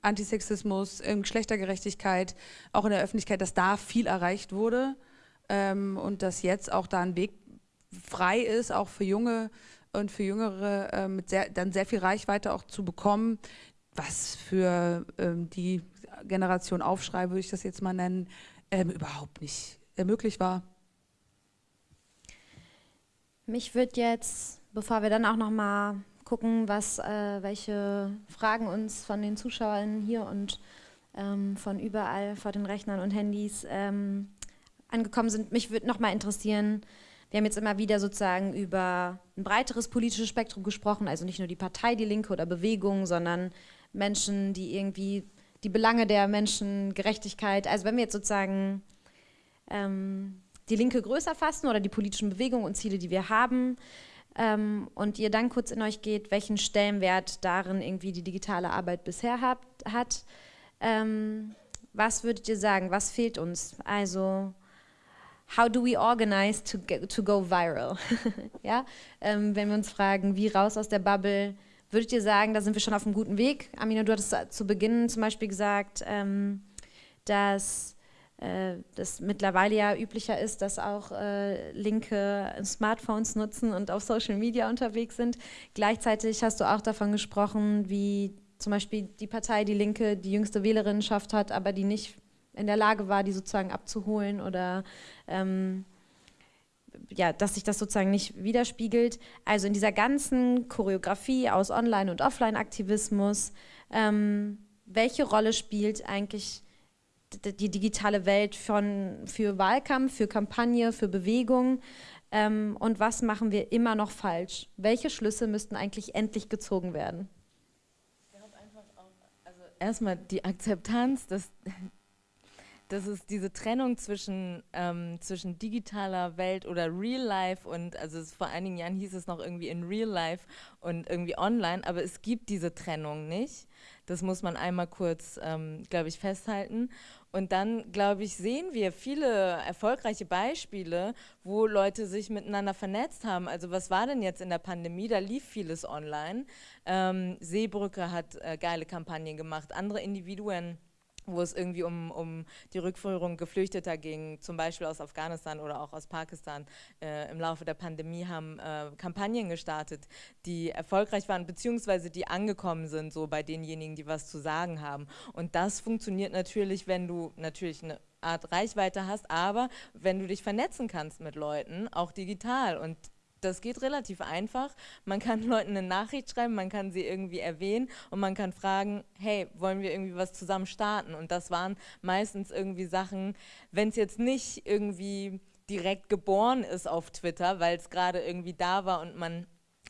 Antisexismus, ähm, Geschlechtergerechtigkeit, auch in der Öffentlichkeit, dass da viel erreicht wurde ähm, und dass jetzt auch da ein Weg frei ist, auch für junge und für Jüngere äh, mit sehr, dann sehr viel Reichweite auch zu bekommen, was für ähm, die Generation Aufschrei, würde ich das jetzt mal nennen, ähm, überhaupt nicht äh, möglich war. Mich würde jetzt, bevor wir dann auch noch mal gucken, was, äh, welche Fragen uns von den Zuschauern hier und ähm, von überall vor den Rechnern und Handys ähm, angekommen sind, mich würde noch mal interessieren, wir haben jetzt immer wieder sozusagen über ein breiteres politisches Spektrum gesprochen, also nicht nur die Partei Die Linke oder Bewegung, sondern Menschen, die irgendwie die Belange der Menschen, Gerechtigkeit, also wenn wir jetzt sozusagen ähm, die Linke größer fassen oder die politischen Bewegungen und Ziele, die wir haben, ähm, und ihr dann kurz in euch geht, welchen Stellenwert darin irgendwie die digitale Arbeit bisher habt, hat, ähm, was würdet ihr sagen, was fehlt uns? Also how do we organize to, get, to go viral? ja? Ähm, wenn wir uns fragen, wie raus aus der Bubble, würdet ihr sagen, da sind wir schon auf einem guten Weg? Amina, du hattest zu Beginn zum Beispiel gesagt, ähm, dass äh, das mittlerweile ja üblicher ist, dass auch äh, Linke Smartphones nutzen und auf Social Media unterwegs sind. Gleichzeitig hast du auch davon gesprochen, wie zum Beispiel die Partei Die Linke die jüngste Wählerinnenschaft hat, aber die nicht in der Lage war, die sozusagen abzuholen oder ähm, ja, dass sich das sozusagen nicht widerspiegelt. Also in dieser ganzen Choreografie aus Online- und Offline-Aktivismus, ähm, welche Rolle spielt eigentlich die digitale Welt von, für Wahlkampf, für Kampagne, für Bewegung? Ähm, und was machen wir immer noch falsch? Welche Schlüsse müssten eigentlich endlich gezogen werden? Also erstmal die Akzeptanz, dass das ist diese Trennung zwischen, ähm, zwischen digitaler Welt oder Real Life und, also vor einigen Jahren hieß es noch irgendwie in Real Life und irgendwie online, aber es gibt diese Trennung nicht. Das muss man einmal kurz, ähm, glaube ich, festhalten. Und dann, glaube ich, sehen wir viele erfolgreiche Beispiele, wo Leute sich miteinander vernetzt haben. Also was war denn jetzt in der Pandemie? Da lief vieles online. Ähm, Seebrücke hat äh, geile Kampagnen gemacht, andere Individuen wo es irgendwie um, um die Rückführung Geflüchteter ging, zum Beispiel aus Afghanistan oder auch aus Pakistan, äh, im Laufe der Pandemie haben äh, Kampagnen gestartet, die erfolgreich waren, beziehungsweise die angekommen sind, so bei denjenigen, die was zu sagen haben. Und das funktioniert natürlich, wenn du natürlich eine Art Reichweite hast, aber wenn du dich vernetzen kannst mit Leuten, auch digital. Und das geht relativ einfach. Man kann Leuten eine Nachricht schreiben, man kann sie irgendwie erwähnen und man kann fragen, hey, wollen wir irgendwie was zusammen starten? Und das waren meistens irgendwie Sachen, wenn es jetzt nicht irgendwie direkt geboren ist auf Twitter, weil es gerade irgendwie da war und man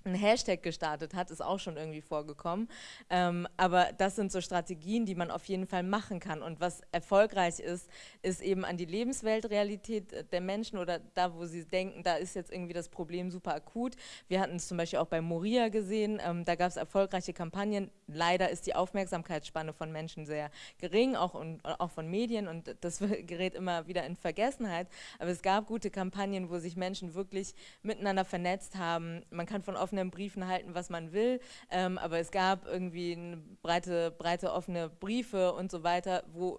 ein Hashtag gestartet hat, ist auch schon irgendwie vorgekommen. Ähm, aber das sind so Strategien, die man auf jeden Fall machen kann. Und was erfolgreich ist, ist eben an die Lebensweltrealität der Menschen oder da, wo sie denken, da ist jetzt irgendwie das Problem super akut. Wir hatten es zum Beispiel auch bei Moria gesehen, ähm, da gab es erfolgreiche Kampagnen. Leider ist die Aufmerksamkeitsspanne von Menschen sehr gering, auch, und, auch von Medien und das gerät immer wieder in Vergessenheit. Aber es gab gute Kampagnen, wo sich Menschen wirklich miteinander vernetzt haben. Man kann von offenen offenen Briefen halten, was man will, ähm, aber es gab irgendwie breite, breite offene Briefe und so weiter, wo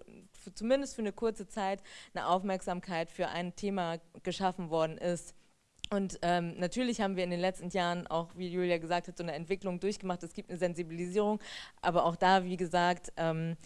zumindest für eine kurze Zeit eine Aufmerksamkeit für ein Thema geschaffen worden ist. Und ähm, natürlich haben wir in den letzten Jahren auch, wie Julia gesagt hat, so eine Entwicklung durchgemacht. Es gibt eine Sensibilisierung, aber auch da, wie gesagt, ähm,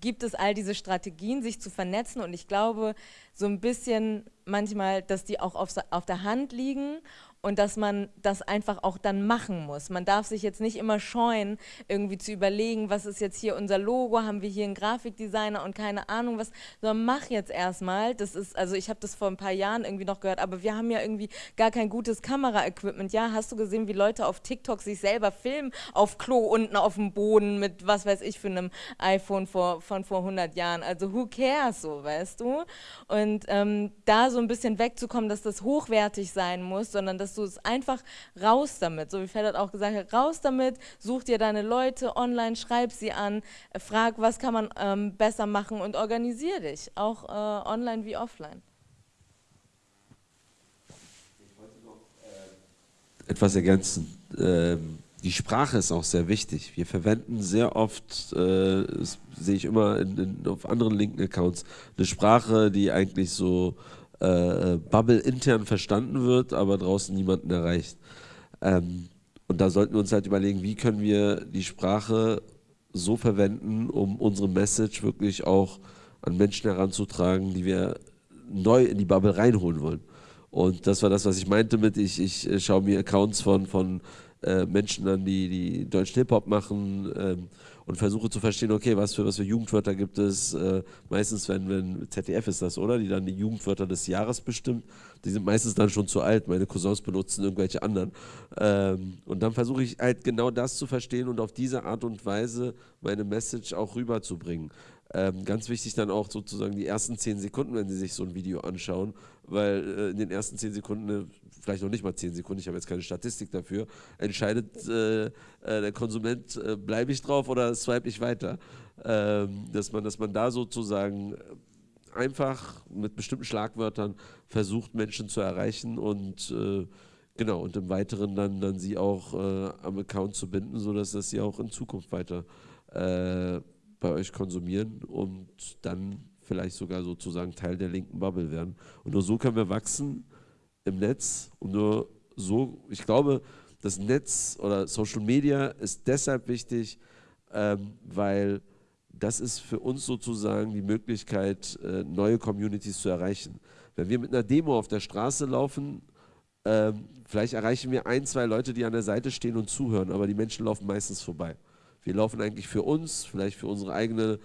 gibt es all diese Strategien, sich zu vernetzen. Und ich glaube so ein bisschen manchmal, dass die auch auf, auf der Hand liegen und dass man das einfach auch dann machen muss. Man darf sich jetzt nicht immer scheuen, irgendwie zu überlegen, was ist jetzt hier unser Logo, haben wir hier einen Grafikdesigner und keine Ahnung was, sondern mach jetzt erstmal. Das ist, also ich habe das vor ein paar Jahren irgendwie noch gehört, aber wir haben ja irgendwie gar kein gutes Kameraequipment. Ja, hast du gesehen, wie Leute auf TikTok sich selber filmen, auf Klo unten auf dem Boden mit, was weiß ich, für einem iPhone vor, von vor 100 Jahren. Also who cares so, weißt du? Und ähm, da so ein bisschen wegzukommen, dass das hochwertig sein muss, sondern dass du es einfach raus damit, so wie Federt auch gesagt hat, raus damit, such dir deine Leute online, schreib sie an, frag, was kann man ähm, besser machen und organisier dich, auch äh, online wie offline. Ich wollte noch äh, etwas ergänzen. Ähm, die Sprache ist auch sehr wichtig. Wir verwenden sehr oft, äh, sehe ich immer in, in, auf anderen LinkedIn-Accounts, eine Sprache, die eigentlich so äh, Bubble intern verstanden wird, aber draußen niemanden erreicht. Ähm, und da sollten wir uns halt überlegen, wie können wir die Sprache so verwenden, um unsere Message wirklich auch an Menschen heranzutragen, die wir neu in die Bubble reinholen wollen. Und das war das, was ich meinte mit, ich, ich äh, schaue mir Accounts von, von äh, Menschen an, die, die deutschen Hip-Hop machen ähm, und versuche zu verstehen, okay, was für, was für Jugendwörter gibt es. Äh, meistens, wenn, wenn ZDF ist das, oder? Die dann die Jugendwörter des Jahres bestimmt. Die sind meistens dann schon zu alt. Meine Cousins benutzen irgendwelche anderen. Ähm, und dann versuche ich halt genau das zu verstehen und auf diese Art und Weise meine Message auch rüberzubringen. Ähm, ganz wichtig dann auch sozusagen die ersten zehn Sekunden, wenn Sie sich so ein Video anschauen, weil äh, in den ersten zehn Sekunden, äh, vielleicht noch nicht mal zehn Sekunden, ich habe jetzt keine Statistik dafür, entscheidet äh, äh der Konsument, äh, bleibe ich drauf oder swipe ich weiter. Ähm, dass, man, dass man da sozusagen einfach mit bestimmten Schlagwörtern versucht, Menschen zu erreichen und äh, genau, und im Weiteren dann, dann sie auch am Account zu binden, sodass das sie auch in Zukunft weiter bei euch konsumieren und dann vielleicht sogar sozusagen Teil der linken Bubble werden. Und nur so können wir wachsen im Netz und nur so, ich glaube, das Netz oder Social Media ist deshalb wichtig, ähm, weil das ist für uns sozusagen die Möglichkeit, äh, neue Communities zu erreichen. Wenn wir mit einer Demo auf der Straße laufen, ähm, vielleicht erreichen wir ein, zwei Leute, die an der Seite stehen und zuhören, aber die Menschen laufen meistens vorbei. Wir laufen eigentlich für uns, vielleicht für unsere eigene,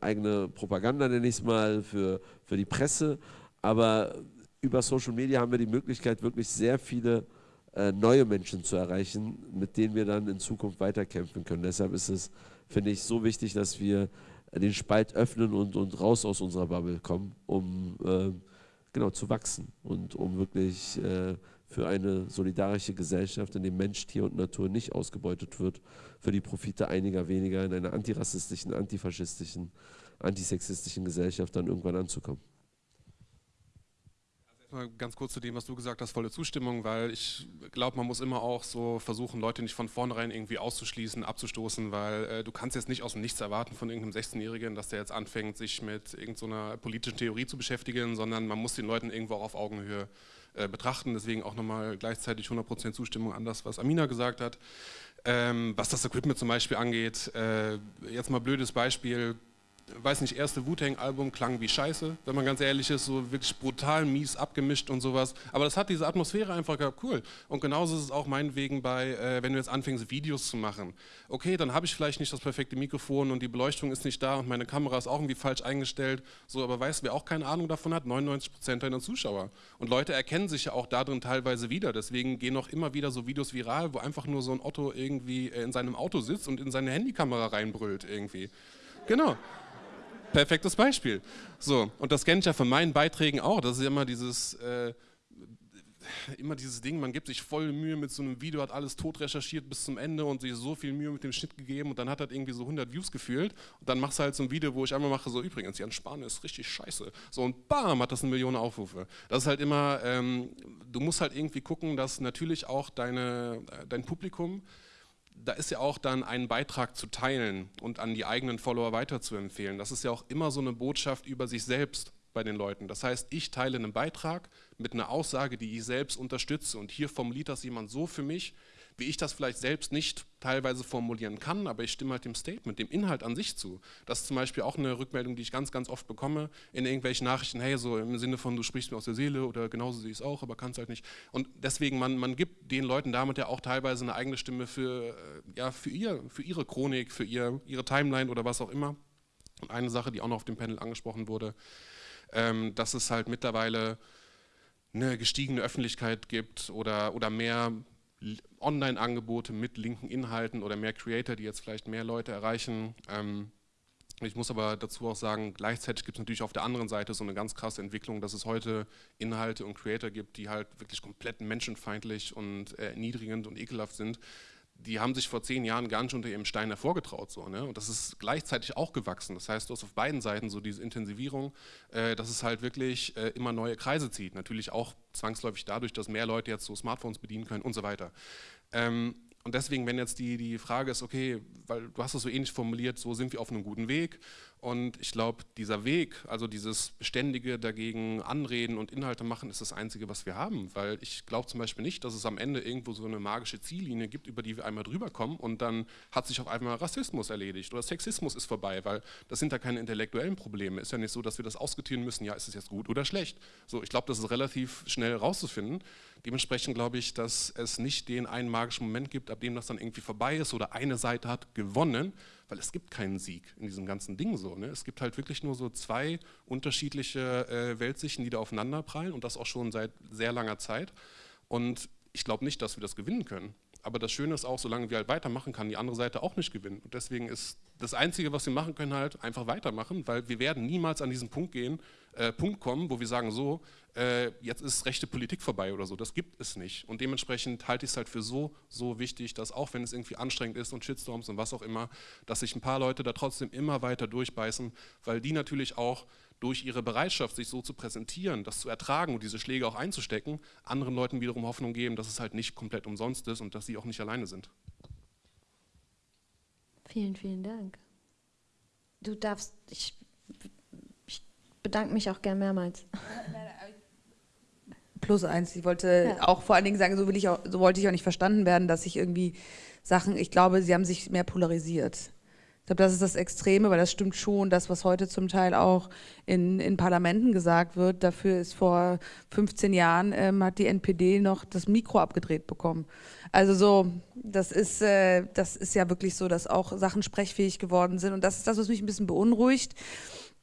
eigene Propaganda, nenne ich es mal, für, für die Presse. Aber über Social Media haben wir die Möglichkeit, wirklich sehr viele äh, neue Menschen zu erreichen, mit denen wir dann in Zukunft weiterkämpfen können. Deshalb ist es, finde ich, so wichtig, dass wir den Spalt öffnen und, und raus aus unserer Bubble kommen, um äh, genau zu wachsen und um wirklich äh, für eine solidarische Gesellschaft, in der Mensch, Tier und Natur nicht ausgebeutet wird, für die Profite einiger weniger in einer antirassistischen, antifaschistischen, antisexistischen Gesellschaft dann irgendwann anzukommen. Mal ganz kurz zu dem, was du gesagt hast, volle Zustimmung, weil ich glaube, man muss immer auch so versuchen, Leute nicht von vornherein irgendwie auszuschließen, abzustoßen, weil äh, du kannst jetzt nicht aus dem Nichts erwarten von irgendeinem 16-Jährigen, dass der jetzt anfängt, sich mit irgendeiner so politischen Theorie zu beschäftigen, sondern man muss den Leuten irgendwo auch auf Augenhöhe äh, betrachten. Deswegen auch nochmal gleichzeitig 100% Zustimmung an das, was Amina gesagt hat. Ähm, was das Equipment zum Beispiel angeht, äh, jetzt mal blödes Beispiel, weiß nicht, erste Wu-Tang-Album klang wie Scheiße, wenn man ganz ehrlich ist, so wirklich brutal mies abgemischt und sowas. Aber das hat diese Atmosphäre einfach gehabt, cool. Und genauso ist es auch meinetwegen bei, äh, wenn du jetzt anfängst, Videos zu machen. Okay, dann habe ich vielleicht nicht das perfekte Mikrofon und die Beleuchtung ist nicht da und meine Kamera ist auch irgendwie falsch eingestellt. So, aber weißt du, wer auch keine Ahnung davon hat? 99% deiner Zuschauer. Und Leute erkennen sich ja auch darin teilweise wieder. Deswegen gehen auch immer wieder so Videos viral, wo einfach nur so ein Otto irgendwie äh, in seinem Auto sitzt und in seine Handykamera reinbrüllt irgendwie. Genau. Perfektes Beispiel. So, und das kenne ich ja von meinen Beiträgen auch. Das ist immer dieses, äh, immer dieses Ding, man gibt sich voll Mühe mit so einem Video, hat alles tot recherchiert bis zum Ende und sich so viel Mühe mit dem Schnitt gegeben und dann hat er irgendwie so 100 Views gefühlt und dann machst du halt so ein Video, wo ich einmal mache, so übrigens, Jan Spahn ist richtig scheiße. So und bam, hat das eine Million Aufrufe. Das ist halt immer, ähm, du musst halt irgendwie gucken, dass natürlich auch deine, äh, dein Publikum da ist ja auch dann ein Beitrag zu teilen und an die eigenen Follower weiterzuempfehlen. Das ist ja auch immer so eine Botschaft über sich selbst bei den Leuten. Das heißt, ich teile einen Beitrag mit einer Aussage, die ich selbst unterstütze und hier formuliert das jemand so für mich, wie ich das vielleicht selbst nicht teilweise formulieren kann, aber ich stimme halt dem Statement, dem Inhalt an sich zu. Das ist zum Beispiel auch eine Rückmeldung, die ich ganz, ganz oft bekomme in irgendwelchen Nachrichten, hey, so im Sinne von, du sprichst mir aus der Seele oder genauso sehe ich es auch, aber kannst halt nicht. Und deswegen, man, man gibt den Leuten damit ja auch teilweise eine eigene Stimme für, äh, ja, für, ihr, für ihre Chronik, für ihr, ihre Timeline oder was auch immer. Und eine Sache, die auch noch auf dem Panel angesprochen wurde, ähm, dass es halt mittlerweile eine gestiegene Öffentlichkeit gibt oder, oder mehr Online-Angebote mit linken Inhalten oder mehr Creator, die jetzt vielleicht mehr Leute erreichen. Ähm, ich muss aber dazu auch sagen, gleichzeitig gibt es natürlich auf der anderen Seite so eine ganz krasse Entwicklung, dass es heute Inhalte und Creator gibt, die halt wirklich komplett menschenfeindlich und äh, erniedrigend und ekelhaft sind, die haben sich vor zehn Jahren gar nicht unter ihrem Stein hervorgetraut. So, ne? Und das ist gleichzeitig auch gewachsen. Das heißt, du hast auf beiden Seiten so diese Intensivierung, äh, dass es halt wirklich äh, immer neue Kreise zieht. Natürlich auch zwangsläufig dadurch, dass mehr Leute jetzt so Smartphones bedienen können und so weiter. Ähm, und deswegen, wenn jetzt die, die Frage ist, okay, weil du hast es so ähnlich formuliert, so sind wir auf einem guten Weg und ich glaube, dieser Weg, also dieses beständige dagegen anreden und Inhalte machen, ist das Einzige, was wir haben. Weil ich glaube zum Beispiel nicht, dass es am Ende irgendwo so eine magische Ziellinie gibt, über die wir einmal drüber kommen und dann hat sich auf einmal Rassismus erledigt oder Sexismus ist vorbei, weil das sind ja keine intellektuellen Probleme. Ist ja nicht so, dass wir das ausgetieren müssen, ja, ist es jetzt gut oder schlecht. So, ich glaube, das ist relativ schnell rauszufinden. Dementsprechend glaube ich, dass es nicht den einen magischen Moment gibt, ab dem das dann irgendwie vorbei ist oder eine Seite hat gewonnen, weil es gibt keinen Sieg in diesem ganzen Ding so. Ne? Es gibt halt wirklich nur so zwei unterschiedliche äh, Weltsichten, die da aufeinander prallen und das auch schon seit sehr langer Zeit. Und ich glaube nicht, dass wir das gewinnen können. Aber das Schöne ist auch, solange wir halt weitermachen, kann die andere Seite auch nicht gewinnen. Und deswegen ist das Einzige, was wir machen können, halt einfach weitermachen, weil wir werden niemals an diesen Punkt gehen, äh, Punkt kommen, wo wir sagen, so, äh, jetzt ist rechte Politik vorbei oder so. Das gibt es nicht. Und dementsprechend halte ich es halt für so, so wichtig, dass auch wenn es irgendwie anstrengend ist und Shitstorms und was auch immer, dass sich ein paar Leute da trotzdem immer weiter durchbeißen, weil die natürlich auch durch ihre Bereitschaft, sich so zu präsentieren, das zu ertragen und diese Schläge auch einzustecken, anderen Leuten wiederum Hoffnung geben, dass es halt nicht komplett umsonst ist und dass sie auch nicht alleine sind. Vielen, vielen Dank. Du darfst, ich, ich bedanke mich auch gern mehrmals. Plus eins, ich wollte ja. auch vor allen Dingen sagen, so, will ich auch, so wollte ich auch nicht verstanden werden, dass ich irgendwie Sachen, ich glaube, sie haben sich mehr polarisiert. Ich glaube, das ist das Extreme, weil das stimmt schon, das, was heute zum Teil auch in, in Parlamenten gesagt wird. Dafür ist vor 15 Jahren, ähm, hat die NPD noch das Mikro abgedreht bekommen. Also so, das ist, äh, das ist ja wirklich so, dass auch Sachen sprechfähig geworden sind. Und das ist das, was mich ein bisschen beunruhigt,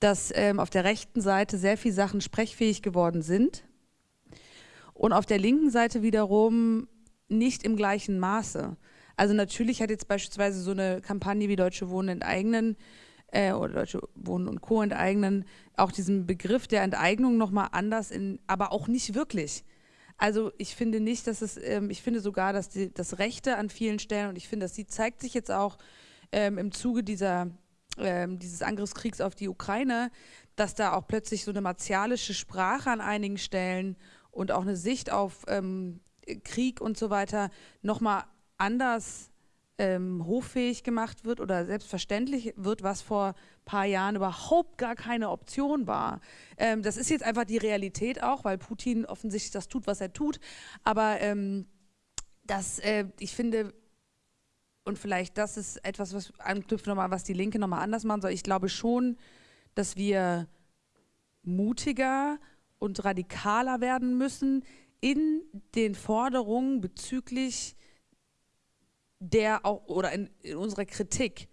dass ähm, auf der rechten Seite sehr viele Sachen sprechfähig geworden sind und auf der linken Seite wiederum nicht im gleichen Maße. Also natürlich hat jetzt beispielsweise so eine Kampagne wie Deutsche Wohnen enteignen äh, oder Deutsche Wohnen und Co. enteignen auch diesen Begriff der Enteignung nochmal anders, in, aber auch nicht wirklich. Also ich finde nicht, dass es, ähm, ich finde sogar, dass die, das Rechte an vielen Stellen, und ich finde, dass sie zeigt sich jetzt auch ähm, im Zuge dieser, ähm, dieses Angriffskriegs auf die Ukraine, dass da auch plötzlich so eine martialische Sprache an einigen Stellen und auch eine Sicht auf ähm, Krieg und so weiter nochmal anders ähm, hoffähig gemacht wird oder selbstverständlich wird, was vor ein paar Jahren überhaupt gar keine Option war. Ähm, das ist jetzt einfach die Realität auch, weil Putin offensichtlich das tut, was er tut. Aber ähm, das, äh, ich finde, und vielleicht das ist etwas, was anknüpft nochmal, was die Linke nochmal anders machen soll. Ich glaube schon, dass wir mutiger und radikaler werden müssen in den Forderungen bezüglich der auch oder in, in unserer Kritik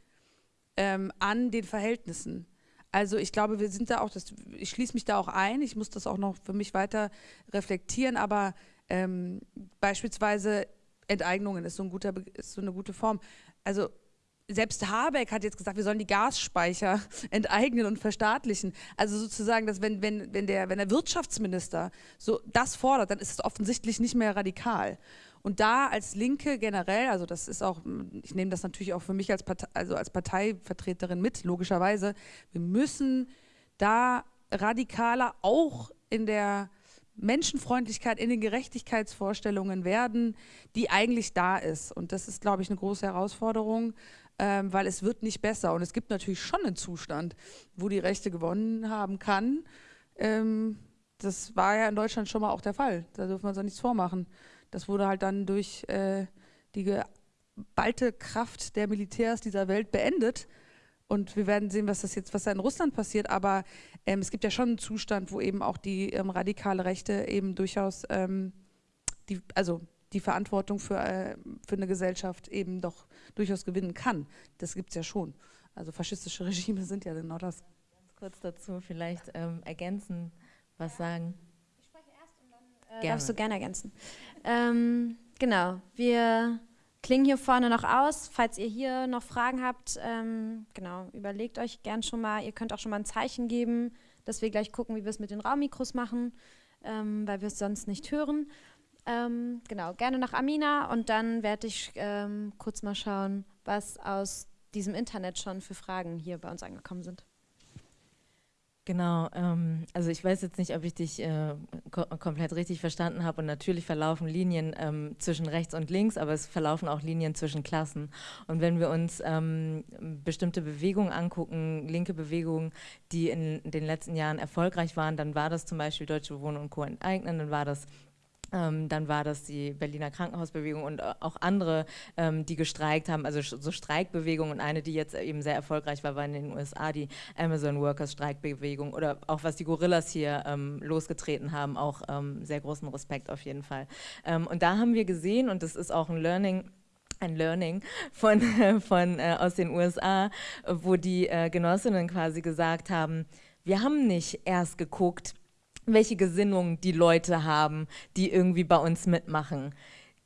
ähm, an den Verhältnissen. Also ich glaube, wir sind da auch, das, ich schließe mich da auch ein, ich muss das auch noch für mich weiter reflektieren, aber ähm, beispielsweise Enteignungen ist so, ein guter, ist so eine gute Form. Also selbst Habeck hat jetzt gesagt, wir sollen die Gasspeicher enteignen und verstaatlichen. Also sozusagen, dass wenn, wenn, wenn, der, wenn der Wirtschaftsminister so das fordert, dann ist es offensichtlich nicht mehr radikal. Und da als Linke generell, also das ist auch, ich nehme das natürlich auch für mich als, Partei, also als Parteivertreterin mit, logischerweise, wir müssen da radikaler auch in der Menschenfreundlichkeit, in den Gerechtigkeitsvorstellungen werden, die eigentlich da ist. Und das ist, glaube ich, eine große Herausforderung, ähm, weil es wird nicht besser. Und es gibt natürlich schon einen Zustand, wo die Rechte gewonnen haben kann. Ähm, das war ja in Deutschland schon mal auch der Fall. Da dürfen wir uns auch nichts vormachen. Das wurde halt dann durch, äh, die geballte Kraft der Militärs dieser Welt beendet. Und wir werden sehen, was das jetzt, was da in Russland passiert. Aber ähm, es gibt ja schon einen Zustand, wo eben auch die ähm, radikale Rechte eben durchaus ähm, die, also die Verantwortung für, äh, für eine Gesellschaft eben doch durchaus gewinnen kann. Das gibt es ja schon. Also faschistische Regime sind ja genau das. Ganz kurz dazu vielleicht ähm, ergänzen, was sagen. Ich spreche erst und dann äh, darfst du gerne ergänzen. Ähm, genau, wir klingen hier vorne noch aus. Falls ihr hier noch Fragen habt, ähm, genau, überlegt euch gern schon mal. Ihr könnt auch schon mal ein Zeichen geben, dass wir gleich gucken, wie wir es mit den Raummikros machen, ähm, weil wir es sonst nicht hören. Ähm, genau, gerne nach Amina und dann werde ich ähm, kurz mal schauen, was aus diesem Internet schon für Fragen hier bei uns angekommen sind. Genau, ähm, also ich weiß jetzt nicht, ob ich dich äh, ko komplett richtig verstanden habe und natürlich verlaufen Linien ähm, zwischen rechts und links, aber es verlaufen auch Linien zwischen Klassen. Und wenn wir uns ähm, bestimmte Bewegungen angucken, linke Bewegungen, die in den letzten Jahren erfolgreich waren, dann war das zum Beispiel Deutsche Wohnen und Co. enteignen, dann war das ähm, dann war das die Berliner Krankenhausbewegung und äh, auch andere, ähm, die gestreikt haben, also so Streikbewegungen und eine, die jetzt eben sehr erfolgreich war, war in den USA die Amazon Workers Streikbewegung oder auch was die Gorillas hier ähm, losgetreten haben, auch ähm, sehr großen Respekt auf jeden Fall. Ähm, und da haben wir gesehen, und das ist auch ein Learning, ein Learning von, von äh, aus den USA, wo die äh, Genossinnen quasi gesagt haben, wir haben nicht erst geguckt, welche Gesinnung die Leute haben, die irgendwie bei uns mitmachen.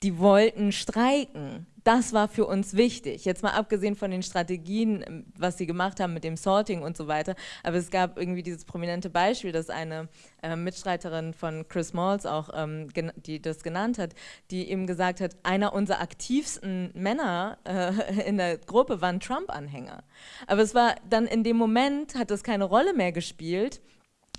Die wollten streiken. Das war für uns wichtig. Jetzt mal abgesehen von den Strategien, was sie gemacht haben mit dem Sorting und so weiter. Aber es gab irgendwie dieses prominente Beispiel, dass eine äh, Mitstreiterin von Chris Malls auch, ähm, die das genannt hat, die eben gesagt hat, einer unserer aktivsten Männer äh, in der Gruppe waren Trump-Anhänger. Aber es war dann in dem Moment, hat das keine Rolle mehr gespielt,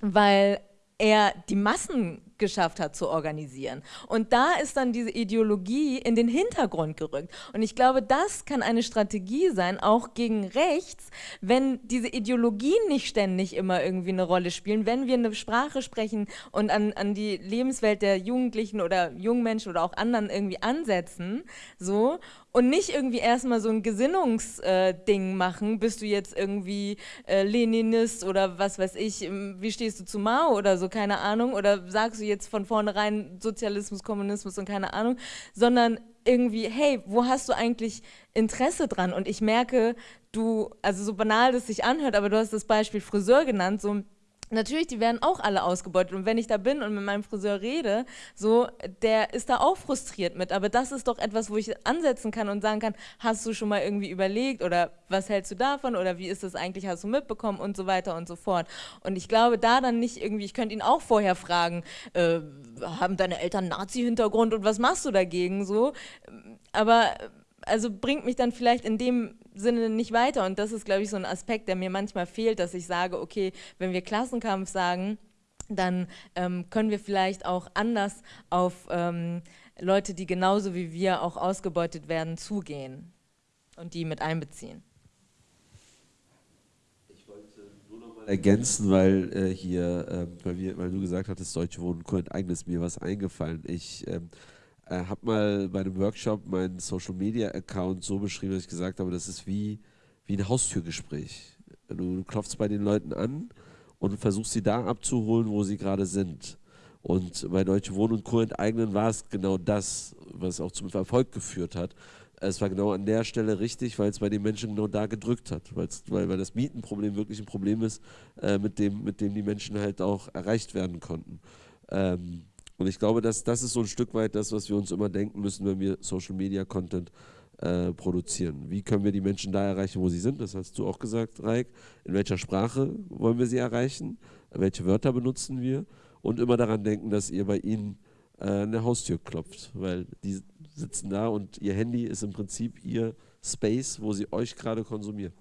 weil er die Massen geschafft hat zu organisieren. Und da ist dann diese Ideologie in den Hintergrund gerückt. Und ich glaube, das kann eine Strategie sein, auch gegen rechts, wenn diese Ideologien nicht ständig immer irgendwie eine Rolle spielen, wenn wir eine Sprache sprechen und an, an die Lebenswelt der Jugendlichen oder jungen Menschen oder auch anderen irgendwie ansetzen, so, und nicht irgendwie erstmal so ein Gesinnungsding äh, machen, bist du jetzt irgendwie äh, Leninist oder was weiß ich, wie stehst du zu Mao oder so, keine Ahnung, oder sagst du jetzt von vornherein Sozialismus, Kommunismus und keine Ahnung, sondern irgendwie, hey, wo hast du eigentlich Interesse dran? Und ich merke, du, also so banal das sich anhört, aber du hast das Beispiel Friseur genannt, so Natürlich, die werden auch alle ausgebeutet. Und wenn ich da bin und mit meinem Friseur rede, so, der ist da auch frustriert mit. Aber das ist doch etwas, wo ich ansetzen kann und sagen kann, hast du schon mal irgendwie überlegt oder was hältst du davon oder wie ist das eigentlich, hast du mitbekommen und so weiter und so fort. Und ich glaube, da dann nicht irgendwie, ich könnte ihn auch vorher fragen, äh, haben deine Eltern Nazi-Hintergrund und was machst du dagegen so? Aber also bringt mich dann vielleicht in dem Sinne nicht weiter. Und das ist, glaube ich, so ein Aspekt, der mir manchmal fehlt, dass ich sage, okay, wenn wir Klassenkampf sagen, dann ähm, können wir vielleicht auch anders auf ähm, Leute, die genauso wie wir auch ausgebeutet werden, zugehen und die mit einbeziehen. Ich wollte nur noch mal ergänzen, weil äh, hier, äh, weil, wir, weil, du gesagt hattest, Deutsche Wohnen enteignen, ist mir was eingefallen. Ich ähm, äh, habe mal bei einem Workshop meinen Social Media Account so beschrieben, dass ich gesagt habe, das ist wie, wie ein Haustürgespräch. Du, du klopfst bei den Leuten an und versuchst sie da abzuholen, wo sie gerade sind. Und bei Deutsche Wohnen und Co. enteignen war es genau das, was auch zum Erfolg geführt hat. Es war genau an der Stelle richtig, weil es bei den Menschen genau da gedrückt hat, weil, weil das Mietenproblem wirklich ein Problem ist, äh, mit, dem, mit dem die Menschen halt auch erreicht werden konnten. Ähm, und ich glaube, dass das ist so ein Stück weit das, was wir uns immer denken müssen, wenn wir Social Media Content äh, produzieren. Wie können wir die Menschen da erreichen, wo sie sind? Das hast du auch gesagt, Raik. In welcher Sprache wollen wir sie erreichen? Welche Wörter benutzen wir? Und immer daran denken, dass ihr bei ihnen äh, eine Haustür klopft, weil die sitzen da und ihr Handy ist im Prinzip ihr Space, wo sie euch gerade konsumieren.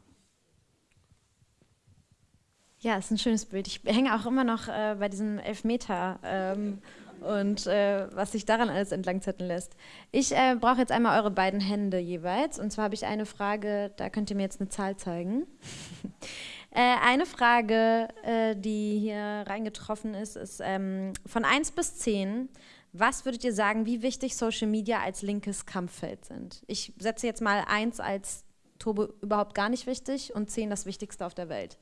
Ja, ist ein schönes Bild. Ich hänge auch immer noch äh, bei diesem Elfmeter. Ähm, und äh, was sich daran alles entlangzetteln lässt. Ich äh, brauche jetzt einmal eure beiden Hände jeweils. Und zwar habe ich eine Frage, da könnt ihr mir jetzt eine Zahl zeigen. äh, eine Frage, äh, die hier reingetroffen ist, ist ähm, von 1 bis 10. Was würdet ihr sagen, wie wichtig Social Media als linkes Kampffeld sind? Ich setze jetzt mal eins als Turbo überhaupt gar nicht wichtig und zehn das Wichtigste auf der Welt.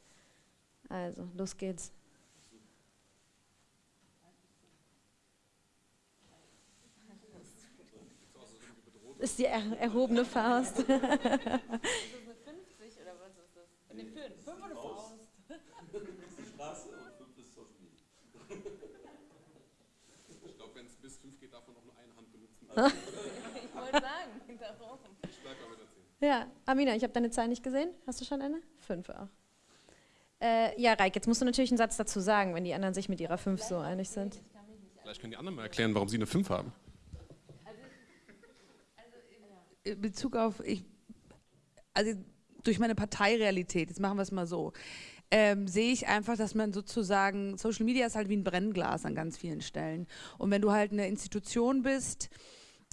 Also, los geht's. Ist die er erhobene Faust. ist das eine 50 oder was ist das? Ne, 5. 5 oder Faust? 5 ist die Straße und 5 ist Social Media. Ich glaube, wenn es bis 5 geht, darf man noch nur eine Hand benutzen. ich wollte sagen, darum. Ich bleibe mal mit der 10. Ja, Amina, ich habe deine Zahl nicht gesehen. Hast du schon eine? 5 auch. Äh, ja, Reik, jetzt musst du natürlich einen Satz dazu sagen, wenn die anderen sich mit ihrer 5 so einig sind. Vielleicht können die anderen mal erklären, warum sie eine 5 haben. In Bezug auf, ich, also durch meine Parteirealität, jetzt machen wir es mal so, ähm, sehe ich einfach, dass man sozusagen, Social Media ist halt wie ein Brennglas an ganz vielen Stellen. Und wenn du halt eine Institution bist,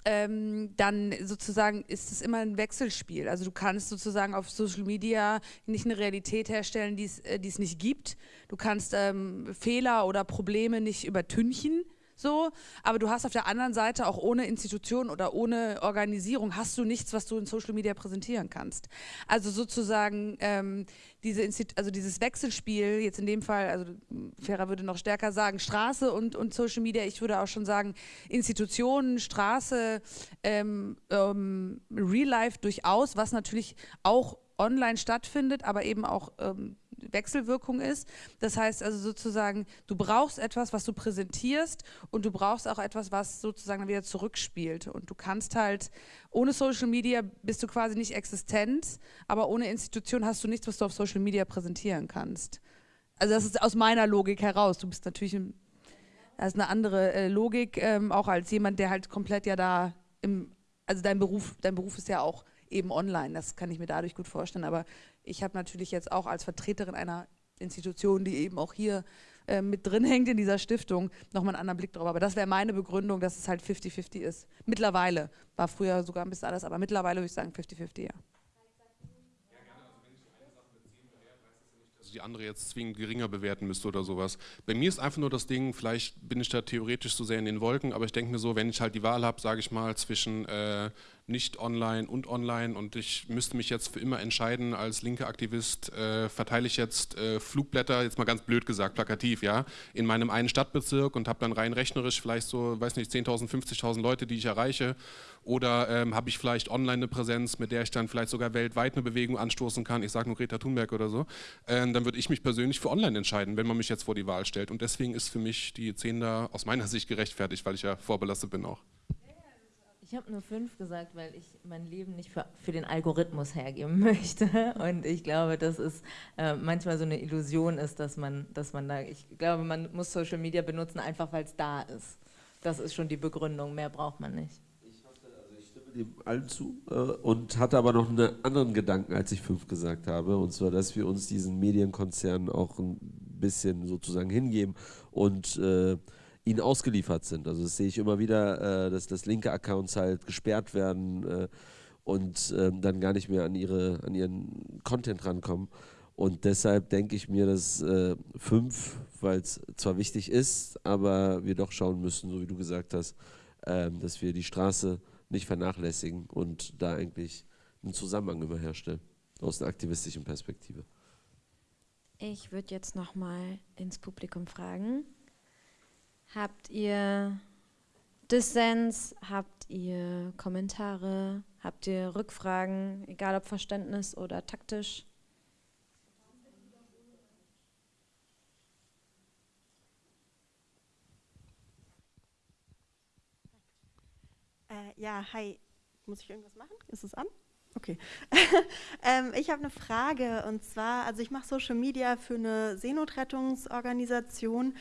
ähm, dann sozusagen ist es immer ein Wechselspiel. Also du kannst sozusagen auf Social Media nicht eine Realität herstellen, die es äh, nicht gibt. Du kannst ähm, Fehler oder Probleme nicht übertünchen so, aber du hast auf der anderen Seite auch ohne Institution oder ohne Organisierung hast du nichts, was du in Social Media präsentieren kannst. Also sozusagen ähm, diese also dieses Wechselspiel, jetzt in dem Fall, also Ferrer würde noch stärker sagen, Straße und, und Social Media, ich würde auch schon sagen, Institutionen, Straße, ähm, ähm, Real Life durchaus, was natürlich auch online stattfindet, aber eben auch ähm, Wechselwirkung ist. Das heißt also sozusagen, du brauchst etwas, was du präsentierst und du brauchst auch etwas, was sozusagen wieder zurückspielt. Und du kannst halt, ohne Social Media bist du quasi nicht existent, aber ohne Institution hast du nichts, was du auf Social Media präsentieren kannst. Also das ist aus meiner Logik heraus. Du bist natürlich, ein, das ist eine andere äh, Logik, ähm, auch als jemand, der halt komplett ja da im, also dein Beruf, dein Beruf ist ja auch eben online. Das kann ich mir dadurch gut vorstellen. Aber ich habe natürlich jetzt auch als Vertreterin einer Institution, die eben auch hier äh, mit drin hängt in dieser Stiftung, nochmal einen anderen Blick drauf. Aber das wäre meine Begründung, dass es halt 50-50 ist. Mittlerweile. War früher sogar ein bisschen alles, aber mittlerweile würde ich sagen 50-50, ja. die andere jetzt zwingend geringer bewerten müsste oder sowas. Bei mir ist einfach nur das Ding, vielleicht bin ich da theoretisch so sehr in den Wolken, aber ich denke mir so, wenn ich halt die Wahl habe, sage ich mal, zwischen äh, nicht online und online. Und ich müsste mich jetzt für immer entscheiden, als linker Aktivist äh, verteile ich jetzt äh, Flugblätter, jetzt mal ganz blöd gesagt, plakativ, ja, in meinem einen Stadtbezirk und habe dann rein rechnerisch vielleicht so, weiß nicht, 10.000, 50.000 Leute, die ich erreiche. Oder ähm, habe ich vielleicht online eine Präsenz, mit der ich dann vielleicht sogar weltweit eine Bewegung anstoßen kann, ich sage nur Greta Thunberg oder so, äh, dann würde ich mich persönlich für online entscheiden, wenn man mich jetzt vor die Wahl stellt. Und deswegen ist für mich die 10 da aus meiner Sicht gerechtfertigt, weil ich ja vorbelastet bin auch. Ich habe nur fünf gesagt, weil ich mein Leben nicht für, für, den Algorithmus hergeben möchte. Und ich glaube, dass es äh, manchmal so eine Illusion ist, dass man, dass man da, ich glaube, man muss Social Media benutzen, einfach weil es da ist. Das ist schon die Begründung, mehr braucht man nicht. Ich, hatte, also ich stimme dem allen zu äh, und hatte aber noch einen anderen Gedanken, als ich fünf gesagt habe. Und zwar, dass wir uns diesen Medienkonzernen auch ein bisschen sozusagen hingeben und äh, ihnen ausgeliefert sind. Also das sehe ich immer wieder, äh, dass, dass linke Accounts halt gesperrt werden äh, und ähm, dann gar nicht mehr an, ihre, an ihren Content rankommen. Und deshalb denke ich mir, dass äh, fünf, weil es zwar wichtig ist, aber wir doch schauen müssen, so wie du gesagt hast, ähm, dass wir die Straße nicht vernachlässigen und da eigentlich einen Zusammenhang immer herstellen, aus einer aktivistischen Perspektive. Ich würde jetzt nochmal ins Publikum fragen. Habt ihr Dissens? Habt ihr Kommentare? Habt ihr Rückfragen, egal ob Verständnis oder taktisch? Äh, ja, hi. Muss ich irgendwas machen? Ist es an? Okay. ähm, ich habe eine Frage und zwar, also ich mache Social Media für eine Seenotrettungsorganisation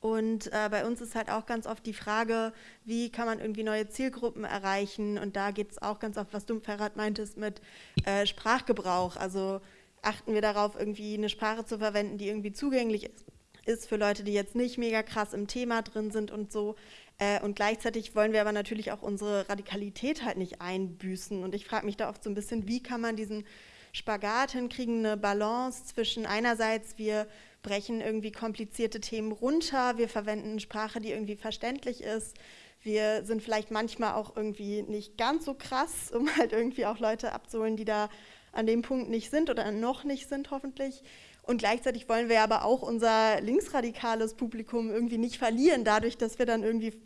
und äh, bei uns ist halt auch ganz oft die Frage, wie kann man irgendwie neue Zielgruppen erreichen und da geht es auch ganz oft, was du, Ferrat, meintest mit äh, Sprachgebrauch. Also achten wir darauf, irgendwie eine Sprache zu verwenden, die irgendwie zugänglich ist, ist für Leute, die jetzt nicht mega krass im Thema drin sind und so. Äh, und gleichzeitig wollen wir aber natürlich auch unsere Radikalität halt nicht einbüßen. Und ich frage mich da oft so ein bisschen, wie kann man diesen Spagat hinkriegen, eine Balance zwischen einerseits, wir brechen irgendwie komplizierte Themen runter, wir verwenden Sprache, die irgendwie verständlich ist, wir sind vielleicht manchmal auch irgendwie nicht ganz so krass, um halt irgendwie auch Leute abzuholen, die da an dem Punkt nicht sind oder noch nicht sind hoffentlich. Und gleichzeitig wollen wir aber auch unser linksradikales Publikum irgendwie nicht verlieren, dadurch, dass wir dann irgendwie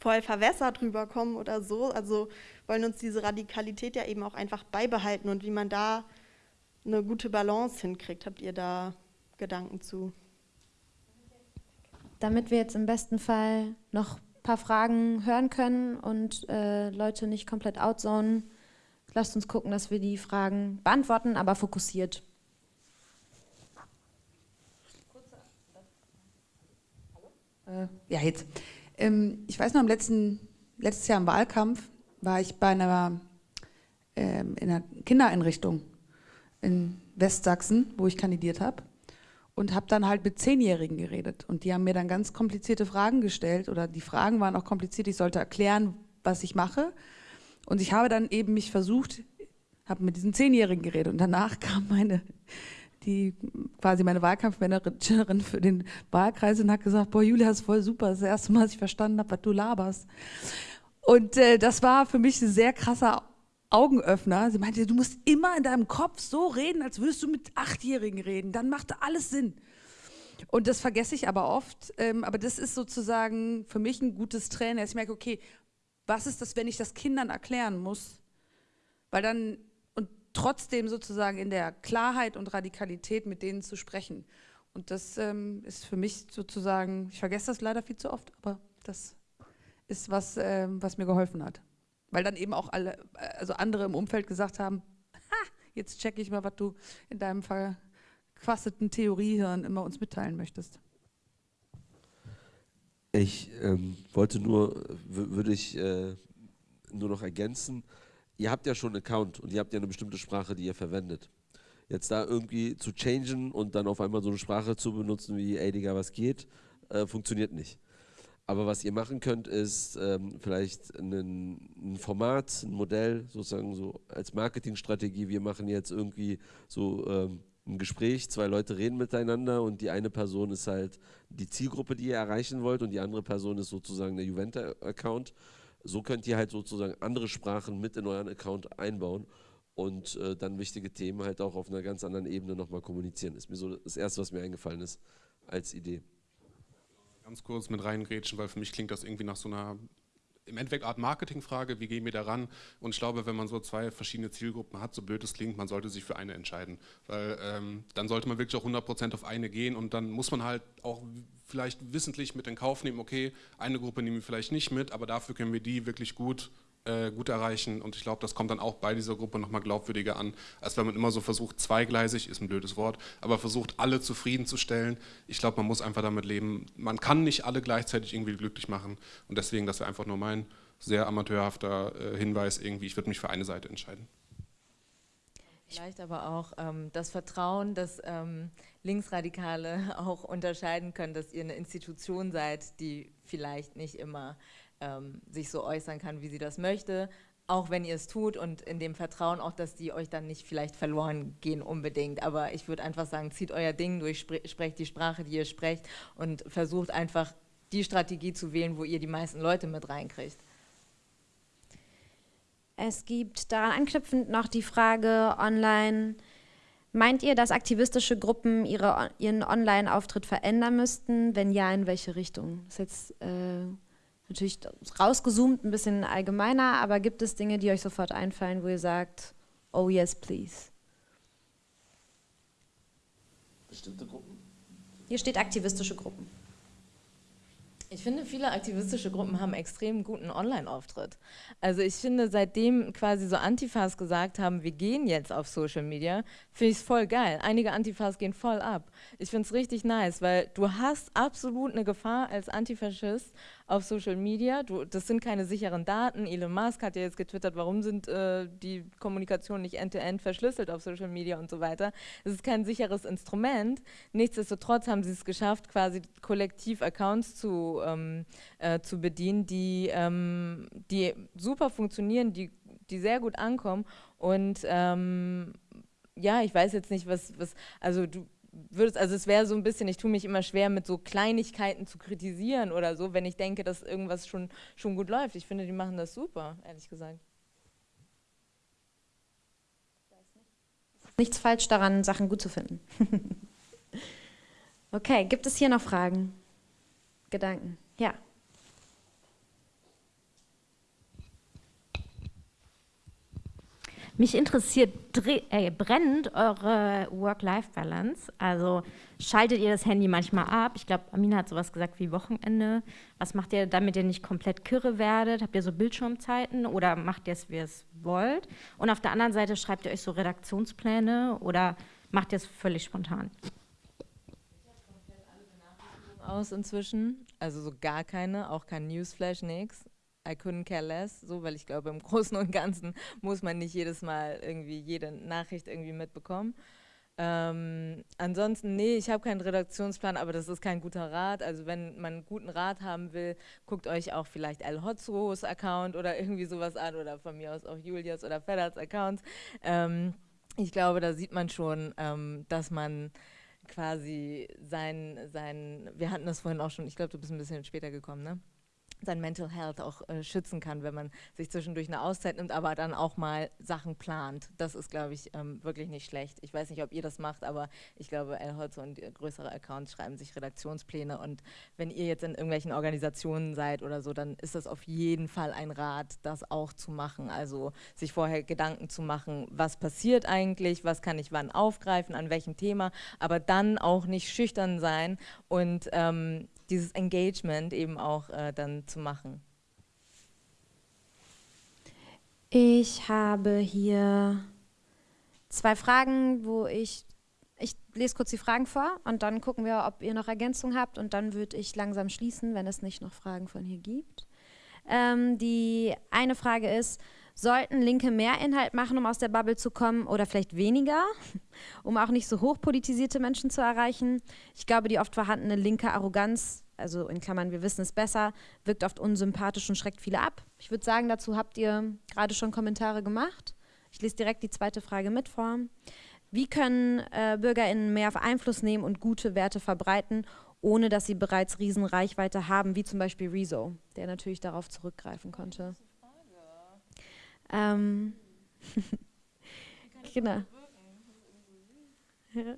voll verwässert rüberkommen oder so. Also wollen uns diese Radikalität ja eben auch einfach beibehalten und wie man da eine gute Balance hinkriegt. Habt ihr da Gedanken zu? Damit wir jetzt im besten Fall noch ein paar Fragen hören können und äh, Leute nicht komplett outzonen, lasst uns gucken, dass wir die Fragen beantworten, aber fokussiert. Äh, ja, jetzt. Ähm, ich weiß noch, im letzten, letztes Jahr im Wahlkampf war ich bei einer, ähm, in einer Kindereinrichtung in Westsachsen, wo ich kandidiert habe und habe dann halt mit Zehnjährigen geredet. Und die haben mir dann ganz komplizierte Fragen gestellt oder die Fragen waren auch kompliziert. Ich sollte erklären, was ich mache. Und ich habe dann eben mich versucht, habe mit diesen Zehnjährigen geredet und danach kam meine die quasi meine Wahlkampfmanagerin für den Wahlkreis und hat gesagt, boah, Julia, das ist voll super, das ist das erste Mal, dass ich verstanden habe, was du laberst. Und äh, das war für mich ein sehr krasser Augenöffner. Sie meinte, du musst immer in deinem Kopf so reden, als würdest du mit Achtjährigen reden. Dann macht alles Sinn. Und das vergesse ich aber oft. Ähm, aber das ist sozusagen für mich ein gutes Training, dass ich merke, okay, was ist das, wenn ich das Kindern erklären muss? Weil dann trotzdem sozusagen in der Klarheit und Radikalität mit denen zu sprechen. Und das ähm, ist für mich sozusagen, ich vergesse das leider viel zu oft, aber das ist was, ähm, was mir geholfen hat. Weil dann eben auch alle, also andere im Umfeld gesagt haben, ha, jetzt checke ich mal, was du in deinem verquasteten Theoriehirn immer uns mitteilen möchtest. Ich ähm, wollte nur, würde ich äh, nur noch ergänzen, ihr habt ja schon einen Account und ihr habt ja eine bestimmte Sprache, die ihr verwendet. Jetzt da irgendwie zu changen und dann auf einmal so eine Sprache zu benutzen wie, ey Digga, was geht, äh, funktioniert nicht. Aber was ihr machen könnt, ist ähm, vielleicht einen, ein Format, ein Modell, sozusagen so als Marketingstrategie. Wir machen jetzt irgendwie so ähm, ein Gespräch, zwei Leute reden miteinander und die eine Person ist halt die Zielgruppe, die ihr erreichen wollt und die andere Person ist sozusagen der Juventa-Account so könnt ihr halt sozusagen andere Sprachen mit in euren Account einbauen und äh, dann wichtige Themen halt auch auf einer ganz anderen Ebene nochmal kommunizieren. Ist mir so das Erste, was mir eingefallen ist als Idee. Ganz kurz mit reingrätschen, weil für mich klingt das irgendwie nach so einer im Endeffekt Art Marketingfrage, wie gehen wir daran? Und ich glaube, wenn man so zwei verschiedene Zielgruppen hat, so blöd es klingt, man sollte sich für eine entscheiden. Weil ähm, dann sollte man wirklich auch 100% auf eine gehen und dann muss man halt auch vielleicht wissentlich mit in Kauf nehmen, okay, eine Gruppe nehmen wir vielleicht nicht mit, aber dafür können wir die wirklich gut äh, gut erreichen und ich glaube, das kommt dann auch bei dieser Gruppe nochmal glaubwürdiger an, als wenn man immer so versucht, zweigleisig, ist ein blödes Wort, aber versucht, alle zufriedenzustellen. Ich glaube, man muss einfach damit leben, man kann nicht alle gleichzeitig irgendwie glücklich machen und deswegen, das wäre einfach nur mein sehr amateurhafter äh, Hinweis irgendwie, ich würde mich für eine Seite entscheiden. Vielleicht aber auch ähm, das Vertrauen, dass ähm, Linksradikale auch unterscheiden können, dass ihr eine Institution seid, die vielleicht nicht immer ähm, sich so äußern kann, wie sie das möchte, auch wenn ihr es tut und in dem Vertrauen auch, dass die euch dann nicht vielleicht verloren gehen unbedingt. Aber ich würde einfach sagen, zieht euer Ding durch, sprecht die Sprache, die ihr sprecht und versucht einfach die Strategie zu wählen, wo ihr die meisten Leute mit reinkriegt. Es gibt daran anknüpfend noch die Frage online, meint ihr, dass aktivistische Gruppen ihre, ihren Online-Auftritt verändern müssten? Wenn ja, in welche Richtung? Das ist jetzt äh, natürlich rausgezoomt, ein bisschen allgemeiner, aber gibt es Dinge, die euch sofort einfallen, wo ihr sagt, oh yes, please? Bestimmte Gruppen? Hier steht aktivistische Gruppen. Ich finde, viele aktivistische Gruppen haben extrem guten Online-Auftritt. Also ich finde, seitdem quasi so Antifas gesagt haben, wir gehen jetzt auf Social Media, finde ich es voll geil. Einige Antifas gehen voll ab. Ich finde es richtig nice, weil du hast absolut eine Gefahr als Antifaschist auf Social Media. Du, das sind keine sicheren Daten. Elon Musk hat ja jetzt getwittert, warum sind äh, die Kommunikation nicht end-to-end -end verschlüsselt auf Social Media und so weiter. Es ist kein sicheres Instrument. Nichtsdestotrotz haben sie es geschafft, quasi kollektiv Accounts zu, ähm, äh, zu bedienen, die, ähm, die super funktionieren, die, die sehr gut ankommen und ähm, ja, ich weiß jetzt nicht, was, was also du, würdest, also es wäre so ein bisschen, ich tue mich immer schwer mit so Kleinigkeiten zu kritisieren oder so, wenn ich denke, dass irgendwas schon, schon gut läuft. Ich finde, die machen das super, ehrlich gesagt. Nichts falsch daran, Sachen gut zu finden. okay, gibt es hier noch Fragen? Gedanken? Ja. Mich interessiert äh, brennend eure Work-Life-Balance. Also schaltet ihr das Handy manchmal ab? Ich glaube, Amina hat sowas gesagt wie Wochenende. Was macht ihr, damit ihr nicht komplett kirre werdet? Habt ihr so Bildschirmzeiten oder macht ihr es, wie ihr es wollt? Und auf der anderen Seite schreibt ihr euch so Redaktionspläne oder macht ihr es völlig spontan? aus inzwischen, also so gar keine, auch kein Newsflash, nix. I couldn't care less, so, weil ich glaube, im Großen und Ganzen muss man nicht jedes Mal irgendwie jede Nachricht irgendwie mitbekommen. Ähm, ansonsten, nee, ich habe keinen Redaktionsplan, aber das ist kein guter Rat. Also wenn man einen guten Rat haben will, guckt euch auch vielleicht El Hotzros Account oder irgendwie sowas an oder von mir aus auch Julias oder Fedders Accounts. Ähm, ich glaube, da sieht man schon, ähm, dass man quasi sein, sein, wir hatten das vorhin auch schon, ich glaube, du bist ein bisschen später gekommen, ne? Sein Mental Health auch äh, schützen kann, wenn man sich zwischendurch eine Auszeit nimmt, aber dann auch mal Sachen plant. Das ist, glaube ich, ähm, wirklich nicht schlecht. Ich weiß nicht, ob ihr das macht, aber ich glaube, El Holz und größere Accounts schreiben sich Redaktionspläne und wenn ihr jetzt in irgendwelchen Organisationen seid oder so, dann ist das auf jeden Fall ein Rat, das auch zu machen. Also sich vorher Gedanken zu machen, was passiert eigentlich, was kann ich wann aufgreifen, an welchem Thema, aber dann auch nicht schüchtern sein und ähm, dieses Engagement eben auch äh, dann zu machen? Ich habe hier zwei Fragen, wo ich, ich lese kurz die Fragen vor und dann gucken wir, ob ihr noch Ergänzungen habt und dann würde ich langsam schließen, wenn es nicht noch Fragen von hier gibt. Ähm, die eine Frage ist, Sollten Linke mehr Inhalt machen, um aus der Bubble zu kommen oder vielleicht weniger, um auch nicht so hochpolitisierte Menschen zu erreichen? Ich glaube, die oft vorhandene linke Arroganz, also in Klammern, wir wissen es besser, wirkt oft unsympathisch und schreckt viele ab. Ich würde sagen, dazu habt ihr gerade schon Kommentare gemacht. Ich lese direkt die zweite Frage mit vor. Wie können äh, BürgerInnen mehr Einfluss nehmen und gute Werte verbreiten, ohne dass sie bereits Riesenreichweite haben, wie zum Beispiel Rezo, der natürlich darauf zurückgreifen konnte? Ähm, genau. Ja.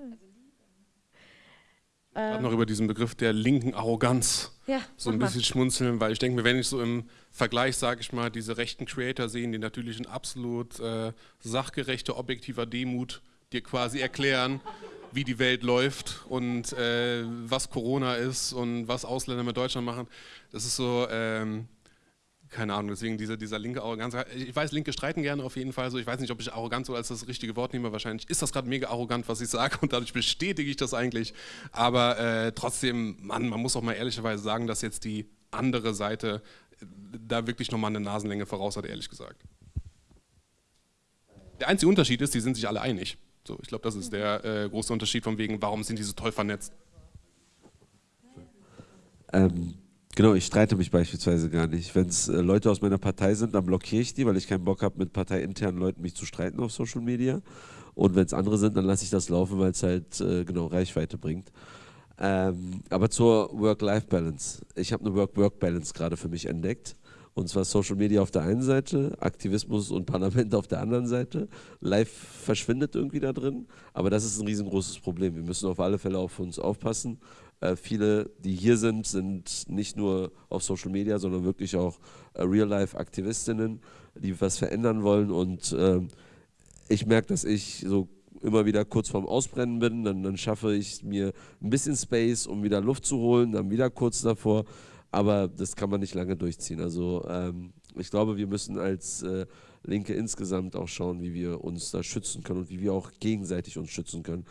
Gerade noch über diesen Begriff der linken Arroganz ja, so ein bisschen mal. schmunzeln, weil ich denke mir, wenn ich so im Vergleich, sage ich mal, diese rechten Creator sehen, die natürlich in absolut äh, sachgerechter, objektiver Demut dir quasi erklären, wie die Welt läuft und äh, was Corona ist und was Ausländer mit Deutschland machen. Das ist so, ähm, keine Ahnung, deswegen dieser, dieser linke Arroganz. Ich weiß, Linke streiten gerne auf jeden Fall so. Ich weiß nicht, ob ich arrogant so als das richtige Wort nehme. Wahrscheinlich ist das gerade mega arrogant, was ich sage und dadurch bestätige ich das eigentlich. Aber äh, trotzdem, Mann, man muss auch mal ehrlicherweise sagen, dass jetzt die andere Seite äh, da wirklich nochmal eine Nasenlänge voraus hat, ehrlich gesagt. Der einzige Unterschied ist, die sind sich alle einig. So, ich glaube, das ist der äh, große Unterschied von wegen, warum sind die so toll vernetzt. Ähm, Genau, ich streite mich beispielsweise gar nicht. Wenn es äh, Leute aus meiner Partei sind, dann blockiere ich die, weil ich keinen Bock habe, mit parteiinternen Leuten mich zu streiten auf Social Media. Und wenn es andere sind, dann lasse ich das laufen, weil es halt äh, genau Reichweite bringt. Ähm, aber zur Work-Life-Balance. Ich habe eine Work-Work-Balance gerade für mich entdeckt. Und zwar Social Media auf der einen Seite, Aktivismus und Parlament auf der anderen Seite. Live verschwindet irgendwie da drin, aber das ist ein riesengroßes Problem. Wir müssen auf alle Fälle auf uns aufpassen äh, viele, die hier sind, sind nicht nur auf Social Media, sondern wirklich auch äh, Real-Life-Aktivistinnen, die was verändern wollen. Und äh, ich merke, dass ich so immer wieder kurz vorm Ausbrennen bin, dann, dann, schaffe ich mir ein bisschen Space, um wieder Luft zu holen, dann wieder kurz davor. Aber das kann man nicht lange durchziehen. Also ähm, ich glaube, wir müssen als äh, Linke insgesamt auch schauen, wie wir uns da schützen können und wie wir auch gegenseitig uns schützen können.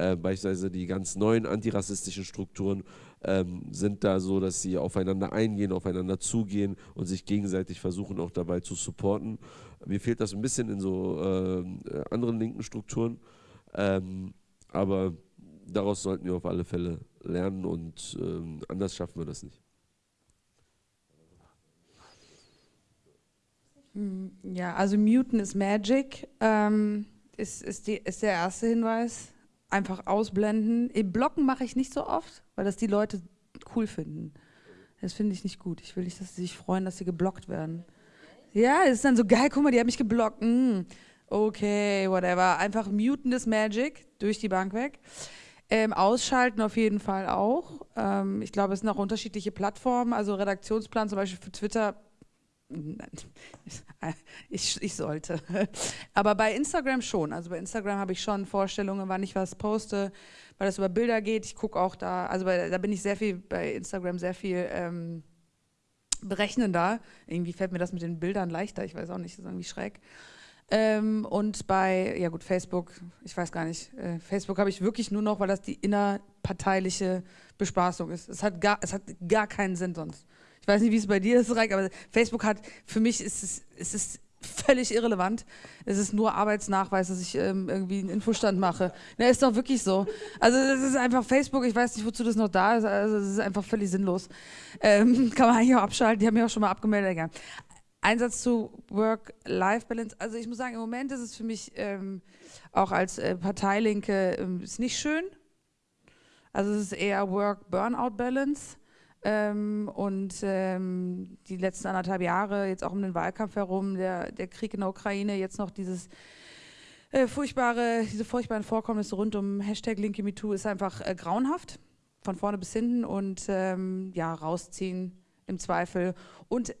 Äh, beispielsweise die ganz neuen antirassistischen Strukturen ähm, sind da so, dass sie aufeinander eingehen, aufeinander zugehen und sich gegenseitig versuchen auch dabei zu supporten. Mir fehlt das ein bisschen in so äh, anderen linken Strukturen, ähm, aber daraus sollten wir auf alle Fälle lernen und ähm, anders schaffen wir das nicht. Hm, ja, also Muten is Magic ähm, ist, ist, die, ist der erste Hinweis. Einfach ausblenden. Im Blocken mache ich nicht so oft, weil das die Leute cool finden. Das finde ich nicht gut. Ich will nicht, dass sie sich freuen, dass sie geblockt werden. Ja, es ist dann so geil, guck mal, die haben mich geblockt. Mm, okay, whatever. Einfach muten das Magic durch die Bank weg. Ähm, ausschalten auf jeden Fall auch. Ähm, ich glaube, es sind auch unterschiedliche Plattformen. Also Redaktionsplan zum Beispiel für Twitter ich, ich sollte. Aber bei Instagram schon. Also bei Instagram habe ich schon Vorstellungen, wann ich was poste, weil das über Bilder geht. Ich gucke auch da, also bei, da bin ich sehr viel bei Instagram sehr viel ähm, berechnender. Irgendwie fällt mir das mit den Bildern leichter. Ich weiß auch nicht, das ist irgendwie schräg. Ähm, und bei, ja gut, Facebook, ich weiß gar nicht, äh, Facebook habe ich wirklich nur noch, weil das die innerparteiliche Bespaßung ist. Es hat gar, es hat gar keinen Sinn sonst. Ich weiß nicht, wie es bei dir ist, Reik, aber Facebook hat, für mich ist es, es ist völlig irrelevant. Es ist nur Arbeitsnachweis, dass ich ähm, irgendwie einen Infostand mache. Na, ist doch wirklich so. Also das ist einfach Facebook, ich weiß nicht, wozu das noch da ist, also es ist einfach völlig sinnlos. Ähm, kann man eigentlich auch abschalten, die haben mich auch schon mal abgemeldet. Egal. Einsatz zu Work-Life-Balance. Also ich muss sagen, im Moment ist es für mich ähm, auch als äh, Parteilinke ähm, ist nicht schön. Also es ist eher Work-Burnout-Balance. Ähm, und ähm, die letzten anderthalb Jahre, jetzt auch um den Wahlkampf herum, der, der Krieg in der Ukraine, jetzt noch dieses äh, furchtbare, diese furchtbaren Vorkommnisse rund um Hashtag Linke MeToo ist einfach äh, grauenhaft, von vorne bis hinten und ähm, ja, rausziehen im Zweifel. Und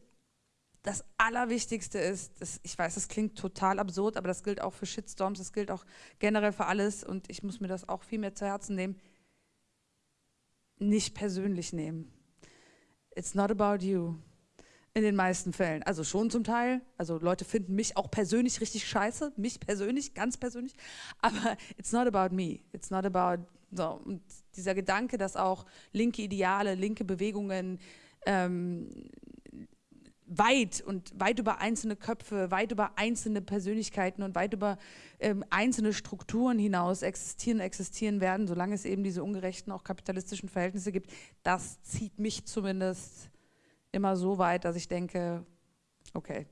das Allerwichtigste ist, das, ich weiß, das klingt total absurd, aber das gilt auch für Shitstorms, das gilt auch generell für alles und ich muss mir das auch viel mehr zu Herzen nehmen, nicht persönlich nehmen it's not about you. In den meisten Fällen. Also schon zum Teil. Also Leute finden mich auch persönlich richtig scheiße. Mich persönlich, ganz persönlich. Aber it's not about me. It's not about. So. Und dieser Gedanke, dass auch linke Ideale, linke Bewegungen ähm, weit und weit über einzelne Köpfe, weit über einzelne Persönlichkeiten und weit über ähm, einzelne Strukturen hinaus existieren, existieren werden, solange es eben diese ungerechten, auch kapitalistischen Verhältnisse gibt. Das zieht mich zumindest immer so weit, dass ich denke, okay,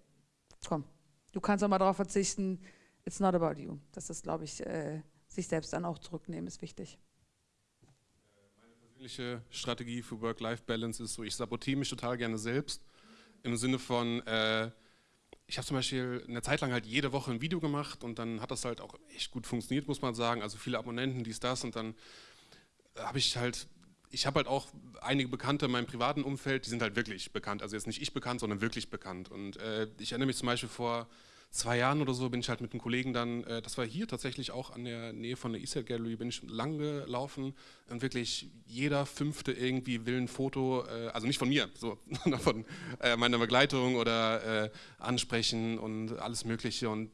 komm, du kannst auch mal darauf verzichten, it's not about you. Das ist, glaube ich, äh, sich selbst dann auch zurücknehmen, ist wichtig Meine persönliche Strategie für Work-Life-Balance ist so, ich sabotiere mich total gerne selbst im Sinne von, äh, ich habe zum Beispiel eine Zeit lang halt jede Woche ein Video gemacht und dann hat das halt auch echt gut funktioniert, muss man sagen. Also viele Abonnenten, dies, das und dann habe ich halt, ich habe halt auch einige Bekannte in meinem privaten Umfeld, die sind halt wirklich bekannt. Also jetzt nicht ich bekannt, sondern wirklich bekannt. Und äh, ich erinnere mich zum Beispiel vor zwei Jahren oder so bin ich halt mit einem Kollegen dann, äh, das war hier tatsächlich auch an der Nähe von der Eastside Gallery, bin ich lang gelaufen und wirklich jeder Fünfte irgendwie will ein Foto, äh, also nicht von mir, so, sondern von äh, meiner Begleitung oder äh, ansprechen und alles mögliche und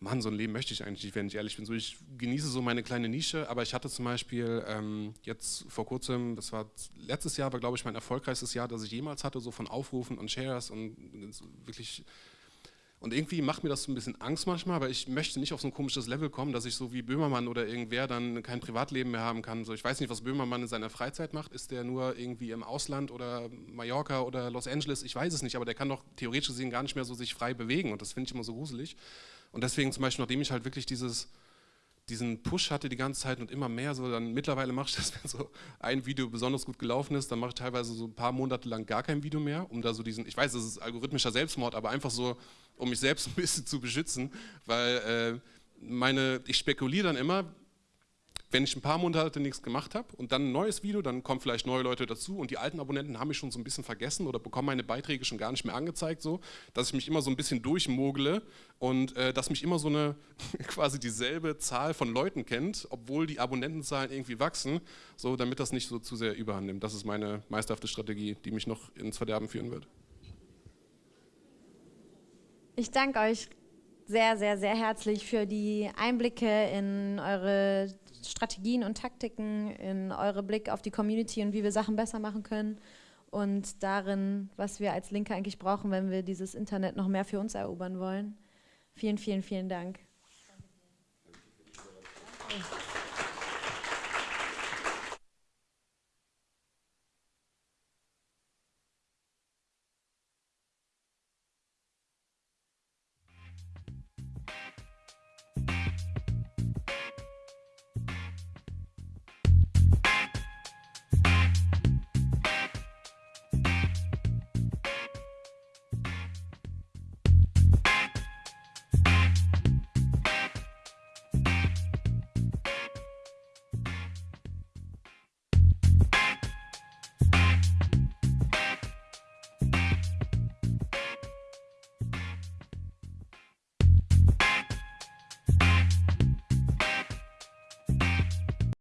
Mann, so ein Leben möchte ich eigentlich nicht, wenn ich ehrlich bin. So, ich genieße so meine kleine Nische, aber ich hatte zum Beispiel ähm, jetzt vor kurzem, das war letztes Jahr, war glaube ich mein erfolgreichstes Jahr, das ich jemals hatte, so von Aufrufen und Shares und wirklich und irgendwie macht mir das so ein bisschen Angst manchmal, weil ich möchte nicht auf so ein komisches Level kommen, dass ich so wie Böhmermann oder irgendwer dann kein Privatleben mehr haben kann. So, ich weiß nicht, was Böhmermann in seiner Freizeit macht. Ist der nur irgendwie im Ausland oder Mallorca oder Los Angeles? Ich weiß es nicht, aber der kann doch theoretisch gesehen gar nicht mehr so sich frei bewegen und das finde ich immer so gruselig. Und deswegen zum Beispiel, nachdem ich halt wirklich dieses diesen Push hatte die ganze Zeit und immer mehr, so dann mittlerweile mache ich das, wenn so ein Video besonders gut gelaufen ist, dann mache ich teilweise so ein paar Monate lang gar kein Video mehr, um da so diesen, ich weiß, das ist algorithmischer Selbstmord, aber einfach so, um mich selbst ein bisschen zu beschützen, weil äh, meine, ich spekuliere dann immer, wenn ich ein paar Monate nichts gemacht habe und dann ein neues Video, dann kommen vielleicht neue Leute dazu und die alten Abonnenten haben mich schon so ein bisschen vergessen oder bekommen meine Beiträge schon gar nicht mehr angezeigt, so, dass ich mich immer so ein bisschen durchmogle und äh, dass mich immer so eine quasi dieselbe Zahl von Leuten kennt, obwohl die Abonnentenzahlen irgendwie wachsen, so damit das nicht so zu sehr überhand nimmt. Das ist meine meisterhafte Strategie, die mich noch ins Verderben führen wird. Ich danke euch sehr, sehr, sehr herzlich für die Einblicke in eure Strategien und Taktiken, in eure Blick auf die Community und wie wir Sachen besser machen können und darin, was wir als Linke eigentlich brauchen, wenn wir dieses Internet noch mehr für uns erobern wollen. Vielen, vielen, vielen Dank. Danke.